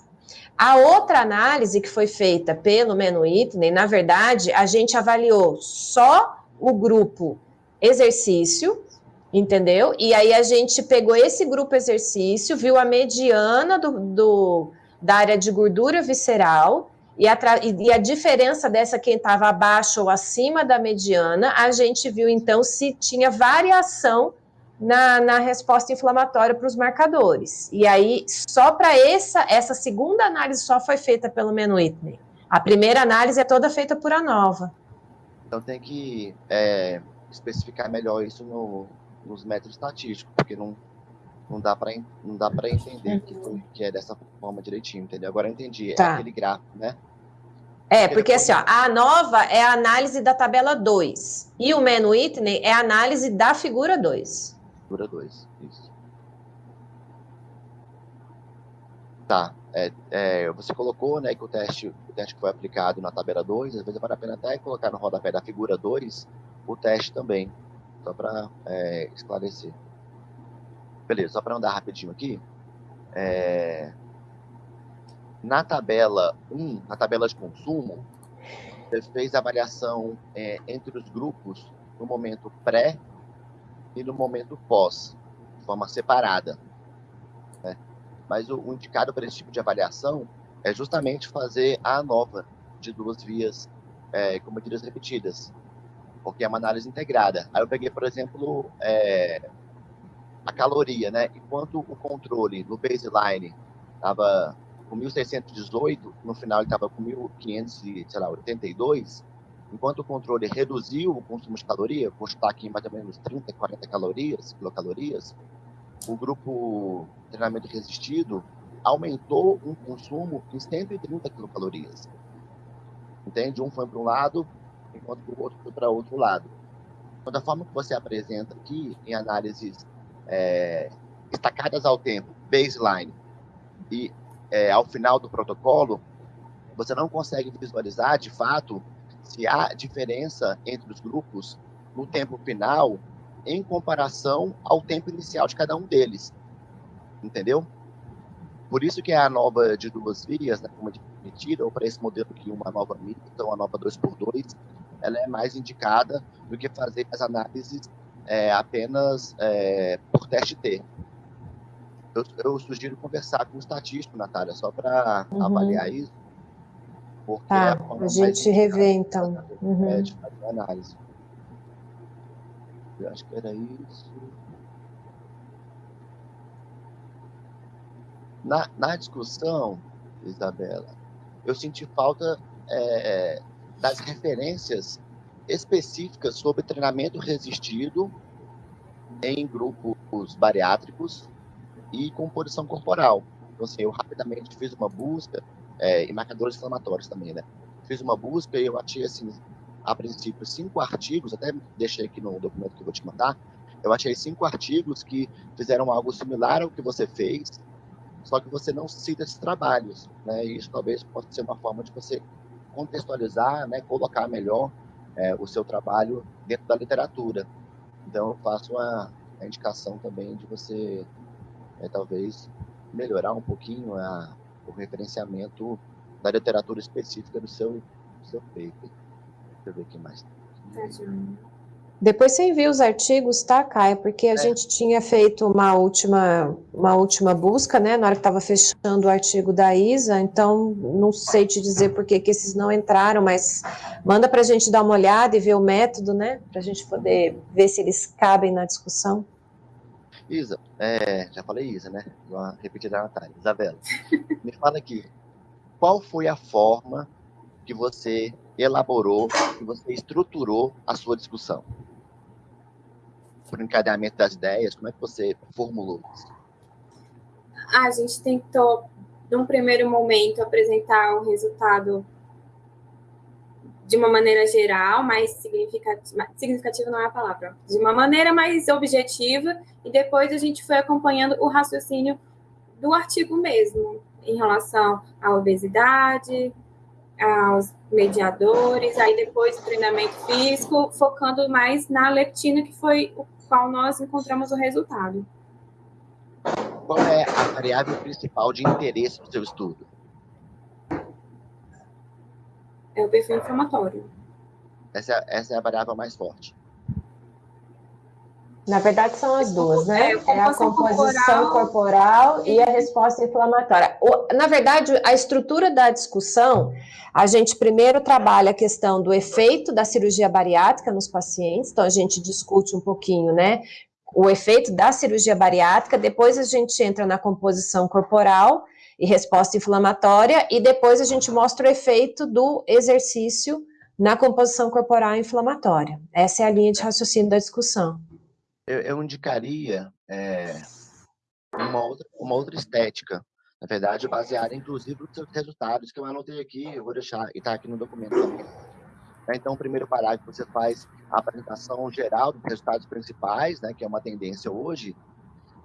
A outra análise que foi feita pelo Menu Whitney, na verdade, a gente avaliou só o grupo exercício, entendeu? E aí a gente pegou esse grupo exercício, viu a mediana do, do da área de gordura visceral e a, e a diferença dessa quem estava abaixo ou acima da mediana, a gente viu então se tinha variação na, na resposta inflamatória para os marcadores. E aí, só para essa, essa segunda análise só foi feita pelo Menuitney. A primeira análise é toda feita por a nova. Então tem que é, especificar melhor isso no, nos métodos estatísticos, porque não, não dá para não dá para entender que, que é dessa forma direitinho, entendeu? Agora eu entendi, é tá. é aquele gráfico, né? É, porque assim, ó, a nova é a análise da tabela 2 e o Menu Whitney é a análise da figura 2. Figura 2, isso. Tá, é, é, você colocou né, que o teste, o teste que foi aplicado na tabela 2, às vezes vale a pena até colocar no rodapé da figura 2 o teste também, só para é, esclarecer. Beleza, só para andar rapidinho aqui. É, na tabela 1, na tabela de consumo, você fez a avaliação é, entre os grupos no momento pré e no momento pós, de forma separada. Né? Mas o, o indicado para esse tipo de avaliação é justamente fazer a nova de duas vias é, com medidas repetidas, porque é uma análise integrada. Aí eu peguei, por exemplo, é, a caloria, né? Enquanto o controle no baseline estava com 1.618, no final ele estava com 1.582, enquanto o controle reduziu o consumo de caloria, vou aqui mais ou menos 30, 40 calorias, quilocalorias, o grupo treinamento resistido aumentou um consumo em 130 quilocalorias. Entende? Um foi para um lado, enquanto o outro foi para outro lado. Então, da forma que você apresenta aqui, em análises é, ao tempo, baseline, e é, ao final do protocolo, você não consegue visualizar, de fato, se há diferença entre os grupos no tempo final em comparação ao tempo inicial de cada um deles. Entendeu? Por isso que é a nova de duas vias, né, como admitida, ou para esse modelo que uma nova mista, uma nova 2x2, ela é mais indicada do que fazer as análises é, apenas é, por teste T. Eu, eu, sugiro conversar com o estatístico, Natália, só para uhum. avaliar isso. Porque tá, é a, gente revê, então. Uhum. É, de fazer análise. Eu acho que era isso. Na, na discussão, Isabela, eu senti falta é, das referências específicas sobre treinamento resistido em grupos bariátricos e composição corporal. Então, assim, eu rapidamente fiz uma busca, é, e marcadores inflamatórios também, né? Fiz uma busca e eu achei, assim, a princípio, cinco artigos, até deixei aqui no documento que eu vou te mandar, eu achei cinco artigos que fizeram algo similar ao que você fez, só que você não cita esses trabalhos, né? E isso talvez possa ser uma forma de você contextualizar, né? Colocar melhor é, o seu trabalho dentro da literatura. Então, eu faço uma, indicação também de você, é, talvez, melhorar um pouquinho a, o referenciamento da literatura específica do seu, do seu paper. Deixa eu ver aqui mais. Depois você envia os artigos, tá, Caia? Porque a é. gente tinha feito uma última, uma última busca, né, na hora que estava fechando o artigo da Isa, então não sei te dizer por que, que esses não entraram, mas manda para a gente dar uma olhada e ver o método, né, para a gente poder ver se eles cabem na discussão. Isa, é, já falei Isa, né? Vou repetir da Natália. Isabela, *laughs* me fala aqui, qual foi a forma que você elaborou, que você estruturou a sua discussão? Por encadeamento das ideias, como é que você formulou isso? A gente tentou, num primeiro momento, apresentar o resultado de uma maneira geral, mais significativa, significativa não é a palavra, de uma maneira mais objetiva, e depois a gente foi acompanhando o raciocínio do artigo mesmo, em relação à obesidade, aos mediadores, aí depois o treinamento físico, focando mais na leptina, que foi o qual nós encontramos o resultado. Qual é a variável principal de interesse do seu estudo? É o perfil inflamatório. Essa, é, essa é a variável mais forte. Na verdade, são as duas, né? É, é a composição corporal, corporal e a resposta inflamatória. O, na verdade, a estrutura da discussão, a gente primeiro trabalha a questão do efeito da cirurgia bariátrica nos pacientes, então a gente discute um pouquinho, né? O efeito da cirurgia bariátrica, depois a gente entra na composição corporal e resposta inflamatória, e depois a gente mostra o efeito do exercício na composição corporal inflamatória. Essa é a linha de raciocínio da discussão eu, eu indicaria é, uma, outra, uma outra estética, na verdade, baseada inclusive nos seus resultados, que eu anotei aqui, eu vou deixar, e está aqui no documento também. Né, então, o primeiro parágrafo você faz a apresentação geral dos resultados principais, né, que é uma tendência hoje,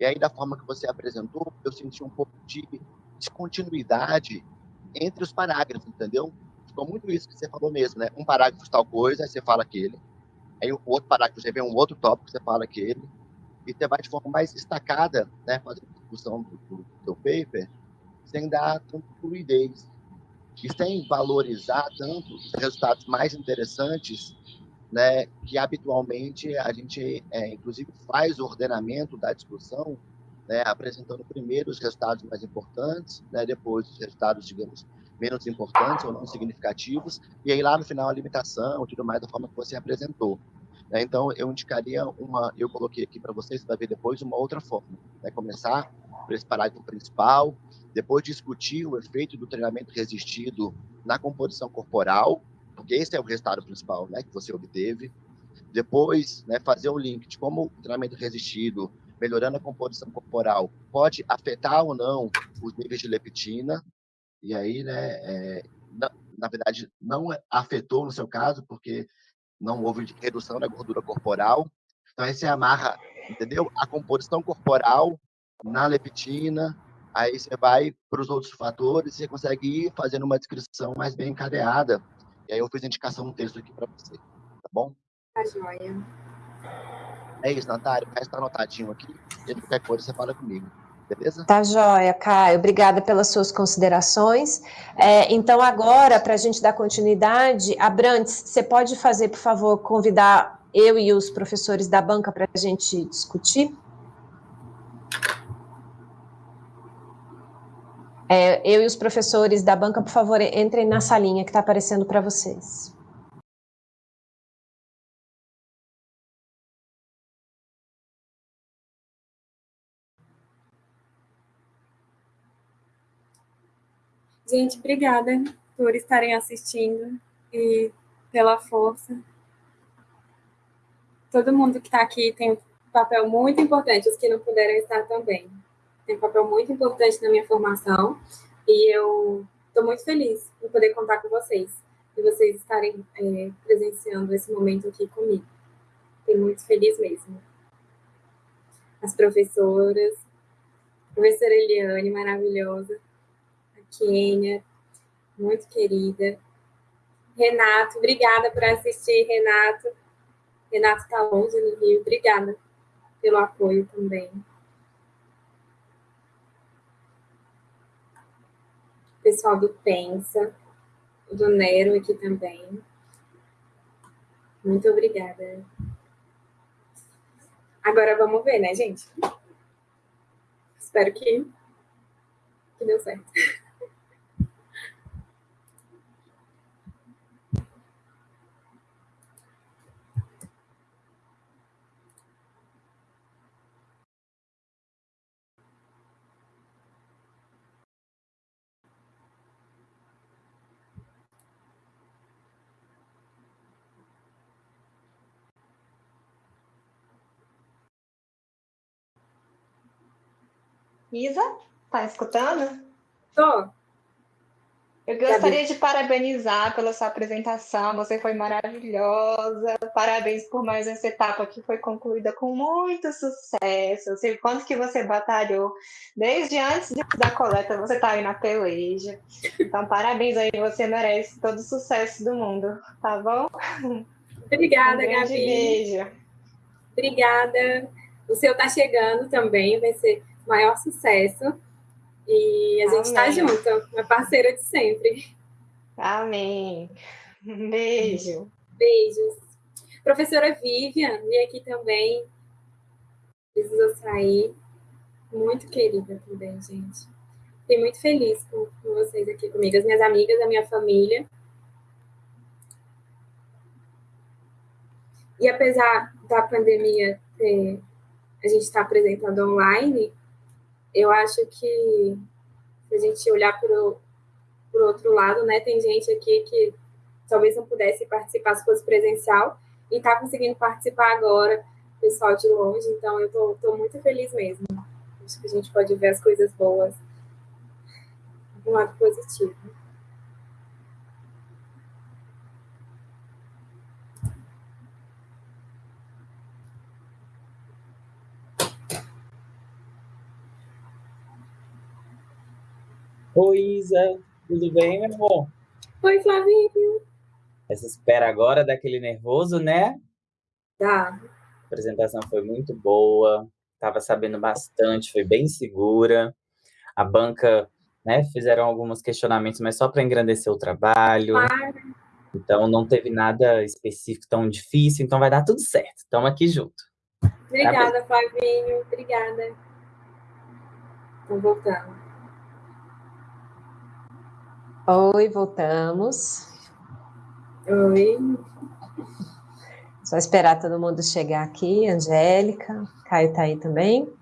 e aí, da forma que você apresentou, eu senti um pouco de descontinuidade entre os parágrafos, entendeu? Ficou muito isso que você falou mesmo, né? Um parágrafo tal coisa, aí você fala aquele. Aí o outro parágrafo, você vê um outro tópico, você fala aquele, e você vai de forma mais destacada, né, fazendo discussão do, do, do paper, sem dar tanta fluidez. E sem valorizar tanto os resultados mais interessantes, né, que habitualmente a gente, é, inclusive, faz o ordenamento da discussão, né, apresentando primeiro os resultados mais importantes, né, depois os resultados, digamos, menos importantes ou não significativos, e aí lá no final a limitação, tudo mais da forma que você apresentou. Né? Então, eu indicaria uma, eu coloquei aqui para vocês, vai ver depois, uma outra forma. Né? Começar para esse parágrafo principal, depois discutir o efeito do treinamento resistido na composição corporal, porque esse é o resultado principal né, que você obteve. Depois, né, fazer um link de como o treinamento resistido, melhorando a composição corporal, pode afetar ou não os níveis de leptina. E aí, né, é, na, na verdade, não afetou no seu caso, porque não houve redução da gordura corporal. Então, aí você amarra, entendeu? A composição corporal na leptina, aí você vai para os outros fatores, você consegue ir fazendo uma descrição mais bem encadeada. E aí eu fiz a indicação no texto aqui para você, tá bom? Tá joia. É isso, Natália, o resto está anotadinho aqui, e qualquer coisa você fala comigo. Beleza? Tá joia, Caio. Obrigada pelas suas considerações. É, então, agora, para a gente dar continuidade, Abrantes, você pode fazer, por favor, convidar eu e os professores da banca para a gente discutir? É, eu e os professores da banca, por favor, entrem na salinha que está aparecendo para vocês. Gente, obrigada por estarem assistindo e pela força. Todo mundo que está aqui tem um papel muito importante, os que não puderam estar também tem um papel muito importante na minha formação e eu estou muito feliz de poder contar com vocês e vocês estarem é, presenciando esse momento aqui comigo. Fiquei muito feliz mesmo. As professoras, professora Eliane, maravilhosa, a Kênia, muito querida, Renato, obrigada por assistir, Renato. Renato está longe no Rio, obrigada pelo apoio também. pessoal do Pensa, do Nero aqui também. Muito obrigada. Agora vamos ver, né, gente? Espero que, que deu certo. Isa, tá escutando? Tô. Eu gostaria de parabenizar pela sua apresentação, você foi maravilhosa. Parabéns por mais essa etapa que foi concluída com muito sucesso. Eu sei quanto que você batalhou desde antes da coleta, você tá aí na peleja. Então, parabéns aí, você merece todo o sucesso do mundo, tá bom? Obrigada, um Gabi. beijo. Obrigada. O seu tá chegando também, vai ser maior sucesso. E a gente está junto, uma parceira de sempre. Amém. Beijo. Beijos. Professora Vivian, vi aqui também. Precisou sair. Muito querida também, gente. Fiquei muito feliz com, com vocês aqui comigo, as minhas amigas, a minha família. E apesar da pandemia ter, a gente estar tá apresentando online, eu acho que se a gente olhar para o outro lado, né, tem gente aqui que talvez não pudesse participar se fosse presencial e está conseguindo participar agora, pessoal de longe, então eu estou muito feliz mesmo. Acho que a gente pode ver as coisas boas um lado positivo. Oi, Isa, tudo bem, meu amor? Oi, Flavinho. Essa espera agora daquele nervoso, né? Tá. A apresentação foi muito boa, estava sabendo bastante, foi bem segura. A banca, né, fizeram alguns questionamentos, mas só para engrandecer o trabalho. Claro. Então, não teve nada específico tão difícil, então vai dar tudo certo. Estamos aqui junto. Obrigada, tá Flavinho. Obrigada. Estou voltando. Oi, voltamos. Oi. Só esperar todo mundo chegar aqui. Angélica, Caio tá aí também.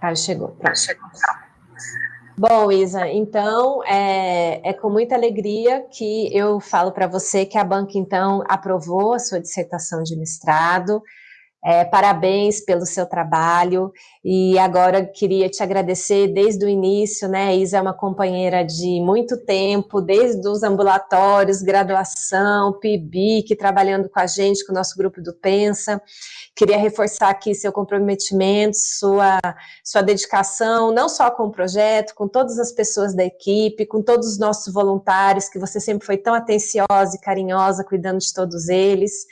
Caio chegou. Tá. Bom, Isa, então é, é, com muita alegria que eu falo para você que a banca, então, aprovou a sua dissertação de mestrado. É, parabéns pelo seu trabalho e agora queria te agradecer desde o início, né? Isa é uma companheira de muito tempo, desde os ambulatórios, graduação, PIBIC, trabalhando com a gente, com o nosso grupo do Pensa. Queria reforçar aqui seu comprometimento, sua, sua dedicação, não só com o projeto, com todas as pessoas da equipe, com todos os nossos voluntários, que você sempre foi tão atenciosa e carinhosa, cuidando de todos eles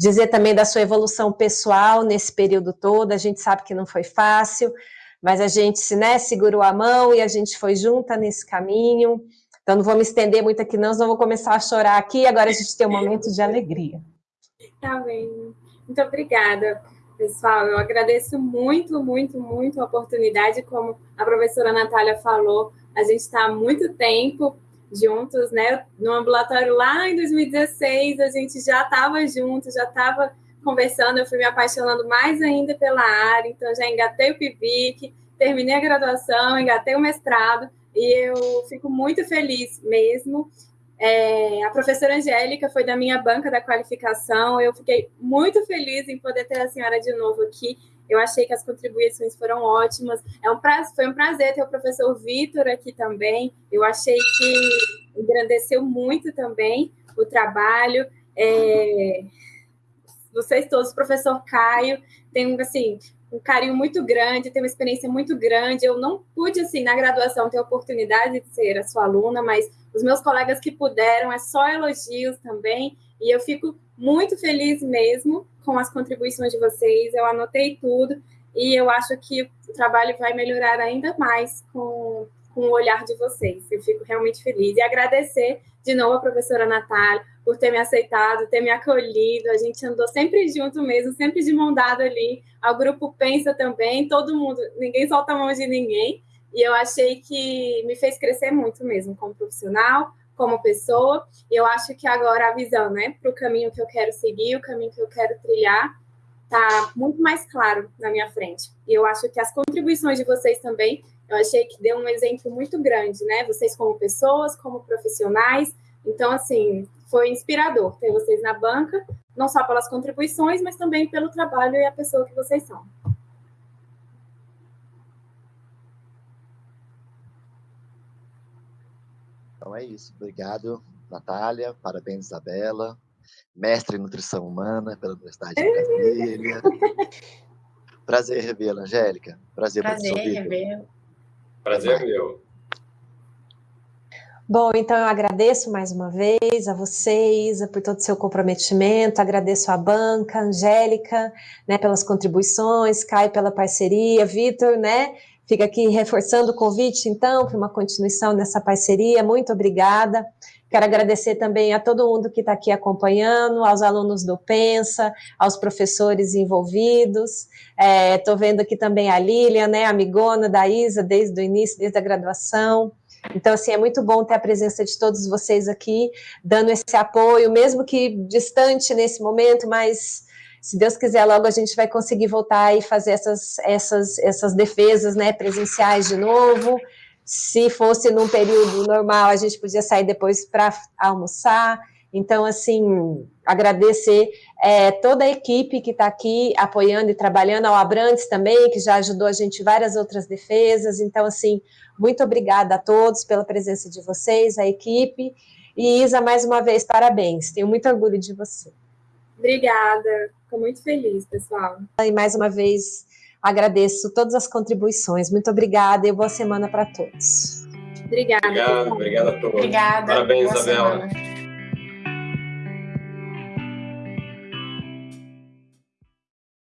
dizer também da sua evolução pessoal nesse período todo, a gente sabe que não foi fácil, mas a gente né, segurou a mão e a gente foi junta nesse caminho, então não vou me estender muito aqui não, senão vou começar a chorar aqui, agora a gente tem um momento de alegria. Tá bem, muito obrigada. Pessoal, eu agradeço muito, muito, muito a oportunidade, como a professora Natália falou, a gente está há muito tempo juntos, né? No ambulatório lá em 2016, a gente já estava juntos, já estava conversando, eu fui me apaixonando mais ainda pela área, então já engatei o PIBIC, terminei a graduação, engatei o mestrado, e eu fico muito feliz mesmo. É, a professora Angélica foi da minha banca da qualificação, eu fiquei muito feliz em poder ter a senhora de novo aqui, eu achei que as contribuições foram ótimas. É um foi um prazer ter o professor Vitor aqui também. Eu achei que engrandeceu muito também o trabalho. É, vocês todos, professor Caio, tem assim, um carinho muito grande, tem uma experiência muito grande. Eu não pude, assim, na graduação, ter a oportunidade de ser a sua aluna, mas os meus colegas que puderam, é só elogios também. E eu fico muito feliz mesmo com as contribuições de vocês, eu anotei tudo e eu acho que o trabalho vai melhorar ainda mais com, com o olhar de vocês. Eu fico realmente feliz e agradecer de novo a professora Natália por ter me aceitado, ter me acolhido. A gente andou sempre junto mesmo, sempre de mão dada ali. O grupo pensa também, todo mundo, ninguém solta a mão de ninguém. E eu achei que me fez crescer muito mesmo como profissional, como pessoa. Eu acho que agora a visão, né, para o caminho que eu quero seguir, o caminho que eu quero trilhar, está muito mais claro na minha frente. E eu acho que as contribuições de vocês também, eu achei que deu um exemplo muito grande, né? Vocês como pessoas, como profissionais. Então, assim, foi inspirador ter vocês na banca, não só pelas contribuições, mas também pelo trabalho e a pessoa que vocês são. Então é isso. Obrigado, Natália. Parabéns, Isabela. Mestre em Nutrição Humana pela Universidade de Brasília. Prazer revê-la, Angélica. Prazer, Prazer revê-la. Prazer meu. Bom, então eu agradeço mais uma vez a vocês por todo o seu comprometimento, agradeço a banca, Angélica, né, pelas contribuições, Caio pela parceria, Vitor, né, Fica aqui reforçando o convite, então, para uma continuação nessa parceria. Muito obrigada. Quero agradecer também a todo mundo que está aqui acompanhando, aos alunos do Pensa, aos professores envolvidos. Estou é, vendo aqui também a Lilian, né, amigona da Isa, desde o início, desde a graduação. Então, assim, é muito bom ter a presença de todos vocês aqui, dando esse apoio, mesmo que distante nesse momento, mas se Deus quiser, logo a gente vai conseguir voltar e fazer essas, essas, essas defesas né, presenciais de novo. Se fosse num período normal, a gente podia sair depois para almoçar. Então, assim, agradecer é, toda a equipe que está aqui apoiando e trabalhando, ao Abrantes também, que já ajudou a gente em várias outras defesas. Então, assim, muito obrigada a todos pela presença de vocês, a equipe. E Isa, mais uma vez, parabéns. Tenho muito orgulho de você. Obrigada. Fico muito feliz, pessoal. E mais uma vez agradeço todas as contribuições. Muito obrigada e boa semana para todos. Obrigada. Obrigado, obrigada a todos. Obrigada. Parabéns, Isabela. Semana.